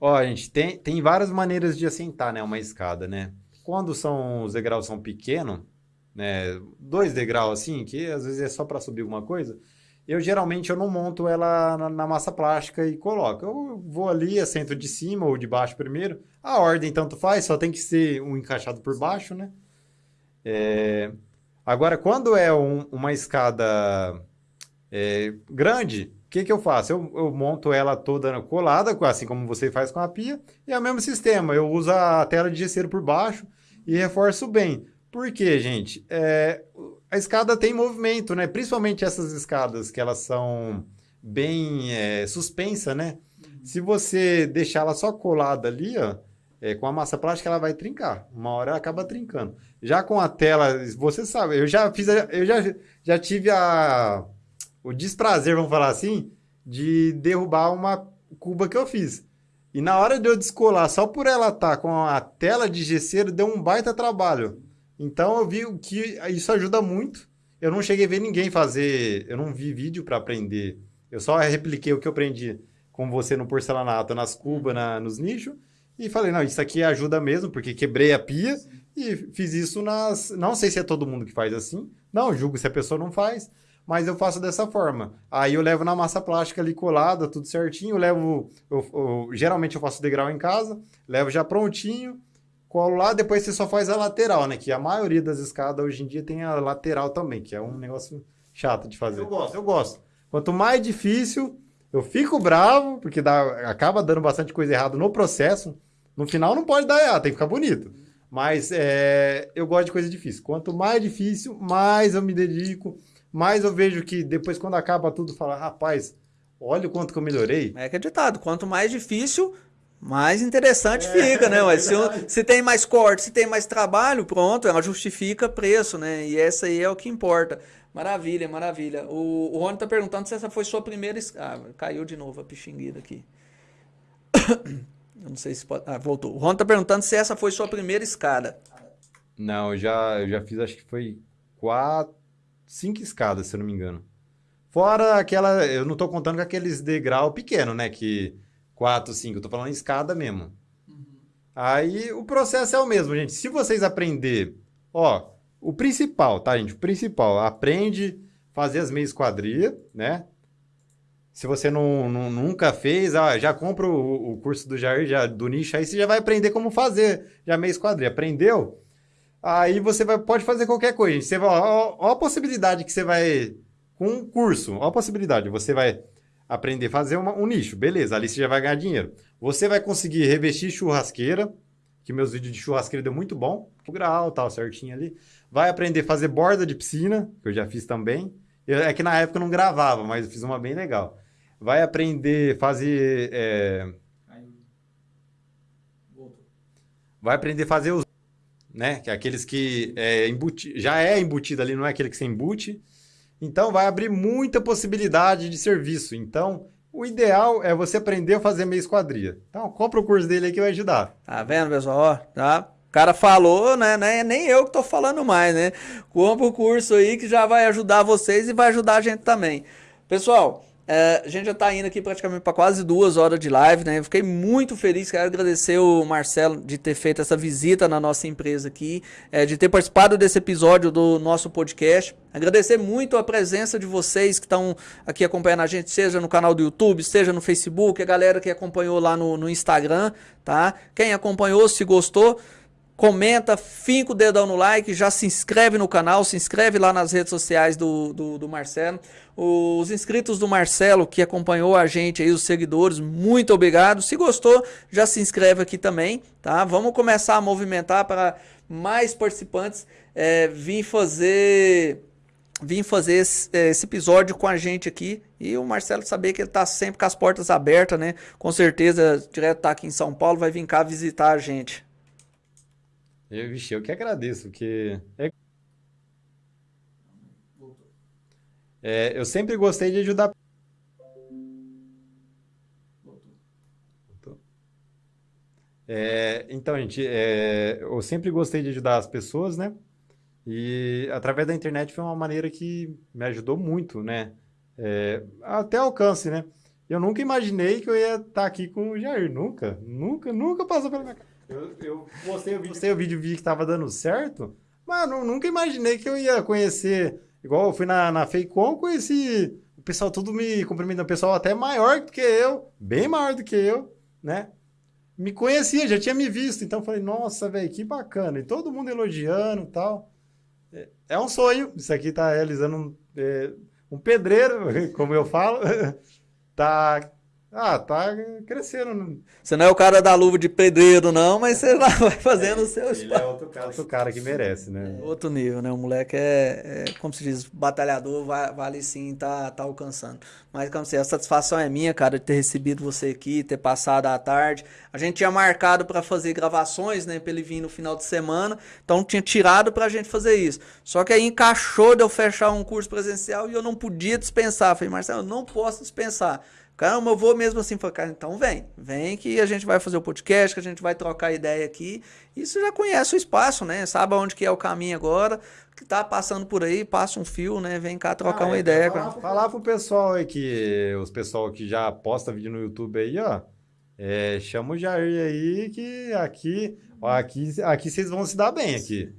Ó, gente, tem, tem várias maneiras de assentar né, uma escada, né? Quando são os degraus são pequenos, né, dois degraus assim, que às vezes é só para subir alguma coisa, eu geralmente eu não monto ela na, na, massa plástica e coloco. Eu vou ali, assento de cima ou de baixo primeiro. A ordem tanto faz, só tem que ser um encaixado por baixo, né? É... Agora, quando é um, uma escada é, grande, o que, que eu faço? Eu, eu, monto ela toda colada, assim como você faz com a pia, e é o mesmo sistema. Eu uso a tela de gesseiro por baixo e reforço bem. Por quê, gente? É, a escada tem movimento, né? Principalmente essas escadas que elas são bem é, suspensa, né? Se você deixar ela só colada ali, ó, é, com a massa plástica ela vai trincar. Uma hora ela acaba trincando. Já com a tela, você sabe, eu já fiz, eu já, já tive a, o desprazer, vamos falar assim, de derrubar uma cuba que eu fiz. E na hora de eu descolar, só por ela estar tá com a tela de gesseiro, deu um baita trabalho. Então eu vi que isso ajuda muito. Eu não cheguei a ver ninguém fazer, eu não vi vídeo para aprender. Eu só repliquei o que eu aprendi com você no porcelanato, nas cubas, na, nos nichos. E falei, não, isso aqui ajuda mesmo, porque quebrei a pia e fiz isso nas. Não sei se é todo mundo que faz assim. Não, julgo se a pessoa não faz, mas eu faço dessa forma. Aí eu levo na massa plástica ali colada, tudo certinho. Eu levo. Eu, eu, geralmente eu faço degrau em casa, levo já prontinho, colo lá, depois você só faz a lateral, né? Que a maioria das escadas hoje em dia tem a lateral também, que é um negócio chato de fazer. Eu gosto. Eu gosto. Quanto mais difícil, eu fico bravo, porque dá, acaba dando bastante coisa errada no processo. No final não pode dar errado, tem que ficar bonito. Mas é, eu gosto de coisa difícil. Quanto mais difícil, mais eu me dedico, mais eu vejo que depois, quando acaba tudo, fala, rapaz, olha o quanto que eu melhorei. É que é quanto mais difícil, mais interessante é, fica, né? Mas se, [LAUGHS] se, tem mais corte, se tem mais trabalho, pronto, ela justifica preço, né? E essa aí é o que importa. Maravilha, maravilha. O, o Rony tá perguntando se essa foi sua primeira. Ah, caiu de novo a pixinguida aqui. [COUGHS] Eu não sei se pode. Ah, voltou. O Ron tá perguntando se essa foi sua primeira escada. Não, eu já, eu já fiz, acho que foi quatro, cinco escadas, se eu não me engano. Fora aquela. Eu não tô contando com aqueles degrau pequeno, né? Que quatro, cinco. Eu tô falando escada mesmo. Uhum. Aí o processo é o mesmo, gente. Se vocês aprender, ó, o principal, tá, gente? O principal, aprende fazer as meias quadrilha, né? Se você não, não nunca fez, ah, já compra o, o, curso do Jair, já, do nicho, aí você já vai aprender como fazer já meio esquadrilha. Aprendeu? Aí você vai, pode fazer qualquer coisa. Você ó, ó, a possibilidade que você vai. Com um curso, ó a possibilidade. Você vai aprender a fazer uma, um nicho. Beleza, ali você já vai ganhar dinheiro. Você vai conseguir revestir churrasqueira, que meus vídeos de churrasqueira deu muito bom. O grau, tal, certinho ali. Vai aprender a fazer borda de piscina, que eu já fiz também. Eu, é que na época eu não gravava, mas eu fiz uma bem legal. Vai aprender a fazer... É... Vai aprender a fazer os... Né? Que é aqueles que é embuti... já é embutido ali, não é aquele que você embute. Então, vai abrir muita possibilidade de serviço. Então, o ideal é você aprender a fazer meia esquadria. Então, compra o curso dele aí que vai ajudar. Tá vendo, pessoal? Ó, tá? O cara falou, né? É nem eu que tô falando mais, né? Compra o curso aí que já vai ajudar vocês e vai ajudar a gente também. Pessoal, é, a gente já está indo aqui praticamente para quase duas horas de live, né? Eu fiquei muito feliz, quero agradecer o Marcelo de ter feito essa visita na nossa empresa aqui, é, de ter participado desse episódio do nosso podcast. Agradecer muito a presença de vocês que estão aqui acompanhando a gente, seja no canal do YouTube, seja no Facebook, a galera que acompanhou lá no, no Instagram, tá? Quem acompanhou, se gostou, comenta, finca o dedão no like, já se inscreve no canal, se inscreve lá nas redes sociais do, do, do, Marcelo. Os inscritos do Marcelo que acompanhou a gente aí, os seguidores, muito obrigado. Se gostou, já se inscreve aqui também, tá? Vamos começar a movimentar para mais participantes é, vir fazer vir fazer esse, esse, episódio com a gente aqui e o Marcelo saber que ele tá sempre com as portas abertas, né? Com certeza, direto tá aqui em São Paulo, vai vir cá visitar a gente. Eu, vixe, eu que agradeço, porque. É... É, eu sempre gostei de ajudar. É, então, gente, é, eu sempre gostei de ajudar as pessoas, né? E através da internet foi uma maneira que me ajudou muito, né? É, até alcance, né? Eu nunca imaginei que eu ia estar aqui com o Jair. Nunca, nunca, nunca passou pela minha cabeça. Eu, eu postei o vídeo, postei o vídeo vi que tava dando certo, mas não, nunca imaginei que eu ia conhecer. Igual eu fui na, na Feicon, conheci o pessoal tudo me cumprimentando, o pessoal até maior do que eu, bem maior do que eu, né? Me conhecia, já tinha me visto, então falei, nossa, velho, que bacana. E todo mundo elogiando e tal. É, é um sonho, isso aqui tá realizando um, é, um pedreiro, [LAUGHS] como eu falo, [LAUGHS] tá ah, tá crescendo. Você não é o cara da luva de pedreiro, não, mas você lá vai fazendo o seu espaço. Ele é outro cara, outro cara que merece, né? É outro nível, né? O moleque é, é, como se diz, batalhador, vale sim, tá, tá alcançando. Mas, como se a satisfação é minha, cara, de ter recebido você aqui, ter passado a tarde. A gente tinha marcado para fazer gravações, né, pra ele vir no final de semana, então tinha tirado pra gente fazer isso. Só que aí encaixou de eu fechar um curso presencial e eu não podia dispensar. Falei, Marcelo, eu não posso dispensar. Caramba, eu vou mesmo assim. Falei, cara, então vem. Vem que a gente vai fazer o podcast, que a gente vai trocar ideia aqui. E você já conhece o espaço, né? Sabe onde que é o caminho agora. Que tá passando por aí, passa um fio, né? Vem cá trocar ah, uma é, ideia. Falar, falar pro pessoal aí que... Os pessoal que já posta vídeo no YouTube aí, ó. É, chama o Jair aí que aqui... Ó, aqui, aqui vocês vão se dar bem aqui.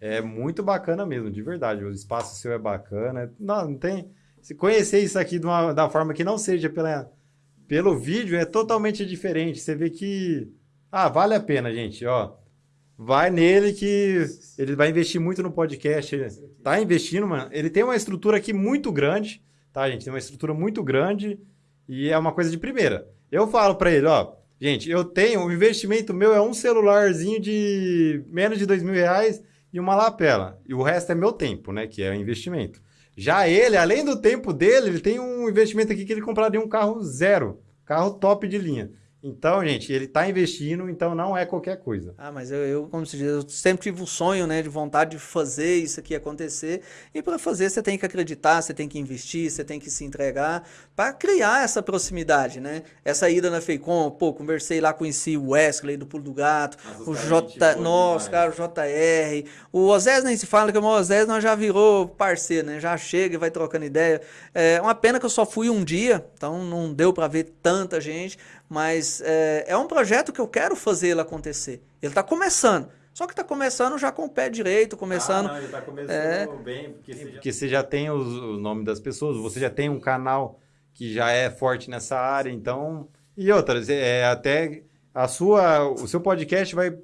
É muito bacana mesmo, de verdade. O espaço seu é bacana. Não, não tem se conhecer isso aqui uma, da forma que não seja pela, pelo vídeo, é totalmente diferente. Você vê que. Ah, vale a pena, gente, ó. Vai nele que ele vai investir muito no podcast. Ele tá investindo, mano. Ele tem uma estrutura aqui muito grande, tá, gente? Tem uma estrutura muito grande e é uma coisa de primeira. Eu falo para ele, ó, gente, eu tenho, o investimento meu é um celularzinho de menos de dois mil reais e uma lapela. E o resto é meu tempo, né? Que é investimento. Já ele, além do tempo dele, ele tem um investimento aqui que ele compraria um carro zero, carro top de linha. Então, gente, ele está investindo, então não é qualquer coisa. Ah, mas eu, eu como se diz, eu sempre tive o um sonho, né, de vontade de fazer isso aqui acontecer. E para fazer, você tem que acreditar, você tem que investir, você tem que se entregar para criar essa proximidade, né? Essa ida na Feicom, pô, conversei lá, conheci o Wesley do Pulo do Gato, Nossa, o J, nossa, cara, o JR, o Osés nem se fala que o Osés nós já virou parceiro, né? Já chega e vai trocando ideia. É uma pena que eu só fui um dia, então não deu para ver tanta gente, mas é, é um projeto que eu quero fazer ele acontecer. Ele está começando. Só que está começando já com o pé direito, começando. Ah, não, ele está começando é... bem, porque, você já... porque você já tem os, o nome das pessoas, você já tem um canal que já é forte nessa área, então. E outras, é até a sua, o seu podcast vai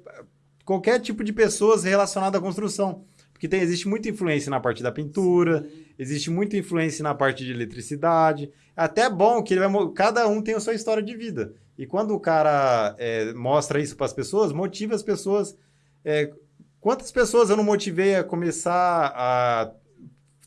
qualquer tipo de pessoas relacionada à construção. Porque tem, existe muita influência na parte da pintura, Sim. existe muita influência na parte de eletricidade. É até bom que vai, cada um tem a sua história de vida. E quando o cara é, mostra isso para as pessoas, motiva as pessoas. É, quantas pessoas eu não motivei a começar a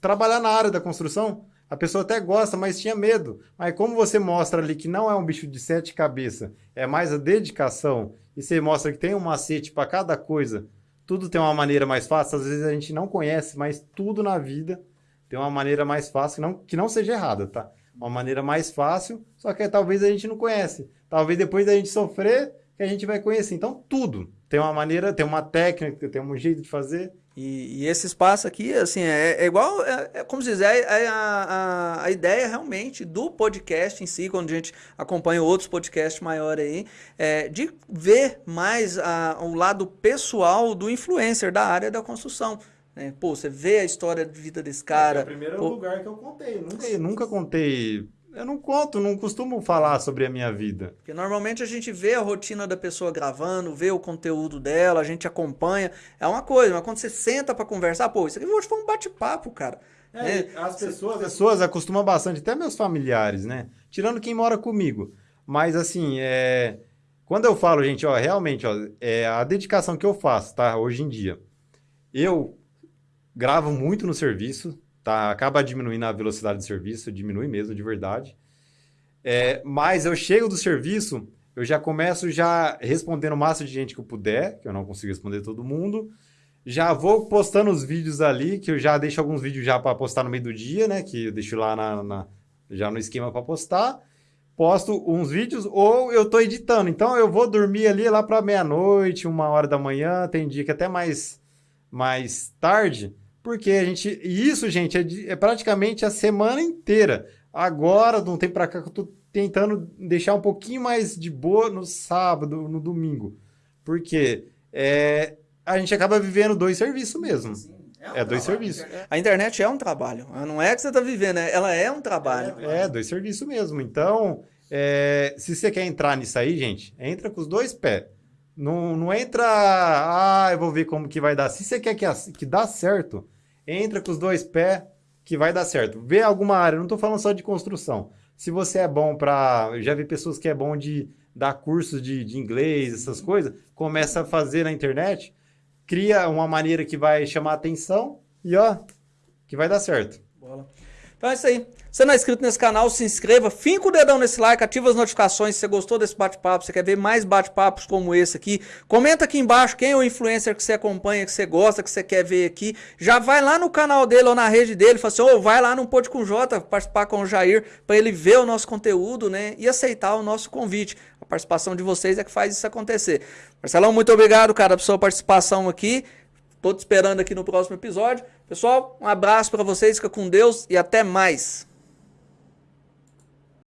trabalhar na área da construção? A pessoa até gosta, mas tinha medo. Mas como você mostra ali que não é um bicho de sete cabeças, é mais a dedicação, e você mostra que tem um macete para cada coisa, tudo tem uma maneira mais fácil. Às vezes a gente não conhece, mas tudo na vida tem uma maneira mais fácil, que não, que não seja errada, tá? Uma maneira mais fácil, só que talvez a gente não conhece. Talvez depois da gente sofrer, que a gente vai conhecer. Então, tudo tem uma maneira, tem uma técnica, tem um jeito de fazer. E, e esse espaço aqui, assim, é, é igual, é, é, como se diz, é, é a, a, a, ideia realmente do podcast em si, quando a gente acompanha outros podcasts maiores aí, é de ver mais a, o lado pessoal do influencer da área da construção. Né? Pô, você vê a história de vida desse cara. É, o primeiro pô... lugar que eu contei. Nunca, nunca contei eu não conto, não costumo falar sobre a minha vida. Porque normalmente a gente vê a rotina da pessoa gravando, vê o conteúdo dela, a gente acompanha. É uma coisa, mas quando você senta para conversar, pô, isso aqui hoje foi um bate-papo, cara. É, é, as pessoas, as pessoas acostumam bastante, até meus familiares, né? Tirando quem mora comigo. Mas assim, é... quando eu falo, gente, ó, realmente, ó, é a dedicação que eu faço, tá? Hoje em dia. Eu gravo muito no serviço, tá? Acaba diminuindo a velocidade do serviço, diminui mesmo, de verdade. É, mas eu chego do serviço, eu já começo já respondendo o máximo de gente que eu puder, que eu não consigo responder todo mundo. Já vou postando os vídeos ali, que eu já deixo alguns vídeos já para postar no meio do dia, né? Que eu deixo lá na, na já no esquema para postar. Posto uns vídeos ou eu tô editando. Então eu vou dormir ali lá para meia-noite, uma hora da manhã. Tem dia que até mais, mais tarde. Porque a gente. E isso, gente, é, é praticamente a semana inteira. Agora, de um tempo pra cá, que eu tô tentando deixar um pouquinho mais de boa no sábado, no domingo. Porque é, a gente acaba vivendo dois serviços mesmo. Sim. É, um é dois serviços. A internet é um trabalho. Não é que você está vivendo, é, ela é um trabalho. É, é dois serviços mesmo. Então, é, se você quer entrar nisso aí, gente, entra com os dois pés. Não, não entra, ah, eu vou ver como que vai dar. Se você quer que, que dá certo, entra com os dois pés que vai dar certo. Vê alguma área, não estou falando só de construção. Se você é bom para. Já vi pessoas que é bom de dar cursos de, de inglês, essas coisas, começa a fazer na internet, cria uma maneira que vai chamar atenção e ó, que vai dar certo. Bola. Então é isso aí. Se não é inscrito nesse canal, se inscreva, finca o dedão nesse like, ativa as notificações se você gostou desse bate-papo, você quer ver mais bate-papos como esse aqui. Comenta aqui embaixo quem é o influencer que você acompanha, que você gosta, que você quer ver aqui. Já vai lá no canal dele ou na rede dele, fala assim, ô, oh, vai lá no Pode com J, participar com o Jair, para ele ver o nosso conteúdo, né, e aceitar o nosso convite. A participação de vocês é que faz isso acontecer. Marcelão, muito obrigado, cara, pela sua participação aqui. Tô te esperando aqui no próximo episódio. Pessoal, um abraço para vocês, fica com Deus e até mais.